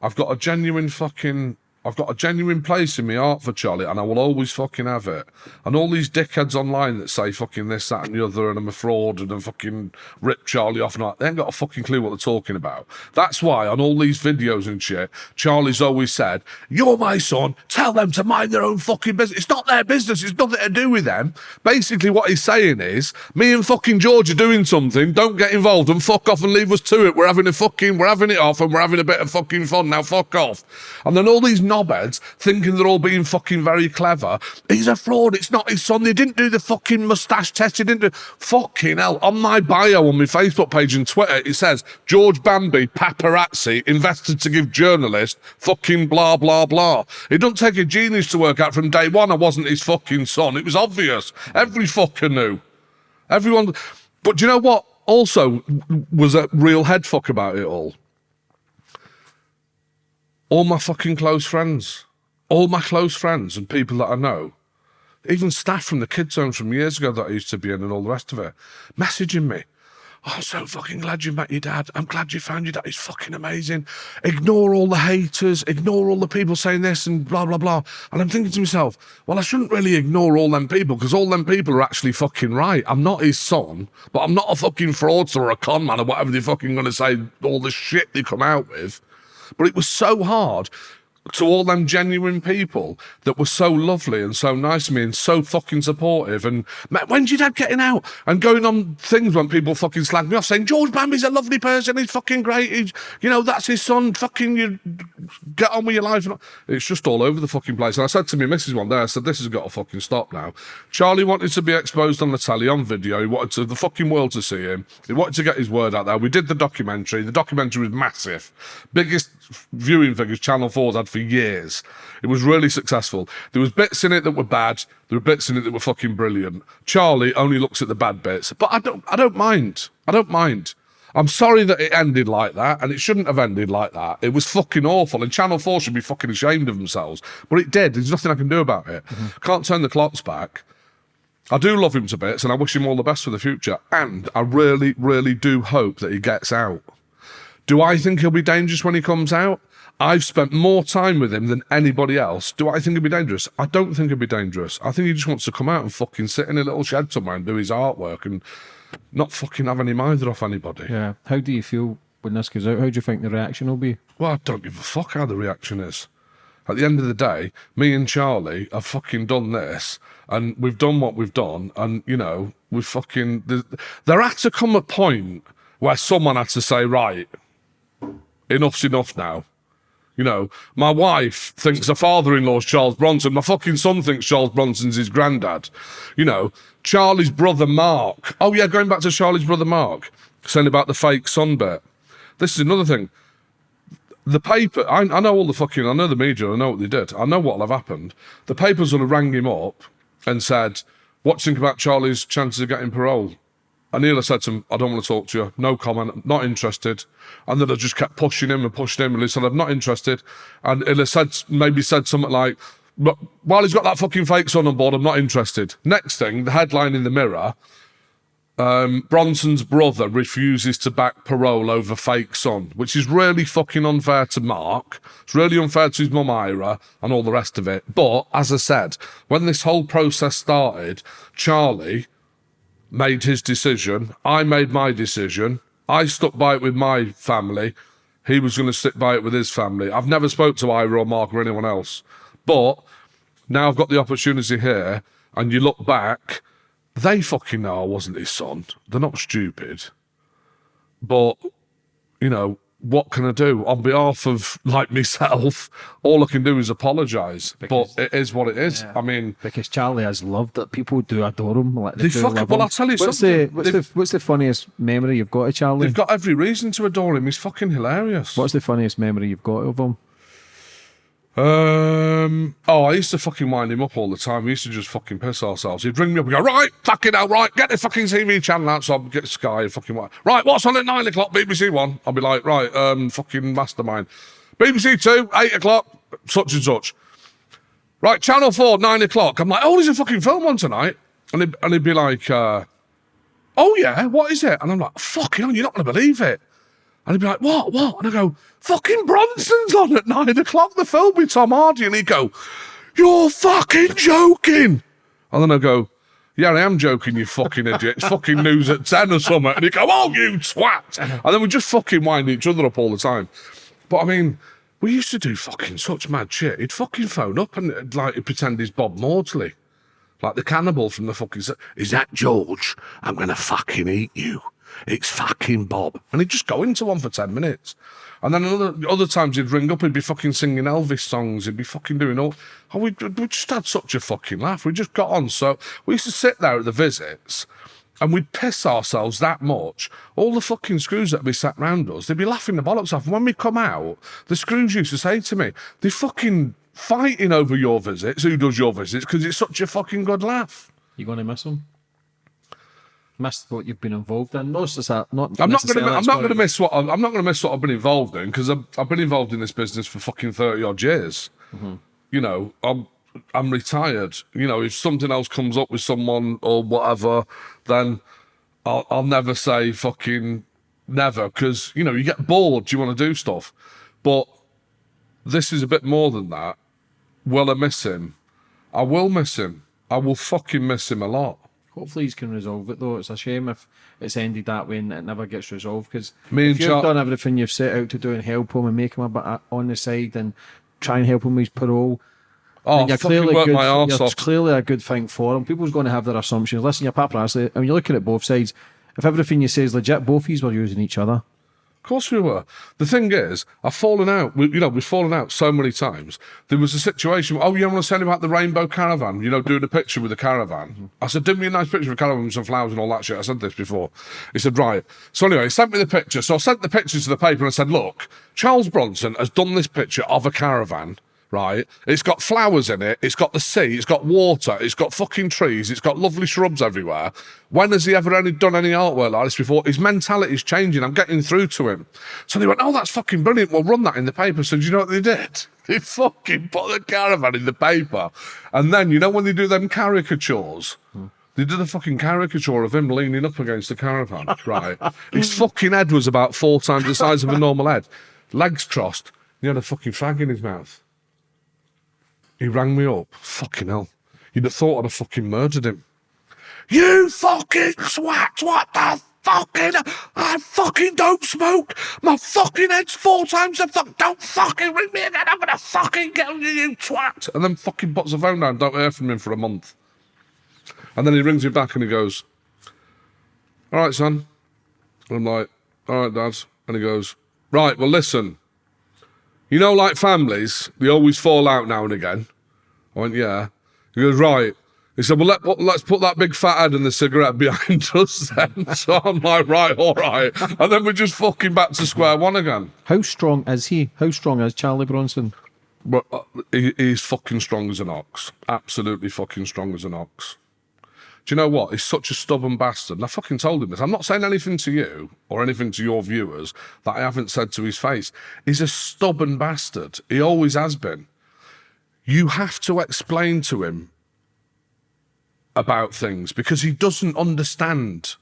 I've got a genuine fucking. I've got a genuine place in my heart for Charlie, and I will always fucking have it. And all these dickheads online that say fucking this, that, and the other, and I'm a fraud, and I'm fucking rip Charlie off, and that, they ain't got a fucking clue what they're talking about. That's why on all these videos and shit, Charlie's always said, "You're my son. Tell them to mind their own fucking business. It's not their business. It's nothing to do with them." Basically, what he's saying is, me and fucking George are doing something. Don't get involved and fuck off and leave us to it. We're having a fucking, we're having it off, and we're having a bit of fucking fun now. Fuck off. And then all these knobheads thinking they're all being fucking very clever. He's a fraud. It's not his son. They didn't do the fucking mustache test. They didn't do fucking hell. On my bio on my Facebook page and Twitter, it says George Bamby paparazzi invested to give journalist fucking blah blah blah. It doesn't take a genius to work out from day one I wasn't his fucking son. It was obvious. Every fucker knew. Everyone. But do you know what? Also, was a real head fuck about it all all my fucking close friends, all my close friends and people that I know, even staff from the kids' home from years ago that I used to be in and all the rest of it, messaging me. Oh, I'm so fucking glad you met your dad. I'm glad you found your dad. He's fucking amazing. Ignore all the haters. Ignore all the people saying this and blah, blah, blah. And I'm thinking to myself, well, I shouldn't really ignore all them people because all them people are actually fucking right. I'm not his son, but I'm not a fucking fraudster or a con man or whatever they're fucking going to say, all the shit they come out with. But it was so hard to all them genuine people that were so lovely and so nice to me and so fucking supportive. And "Mate, when's your dad getting out? And going on things when people fucking slag me off, saying George Bamby's a lovely person. He's fucking great. He's, you know, that's his son. Fucking you, get on with your life. It's just all over the fucking place. And I said to my missus one day, I said, this has got to fucking stop now. Charlie wanted to be exposed on the telly on video. He wanted to, the fucking world to see him. He wanted to get his word out there. We did the documentary. The documentary was massive. Biggest viewing figures Channel 4's had for years. It was really successful. There was bits in it that were bad. There were bits in it that were fucking brilliant. Charlie only looks at the bad bits, but I don't. I don't mind. I don't mind. I'm sorry that it ended like that, and it shouldn't have ended like that. It was fucking awful, and Channel 4 should be fucking ashamed of themselves. But it did. There's nothing I can do about it. Mm-hmm. Can't turn the clocks back. I do love him to bits, and I wish him all the best for the future. And I really, really do hope that he gets out. Do I think he'll be dangerous when he comes out? I've spent more time with him than anybody else. Do I think he'll be dangerous? I don't think he'll be dangerous. I think he just wants to come out and fucking sit in a little shed somewhere and do his artwork and not fucking have any mind off anybody. Yeah. How do you feel when this goes out? How do you think the reaction will be? Well, I don't give a fuck how the reaction is. At the end of the day, me and Charlie have fucking done this, and we've done what we've done, and you know, we've fucking. There had to come a point where someone had to say, right, enough's enough now. You know, my wife thinks her father-in-law's Charles Bronson. My fucking son thinks Charles Bronson's his granddad. You know, Charlie's brother Mark. Oh yeah, going back to Charlie's brother Mark, saying about the fake son bit. This is another thing the paper, I, I know all the fucking, I know the media, I know what they did, I know what'll have happened. The papers would have rang him up and said, What do you think about Charlie's chances of getting parole? And he'll said to him, I don't want to talk to you, no comment, not interested. And then I just kept pushing him and pushing him, and he said, I'm not interested. And he'll said, maybe said something like, but while he's got that fucking fake son on board, I'm not interested. Next thing, the headline in the mirror um, Bronson's brother refuses to back parole over fake son, which is really fucking unfair to Mark. It's really unfair to his mum Eira and all the rest of it. But as I said, when this whole process started, Charlie made his decision. I made my decision. I stuck by it with my family. He was going to stick by it with his family. I've never spoke to Eira or Mark or anyone else. But now I've got the opportunity here, and you look back, they fucking know I wasn't his son. They're not stupid. but you know what can I do on behalf of like myself? All I can do is apologise. But it is what it is. I mean, Because Charlie has loved it. People do adore him. Like they, They love well, him. I'll tell you what's something. The, what's, the, what's the funniest memory you've got of Charlie? they've got every reason to adore him. He's fucking hilarious. What's the funniest memory you've got of him? Um. Oh, I used to fucking wind him up all the time. We used to just fucking piss ourselves. He'd ring me up and go, right, fucking hell, right, get the fucking TV channel out. So I'd get Sky and fucking what? Right, what's on at nine o'clock? BBC One. I'd be like, right, um, fucking Mastermind. BBC Two, eight o'clock, such and such. Right, Channel Four, nine o'clock. I'm like, oh, there's a fucking film on tonight, and he'd, and he'd be like, uh, oh yeah, what is it? And I'm like, fucking, hell, you're not gonna believe it. And he'd be like, what, what? And I go, fucking Bronson's on at nine o'clock, the film with Tom Hardy. And he'd go, you're fucking joking. And then I go, yeah, I am joking, you fucking idiot. It's fucking news at 10 or something. And he'd go, oh, you twat. And then we just fucking wind each other up all the time. But I mean, we used to do fucking such mad shit. He'd fucking phone up and uh, like he'd pretend he's Bob Maudsley. Like the cannibal from the fucking. Is that George? I'm gonna fucking eat you. It's fucking Bob. And he'd just go into one for 10 minutes. And then other, other times he'd ring up, he'd be fucking singing Elvis songs, he'd be fucking doing all. Oh, we, we just had such a fucking laugh. We just got on. So we used to sit there at the visits and we'd piss ourselves that much. All the fucking screws that'd be sat round us, they'd be laughing the bollocks off. And when we come out, the screws used to say to me, they're fucking fighting over your visits, who does your visits, because it's such a fucking good laugh. You going to miss him? Miss what you've been involved in? Not, necessar- not I'm not going to. I'm not going to miss what I've, I'm not going to miss what I've been involved in because I've, I've been involved in this business for fucking thirty odd years. Mm-hmm. You know, I'm I'm retired. You know, if something else comes up with someone or whatever, then I'll I'll never say fucking never because you know you get bored. You want to do stuff, but this is a bit more than that. Will I miss him? I will miss him. I will fucking miss him a lot. Hopefully, he can resolve it though. It's a shame if it's ended that way and it never gets resolved. Because if you've done everything you've set out to do and help him and make him a bit uh, on the side and try and help him with his parole, Oh, you're clearly work good. my arse you're off. clearly a good thing for him. People's going to have their assumptions. Listen, you're paparazzi. I mean, you're looking at both sides. If everything you say is legit, both of you were using each other. Of course we were. The thing is, I've fallen out. We, you know, we've fallen out so many times. There was a situation. Oh, you want to tell him about the rainbow caravan? You know, doing a picture with the caravan. I said, "Do me a nice picture of a caravan with some flowers and all that shit." I said this before. He said, "Right." So anyway, he sent me the picture. So I sent the picture to the paper and said, "Look, Charles Bronson has done this picture of a caravan." Right, it's got flowers in it. It's got the sea. It's got water. It's got fucking trees. It's got lovely shrubs everywhere. When has he ever any, done any artwork like this before? His mentality's changing. I'm getting through to him. So they went, "Oh, that's fucking brilliant. We'll run that in the paper." So do you know what they did? They fucking put the caravan in the paper, and then you know when they do them caricatures. They did a fucking caricature of him leaning up against the caravan, right? His fucking head was about four times the size of a normal head, legs crossed. He had a fucking fag in his mouth. He rang me up. Fucking hell. You'd have thought I'd have fucking murdered him. You fucking swat! What the fucking? I fucking don't smoke. My fucking head's four times the fuck. Don't fucking ring me again. I'm gonna fucking kill you, you twat. And then fucking puts the phone down. Don't hear from him for a month. And then he rings me back and he goes, "All right, son." And I'm like, "All right, dad." And he goes, "Right, well, listen. You know, like families, they always fall out now and again." I went, "Yeah." He goes, "Right." He said, "Well, let, let's put that big fat head and the cigarette behind us then." so I'm like, "Right, all right." And then we're just fucking back to square one again. How strong is he? How strong is Charlie Bronson? But uh, he, he's fucking strong as an ox. Absolutely fucking strong as an ox. Do you know what? He's such a stubborn bastard. And I fucking told him this. I'm not saying anything to you or anything to your viewers that I haven't said to his face. He's a stubborn bastard. He always has been. You have to explain to him about things because he doesn't understand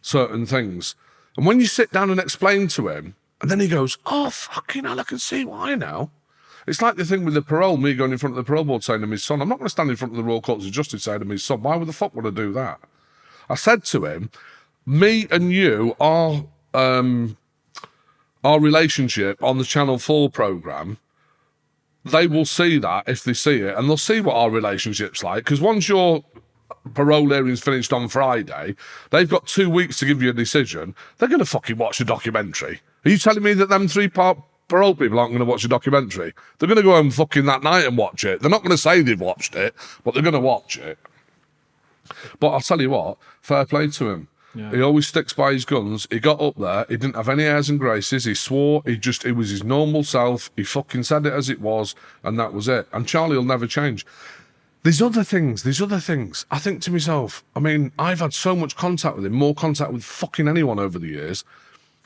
certain things. And when you sit down and explain to him, and then he goes, Oh, fucking hell, I can see why now. It's like the thing with the parole, me going in front of the parole board saying to my son, I'm not going to stand in front of the Royal Courts of Justice saying to my son, why would the fuck would I do that? I said to him, me and you, are um, our relationship on the Channel 4 programme, they will see that if they see it, and they'll see what our relationship's like. Because once you're parole hearings finished on Friday. They've got two weeks to give you a decision. They're going to fucking watch a documentary. Are you telling me that them three part parole people aren't going to watch a documentary? They're going to go home fucking that night and watch it. They're not going to say they've watched it, but they're going to watch it. But I'll tell you what, fair play to him. Yeah. He always sticks by his guns. He got up there. He didn't have any airs and graces. He swore. He just, he was his normal self. He fucking said it as it was, and that was it. And Charlie will never change. There's other things. There's other things. I think to myself, I mean, I've had so much contact with him, more contact with fucking anyone over the years.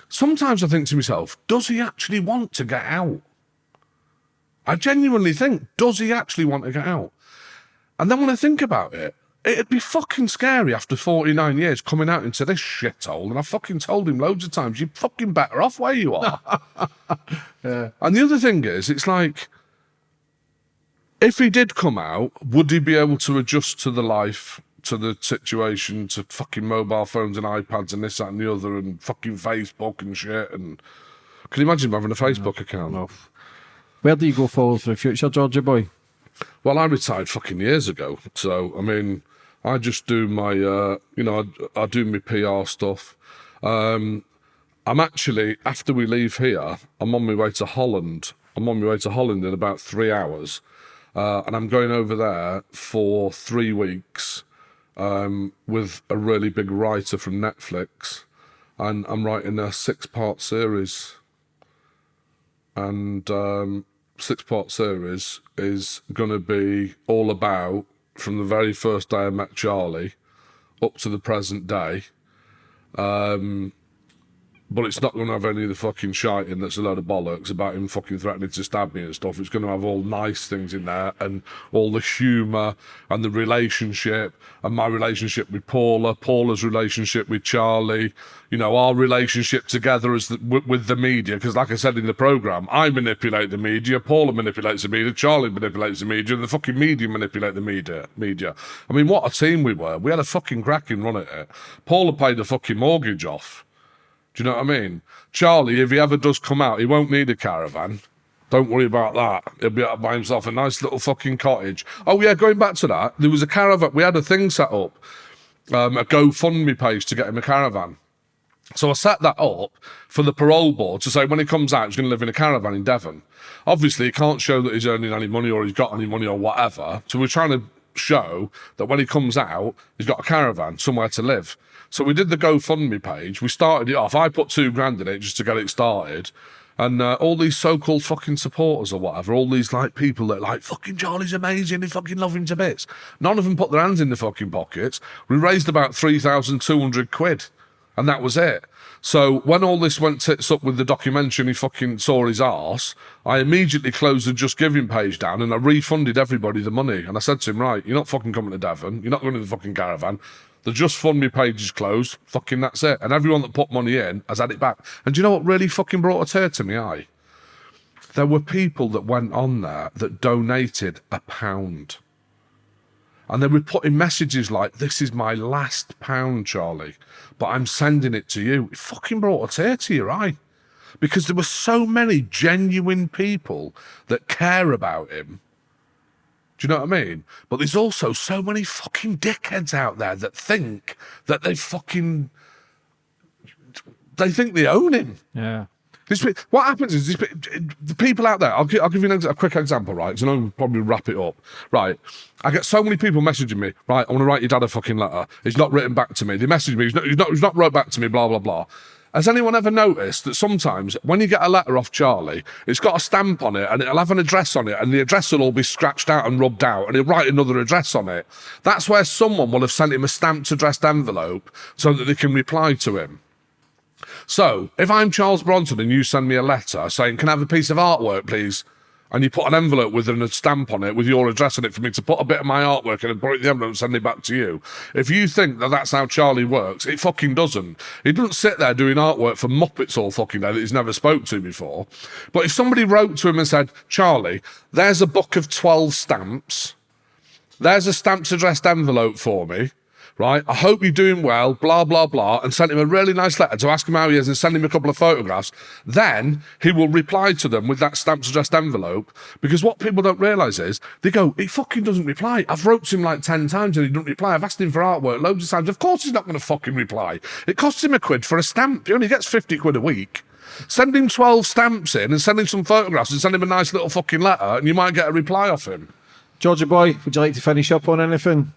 Sometimes I think to myself, does he actually want to get out? I genuinely think, does he actually want to get out? And then when I think about it, it'd be fucking scary after 49 years coming out into this shithole. And I fucking told him loads of times, you're fucking better off where you are. Yeah. And the other thing is, it's like, if he did come out, would he be able to adjust to the life, to the situation, to fucking mobile phones and iPads and this, that, and the other, and fucking Facebook and shit? And can you imagine having a Facebook account? No. Where do you go forward for the future, Georgia boy? Well, I retired fucking years ago. So, I mean, I just do my, uh, you know, I, I do my PR stuff. Um, I'm actually, after we leave here, I'm on my way to Holland. I'm on my way to Holland in about three hours. Uh, and I'm going over there for three weeks um, with a really big writer from Netflix. And I'm writing a six part series. And um, six part series is going to be all about from the very first day I met Charlie up to the present day. Um, but it's not going to have any of the fucking shite in that's a load of bollocks about him fucking threatening to stab me and stuff. It's going to have all nice things in there and all the humour and the relationship and my relationship with Paula, Paula's relationship with Charlie, you know, our relationship together as the, with, with the media. Because, like I said in the programme, I manipulate the media, Paula manipulates the media, Charlie manipulates the media, and the fucking media manipulate the media. media. I mean, what a team we were. We had a fucking cracking run at it. Paula paid the fucking mortgage off. You know what I mean? Charlie, if he ever does come out, he won't need a caravan. Don't worry about that. He'll be out by himself, a nice little fucking cottage. Oh yeah, going back to that, there was a caravan. We had a thing set up, um, a GoFundMe page to get him a caravan. So I set that up for the parole board to say when he comes out, he's going to live in a caravan in Devon. Obviously, he can't show that he's earning any money or he's got any money or whatever. So we're trying to show that when he comes out, he's got a caravan somewhere to live. So we did the GoFundMe page. We started it off. I put two grand in it just to get it started. And uh, all these so-called fucking supporters or whatever, all these like people that like fucking Charlie's amazing, they fucking love him to bits. None of them put their hands in the fucking pockets. We raised about three thousand two hundred quid, and that was it. So when all this went tits up with the documentary and he fucking saw his arse, I immediately closed the Just Giving page down and I refunded everybody the money. And I said to him, right, you're not fucking coming to Devon. You're not going to the fucking caravan. The Just Fund Me page is closed. Fucking that's it. And everyone that put money in has had it back. And do you know what really fucking brought a tear to me eye? There were people that went on there that donated a pound. And they were putting messages like, This is my last pound, Charlie, but I'm sending it to you. It fucking brought a tear to your eye. Because there were so many genuine people that care about him. Do you know what I mean? But there's also so many fucking dickheads out there that think that they fucking. They think they own him. Yeah. Pe- what happens is pe- the people out there. I'll, I'll give you an a quick example, right? Because I know we'll probably wrap it up. Right, I get so many people messaging me. Right, I want to write your dad a fucking letter. He's not written back to me. They message me. He's not. He's not. He's not wrote back to me. Blah blah blah. Has anyone ever noticed that sometimes when you get a letter off Charlie, it's got a stamp on it and it'll have an address on it, and the address will all be scratched out and rubbed out, and he'll write another address on it. That's where someone will have sent him a stamped addressed envelope so that they can reply to him. So, if I'm Charles Bronson and you send me a letter saying, Can I have a piece of artwork, please? And you put an envelope with a stamp on it with your address on it for me to put a bit of my artwork in and put it in the envelope and send it back to you. If you think that that's how Charlie works, it fucking doesn't. He doesn't sit there doing artwork for Muppets all fucking day that he's never spoke to before. But if somebody wrote to him and said, Charlie, there's a book of 12 stamps, there's a stamped addressed envelope for me, right? I hope you're doing well, blah, blah, blah, and sent him a really nice letter to ask him how he is and send him a couple of photographs, then he will reply to them with that stamped addressed envelope. Because what people don't realise is they go, he fucking doesn't reply. I've wrote to him like 10 times and he doesn't reply. I've asked him for artwork loads of times. Of course he's not going to fucking reply. It costs him a quid for a stamp. He only gets 50 quid a week. Send him 12 stamps in and send him some photographs and send him a nice little fucking letter and you might get a reply off him. Georgia boy, would you like to finish up on anything?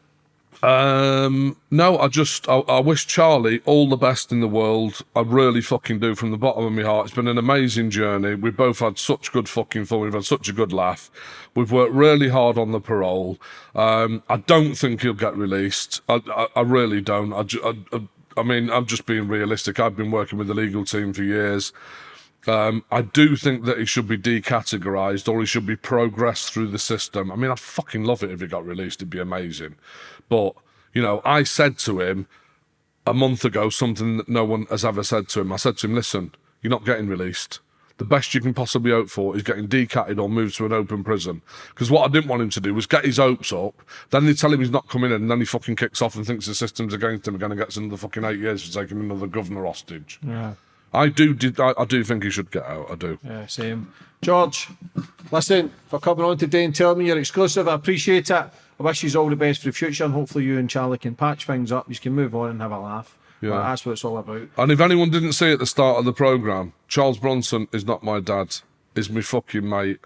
Um, no, I just I, I wish Charlie all the best in the world. I really fucking do from the bottom of my heart. It's been an amazing journey. We've both had such good fucking fun. We've had such a good laugh. We've worked really hard on the parole. Um, I don't think he'll get released. I, I, I really don't. I, I, mean, I'm just being realistic. I've been working with the legal team for years. Um, I do think that he should be decategorized or he should be progressed through the system. I mean, I'd fucking love it if he got released. It'd be amazing. But, you know, I said to him a month ago something that no one has ever said to him. I said to him, listen, you're not getting released. The best you can possibly hope for is getting decatted or moved to an open prison. Because what I didn't want him to do was get his hopes up, then they tell him he's not coming in, and then he fucking kicks off and thinks the system's against him again and gets another fucking eight years for taking another governor hostage. Yeah. I do, did, I, I do think he should get out. I do. Yeah, same. George, listen, for coming on today and telling me you're exclusive, I appreciate it. I wish you all the best for the future and hopefully you and Charlie can patch things up. You can move on and have a laugh. Yeah. That's what it's all about. And if anyone didn't see at the start of the programme, Charles Bronson is not my dad, is my fucking mate.